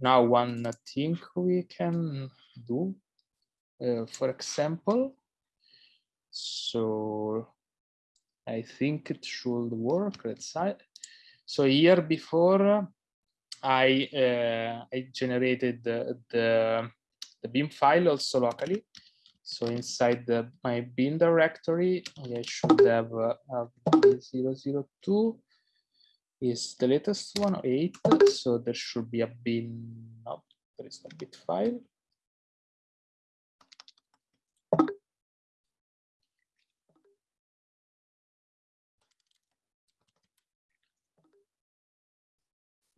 Now, one thing we can do, uh, for example, so I think it should work. Let's see. So here before I uh, I generated the, the, the bin file also locally. So inside the, my bin directory, I should have uh, a 002 is the latest one, 8. So there should be a bin, no, there is a bit file.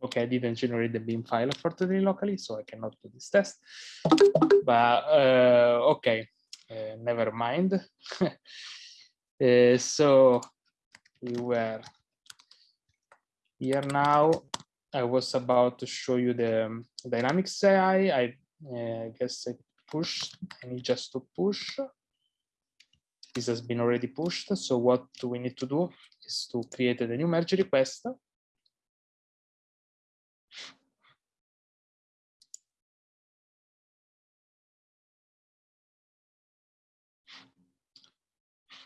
Okay, I didn't generate the bin file unfortunately locally, so I cannot do this test. But uh, okay, uh, never mind. uh, (laughs) so we were here now. I was about to show you the um, Dynamic CI. I guess I push. I need just to push. This has been already pushed. So what we need to do is to create a new merge request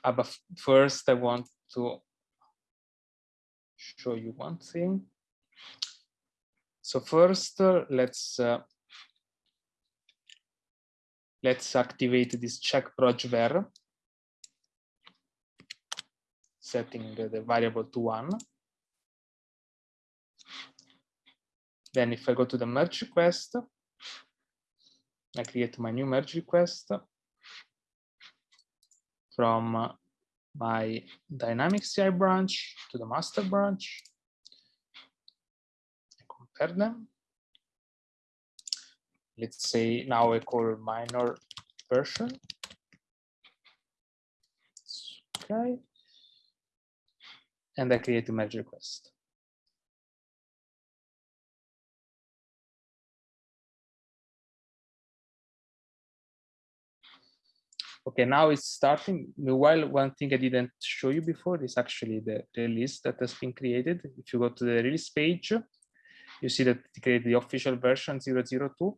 Uh, but first, I want to show you one thing. So first, uh, let's uh, let's activate this check proj var, setting the, the variable to one. Then if I go to the merge request, I create my new merge request from my dynamic CI branch to the master branch. I compare them. Let's say now I call minor version. Okay. And I create a merge request. Okay, now it's starting. Meanwhile, one thing I didn't show you before is actually the release that has been created. If you go to the release page, you see that it created the official version 002.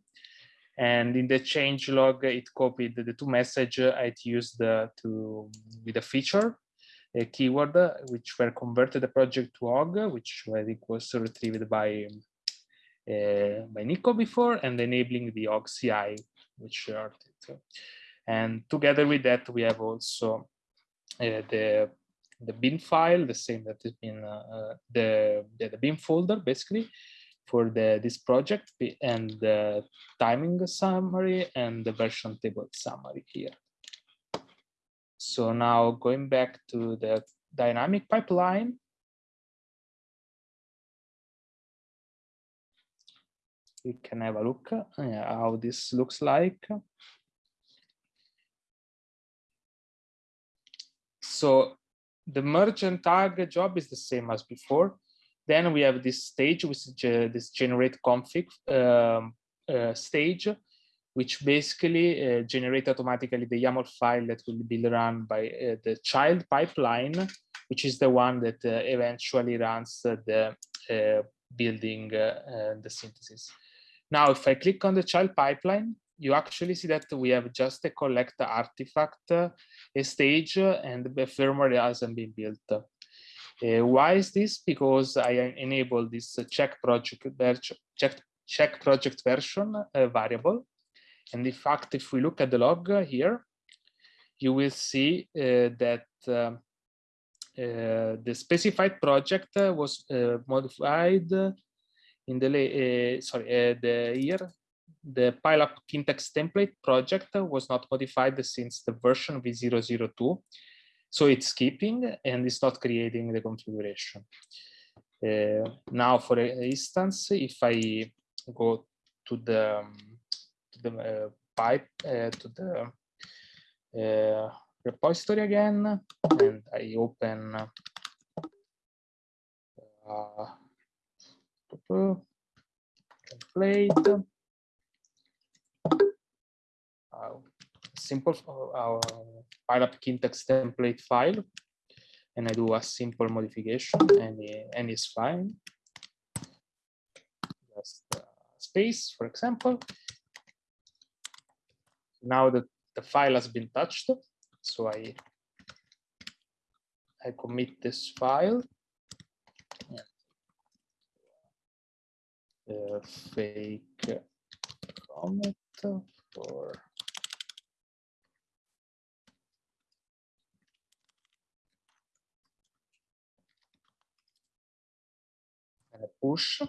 And in the change log, it copied the two message I used uh, to with a feature, a keyword, which were converted the project to Hog, which I think was retrieved by uh, by Nico before, and enabling the Hog CI, which are and together with that, we have also uh, the the bin file, the same that has been uh, uh, the, the, the bin folder basically for the this project and the timing summary and the version table summary here. So now going back to the dynamic pipeline. We can have a look uh, how this looks like. So the merchant target job is the same as before. Then we have this stage, which is uh, this generate config um, uh, stage, which basically uh, generate automatically the YAML file that will be run by uh, the child pipeline, which is the one that uh, eventually runs the uh, building the synthesis. Now, if I click on the child pipeline, you actually see that we have just a collect artifact, a stage, and the firmware hasn't been built. Uh, why is this? Because I enable this check project check check project version uh, variable, and in fact, if we look at the log here, you will see uh, that um, uh, the specified project was uh, modified in the sorry the year the PyLab Kintex template project was not modified since the version v002 so it's skipping and it's not creating the configuration. Uh, now for instance if i go to the to the uh, pipe uh, to the repository again and I open uh, template uh, simple our PyLab Kintex template file and I do a simple modification and, and it's fine. Just uh, space, for example. Now that the file has been touched, so I I commit this file. Uh, fake commit for push.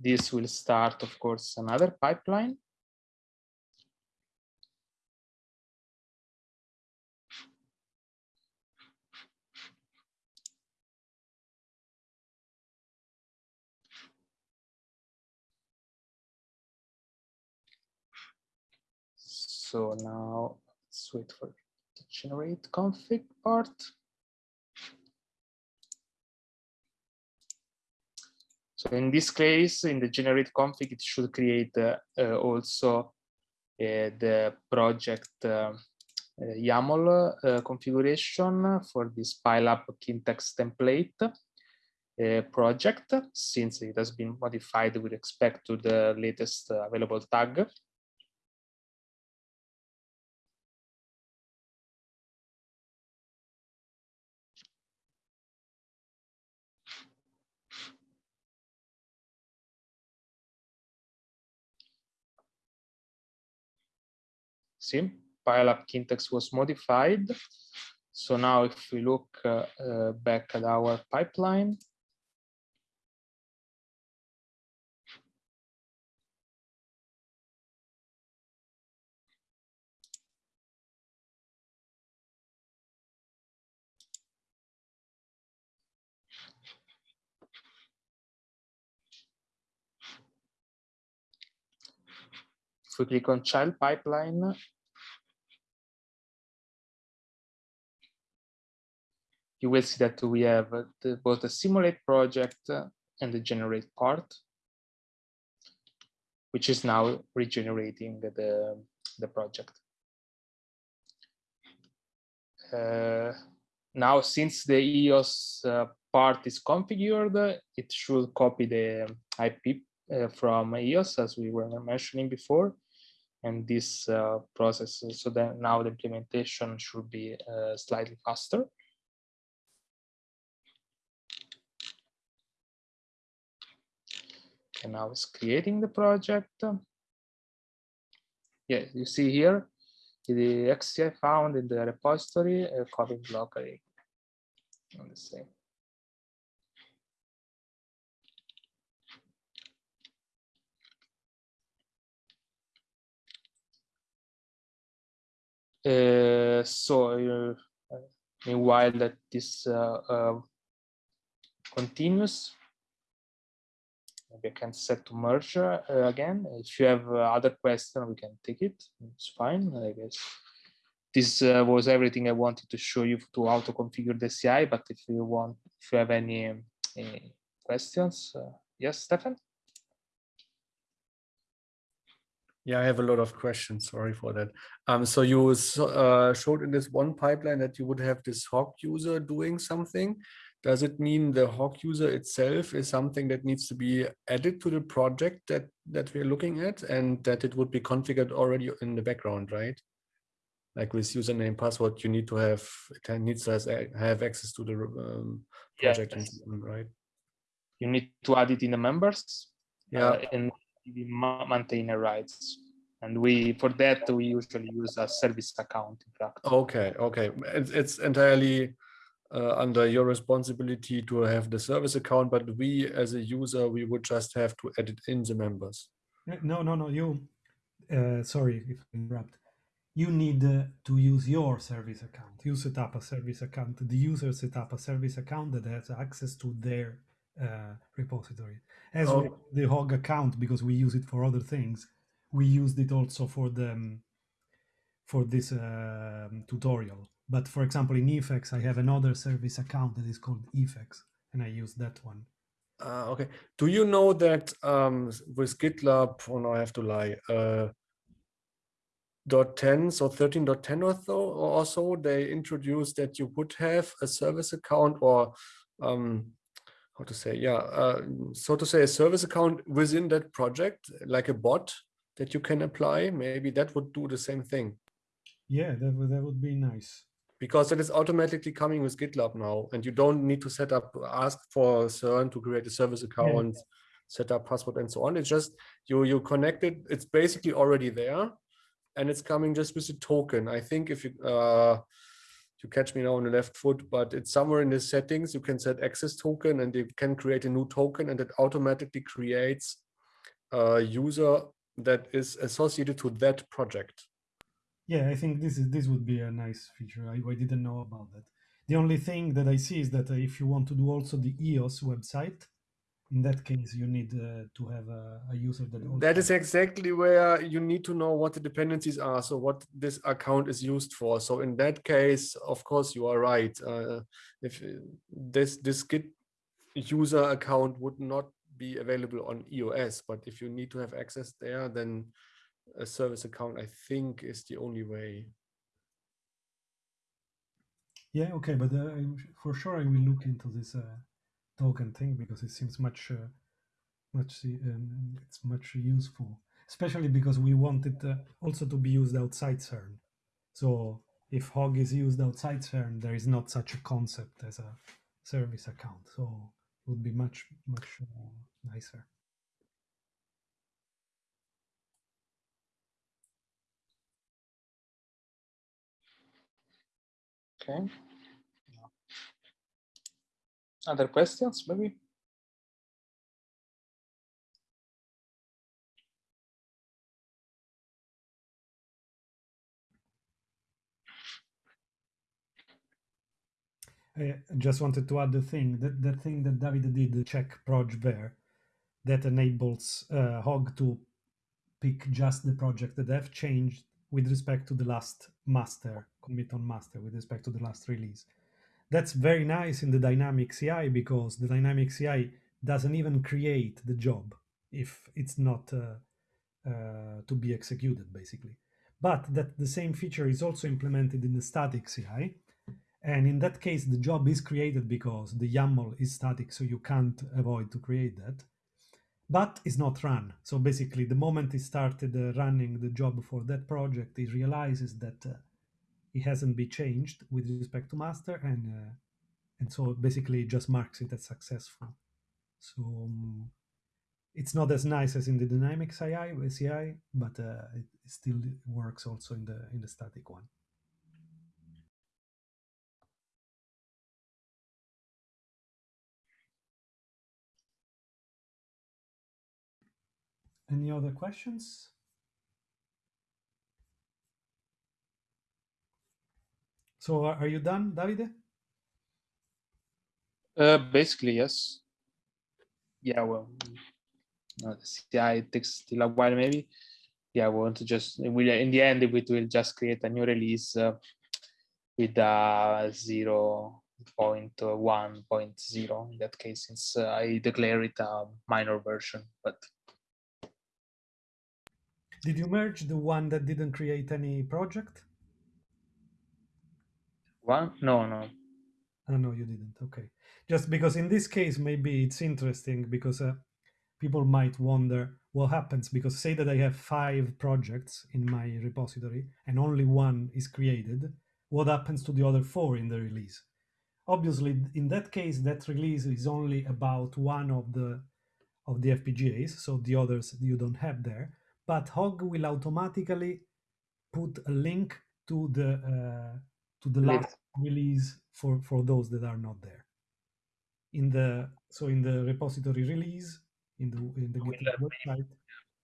This will start, of course, another pipeline. So now let's wait for the generate config part. So in this case, in the generate config, it should create uh, uh, also uh, the project uh, uh, YAML uh, configuration for this PyLab Kintex template project, since it has been modified with respect to the latest available tag. See, pile-up Kintex was modified. So now if we look uh, uh, back at our pipeline, if we click on child pipeline, you will see that we have the, both the simulate project and the generate part, which is now regenerating the, the project. Uh, now, since the EOS uh, part is configured, it should copy the IP uh, from EOS, as we were mentioning before, and this uh, process. So then now the implementation should be uh, slightly faster. And now it's creating the project. Yeah, you see here the XCI found in the repository uh, copying locally on the same. Uh, so uh, meanwhile that this uh, continues, I can set to merge uh, again. If you have uh, other question, we can take it. It's fine, I guess. This uh, was everything I wanted to show you to how to configure the CI. But if you want, if you have any, any questions, yes, Stefan. Yeah, I have a lot of questions. Sorry for that. Um, so you uh, showed in this one pipeline that you would have this Hog user doing something. Does it mean the Hog user itself is something that needs to be added to the project that, that we're looking at and that it would be configured already in the background, right? Like with username, password, you need to have, it needs to has, have access to the um, project, Yes. right? You need to add it in the members Yeah. uh, and the ma- maintainer rights. And we, for that, we usually use a service account, in fact. Okay, okay. It's, it's entirely uh, under your responsibility to have the service account, but we as a user, we would just have to edit in the members. No, no, no. You, uh, sorry if I interrupt. You need uh, to use your service account. You set up a service account. The user set up a service account that has access to their uh, repository. As Oh. the Hog account, because we use it for other things, we used it also for the um, for this um, tutorial. But for example, in eFEX, I have another service account that is called eFEX, and I use that one. Uh, okay. Do you know that um, with GitLab, oh no, I have to lie, uh, dot 10, so 13.10 or so, or so, they introduced that you would have a service account or um, how to say, yeah, uh, so to say a service account within that project, like a bot that you can apply. Maybe that would do the same thing Yeah, that would, that would be nice. Because it is automatically coming with GitLab now, and you don't need to set up, ask for CERN to create a service account, set up password and so on. It's just you you connect it. It's basically already there, and it's coming just with a token. I think if you uh, you catch me now on the left foot, but it's somewhere in the settings. You can set access token, and you can create a new token, and it automatically creates a user that is associated to that project. Yeah, I think this is this would be a nice feature. I, I didn't know about that. The only thing that I see is that uh, if you want to do also the EOS website, in that case you need uh, to have a, a user that That is exactly where you need to know what the dependencies are. So what this account is used for. So in that case, of course, you are right. Uh, if uh, this this Git user account would not be available on EOS, but if you need to have access there, then a service account, I think, is the only way. Yeah, okay, but uh, for sure I will look into this uh, token thing because it seems much, uh, much, um, it's much useful, especially because we want it uh, also to be used outside CERN. So if Hog is used outside CERN, there is not such a concept as a service account. So it would be much, much uh, nicer. Okay. Other questions, maybe? I just wanted to add the thing that the thing that David did, the check proj ver, that enables uh, Hog to pick just the project that have changed with respect to the last master commit on master with respect to the last release. That's very nice in the dynamic CI because the dynamic CI doesn't even create the job if it's not uh, uh, to be executed basically. But that the same feature is also implemented in the static CI. And in that case, the job is created because the YAML is static, so you can't avoid to create that. But it's not run. So basically, the moment he started uh, running the job for that project, he realizes that uh, it hasn't been changed with respect to master, and uh, and so basically just marks it as successful. So um, it's not as nice as in the dynamic CI, CI but uh, it still works also in the in the static one. Any other questions? So are, you done, Davide? Uh, basically, yes. Yeah, well, the CI takes still a while, maybe. Yeah, we want to just, we, in the end, we will just create a new release uh, with a 0 0.1.0 in that case, since uh, I declare it a minor version, but Did you merge the one that didn't create any project? one, no, no. Oh, no, you didn't. Okay. just because in this case maybe it's interesting because uh, people might wonder what happens because say that I have five projects in my repository and only one is created, what happens to the other four in the release? Obviously, in that case, that release is only about one of the of the FPGAs, so the others you don't have there. But Hog will automatically put a link to the uh, to the last release for for those that are not there. In the so in the repository release in the in the GitHub website,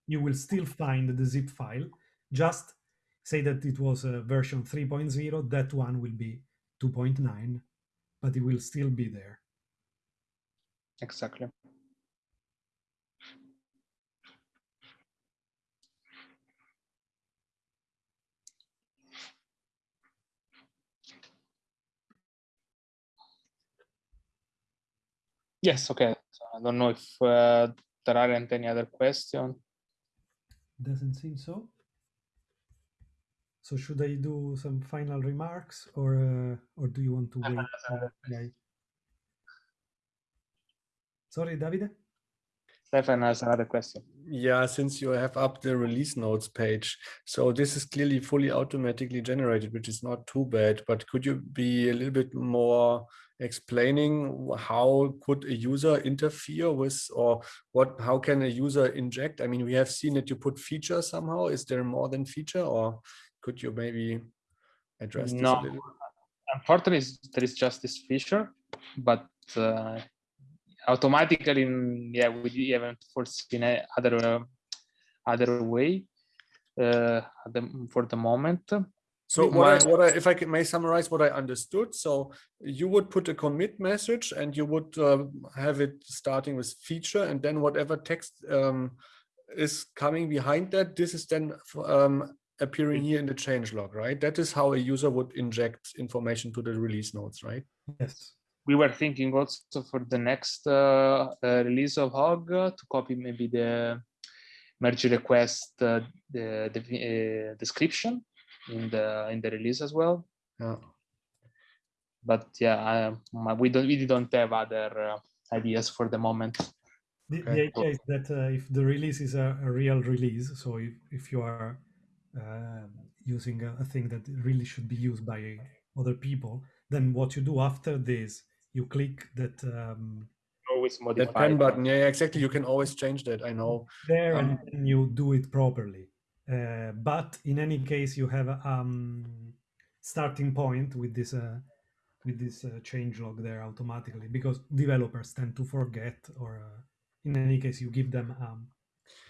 you will still find the zip file. Just say that it was a version 3.0. That one will be 2.9, but it will still be there. Exactly. Yes, okay. So I don't know if uh, there aren't any other questions. Doesn't seem so. So should I do some final remarks or uh, or do you want to wait? for Sorry, Davide? Stefan has another question. Yeah, since you have up the release notes page, so this is clearly fully automatically generated, which is not too bad. But could you be a little bit more explaining how could a user interfere with, or what? How can a user inject? I mean, we have seen that you put feature somehow. Is there more than feature, or could you maybe address No. little? Unfortunately, there is just this feature, but uh, automatically, mm, yeah, we haven't foreseen a other uh, other way uh, at the, for the moment. So what I, what I, if I can, may summarize what I understood, so you would put a commit message and you would uh, have it starting with feature and then whatever text um, is coming behind that, this is then um, appearing here in the change log, right? That is how a user would inject information to the release notes, right? Yes. we were thinking also for the next uh, uh, release of Hog uh, to copy maybe the merge request uh, the, the uh, description in the in the release as well. Yeah. But yeah, um, we don't we don't have other uh, ideas for the moment. The, the Okay. idea is that uh, if the release is a, a real release, so if, if you are uh, using a, a thing that really should be used by other people, then what you do after this, you click that um, Always That pen button, yeah, yeah, exactly. You can always change that, I know. there and Um, then you do it properly. Uh, but in any case, you have a um, starting point with this uh, with this uh, change log there automatically because developers tend to forget or uh, in any case you give them um,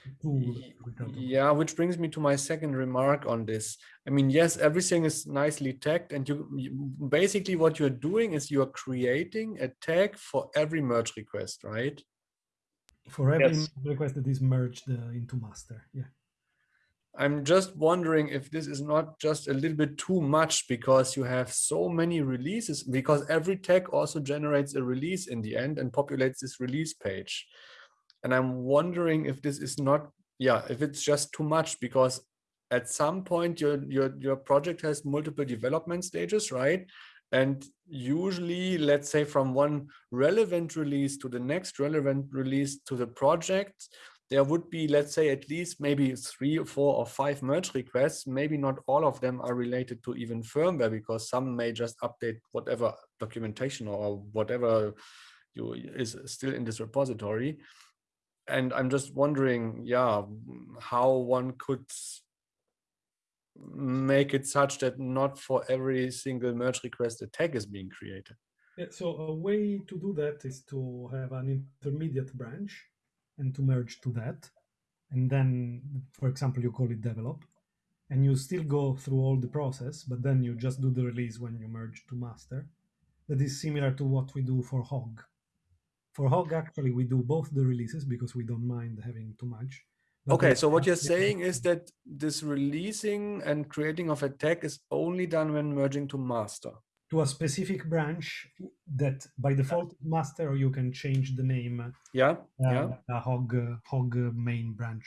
a tool Ye- to do it automatically. Yeah, which brings me to my second remark on this. I mean, yes, everything is nicely tagged, and you, you basically what you're doing is you are creating a tag for every merge request, right? for every Yes. request that is merged uh, into master. Yeah. I'm just wondering if this is not just a little bit too much because you have so many releases, because every tag also generates a release in the end and populates this release page. And I'm wondering if this is not, yeah, if it's just too much because at some point your your your project has multiple development stages, right? And usually, let's say from one relevant release to the next relevant release to the project, there would be, let's say, at least maybe three or four or five merge requests. Maybe not all of them are related to even firmware because some may just update whatever documentation or whatever you is still in this repository. And I'm just wondering, yeah, how one could make it such that not for every single merge request a tag is being created. Yeah, so a way to do that is to have an intermediate branch and to merge to that. And then, for example, you call it develop and you still go through all the process, but then you just do the release when you merge to master. That is similar to what we do for Hog. For Hog, actually, we do both the releases because we don't mind having too much. but Okay, so what you're saying is that this releasing and creating of a tag is only done when merging to master. To a specific branch that by default master, or you can change the name uh, Yeah, yeah, a hog uh, hog main branch.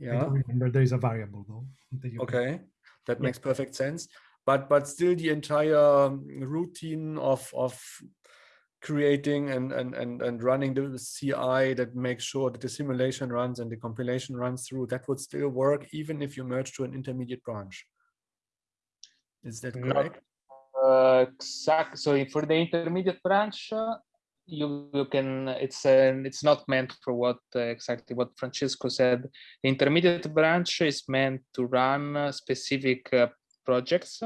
I yeah. don't remember there is a variable though. that you can- Okay, that Yeah. makes perfect sense. But but still, the entire um, routine of of creating and, and, and, and running the CI that makes sure that the simulation runs and the compilation runs through, that would still work even if you merge to an intermediate branch. Is that correct? Uh, exact. So for the intermediate branch, uh, you, you can. It's uh, it's not meant for what uh, exactly what Francesco said. The intermediate branch is meant to run uh, specific uh, projects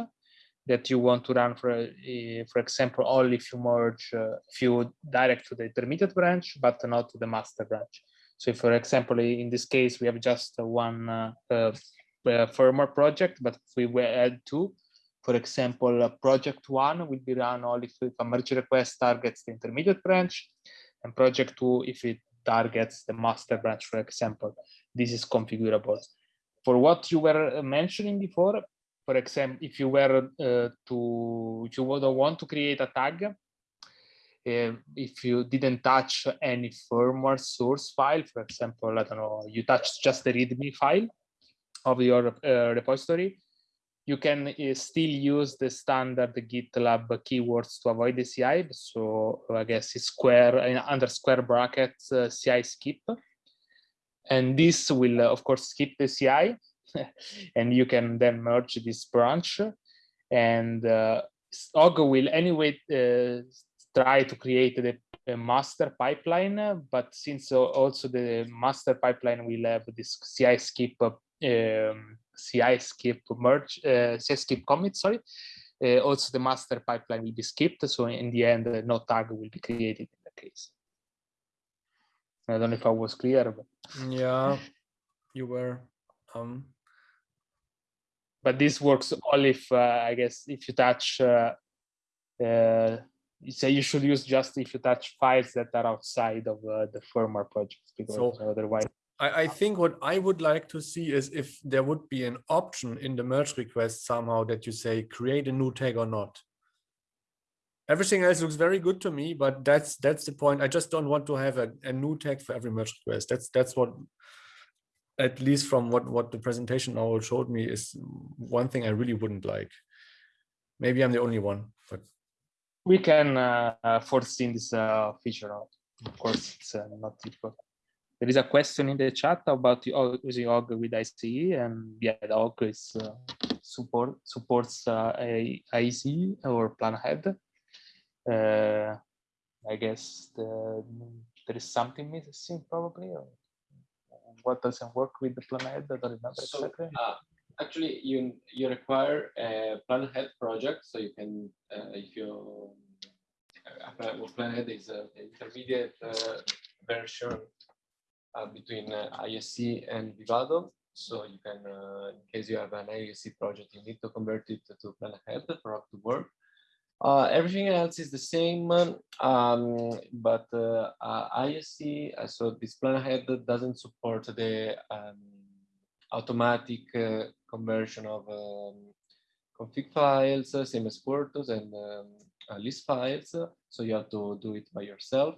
that you want to run for, uh, for example, only if you merge, uh, if you direct to the intermediate branch, but not to the master branch. So if, for example, in this case, we have just uh, one uh, uh, uh, firmware project, but if we add two, for example, uh, project one will be run only if a merge request targets the intermediate branch, and project two if it targets the master branch, for example. This is configurable. For what you were uh, mentioning before, for example, if you were uh, to, if you would want to create a tag, uh, if you didn't touch any firmware source file, for example, I don't know, you touched just the README file of your uh, repository, you can uh, still use the standard GitLab keywords to avoid the CI. So I guess it's square under square brackets uh, CI skip. And this will, uh, of course, skip the CI. (laughs) and you can then merge this branch. And uh, will anyway uh, try to create the master pipeline, but since uh, also the master pipeline will have this CI skip uh, um, CI skip merge, uh, CI skip commit, sorry. Uh, also the master pipeline will be skipped. So in the end, uh, no tag will be created in that case. I don't know if I was clear, but, Yeah, you were. Um, but this works only if, uh, I guess, if you touch, uh, uh, you say you should use just if you touch files that are outside of uh, the firmware project, because So- otherwise, I, I think what I would like to see is if there would be an option in the merge request somehow that you say create a new tag or not. Everything else looks very good to me, but that's that's the point. I just don't want to have a, a new tag for every merge request. That's that's what at least from what what the presentation now showed me is one thing I really wouldn't like. Maybe I'm the only one, but we can uh, uh, foresee this uh, feature out. Of course, it's uh, not difficult. There is a question in the chat about using Hog with ISE, and yeah, the Hog is uh, support supports uh, ISE or plan ahead. Uh, I guess the, there is something missing probably. Or what doesn't work with the plan ahead? I don't remember So, exactly. uh, actually, you you require a plan ahead project, so you can uh, if you uh, plan, ahead is an intermediate uh, version uh, between uh, ISE and Vivado. So you can, uh, in case you have an ISE project, you need to convert it to plan ahead for it to work. Uh, everything else is the same, um, but ISE, so this plan ahead doesn't support the um, automatic conversion of um, config files, same as Quartus and um, list files. So you have to do it by yourself.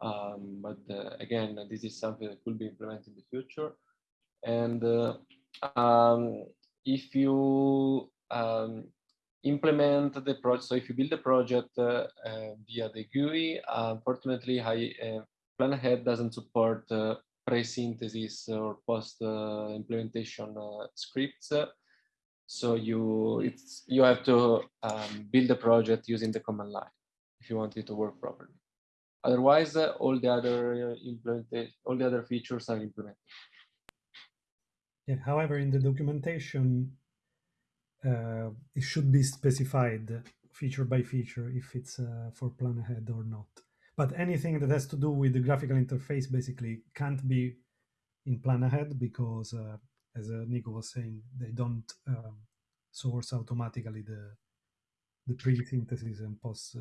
Um, but uh, again, this is something that could be implemented in the future. And uh, um, if you um, implement the project, so if you build a project uh, uh, via the GUI, unfortunately, I, uh, Plan Ahead doesn't support uh, pre-synthesis or post implementation uh, scripts. So you it's you have to um, build a project using the command line if you want it to work properly. Otherwise, uh, all the other uh, implementation, all the other features are implemented. Yeah, however, in the documentation, uh, it should be specified feature by feature if it's uh, for plan ahead or not. But anything that has to do with the graphical interface basically can't be in plan ahead because, uh, as uh, Nico was saying, they don't um, source automatically the the pre-synthesis and post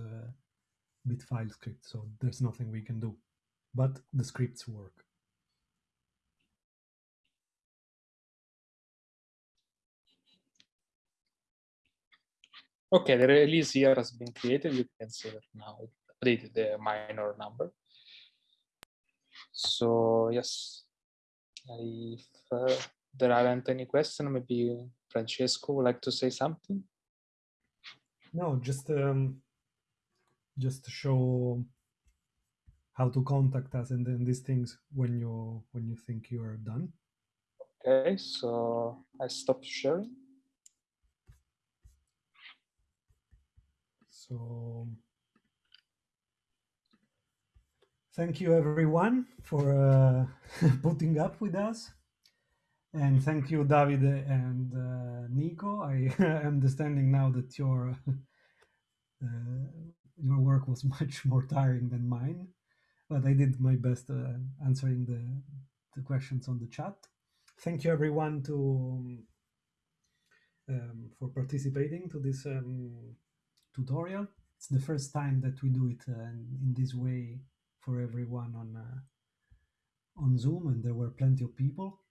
bit file script. So there's nothing we can do, but the scripts work. Okay, the release here has been created. You can see that now it updated the minor number. So yes, if uh, there aren't any questions, maybe Francesco would like to say something. No, just um, just to show how to contact us and then these things when you when you think you are done. Okay, so I stop sharing. So thank you everyone for uh, (laughs) putting up with us. And thank you, David and uh, Nico. I am (laughs) understanding now that your (laughs) uh, your work was (laughs) much more tiring than mine, but I did my best uh, answering the, the questions on the chat. Thank you, everyone, to um, for participating to this um, tutorial. It's the first time that we do it uh, in this way for everyone on uh, on Zoom, and there were plenty of people.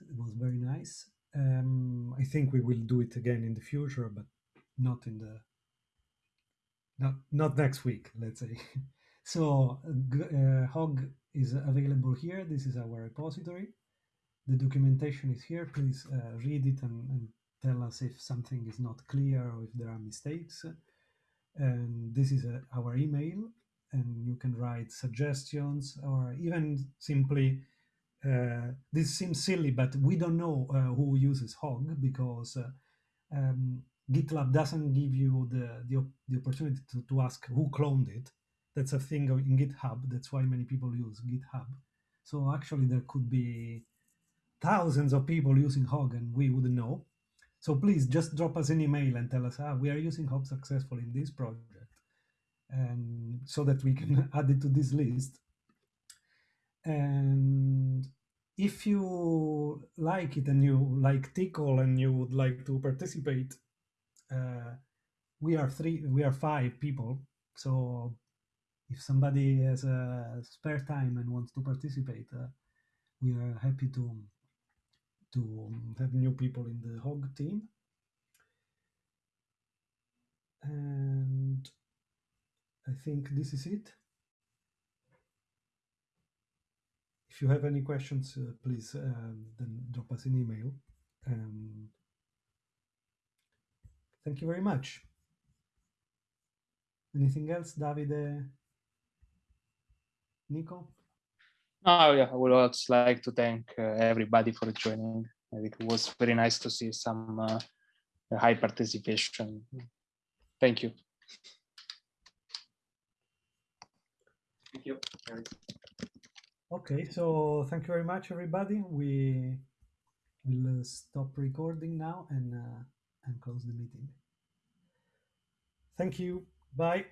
It was very nice. Um, I think we will do it again in the future, but not in the not not next week. Let's say. (laughs) so uh, Hog is available here. This is our repository. The documentation is here. Please uh, read it and, and tell us if something is not clear or if there are mistakes. And this is uh, our email, and you can write suggestions or even simply. Uh, this seems silly, but we don't know uh, who uses Hog because uh, um, GitLab doesn't give you the, the, the opportunity to, to ask who cloned it. That's a thing in GitHub. That's why many people use GitHub. So actually, there could be thousands of people using Hog and we wouldn't know. So please just drop us an email and tell us, ah, we are using Hog successfully in this project. And so that we can (laughs) add it to this list. And if you like it and you like Tcl and you would like to participate, uh, we are three, we are five people. So if somebody has a spare time and wants to participate, uh, we are happy to to have new people in the hog team. And I think this is it. If you have any questions, uh, please um, then drop us an email. Um, thank you very much. Anything else, Davide? Nico? Oh yeah, I would also like to thank uh, everybody for joining. I think it was very nice to see some uh, high participation. Thank you. Thank you. Okay, so thank you very much, everybody. We will uh, stop recording now and uh, and close the meeting. Thank you. Bye.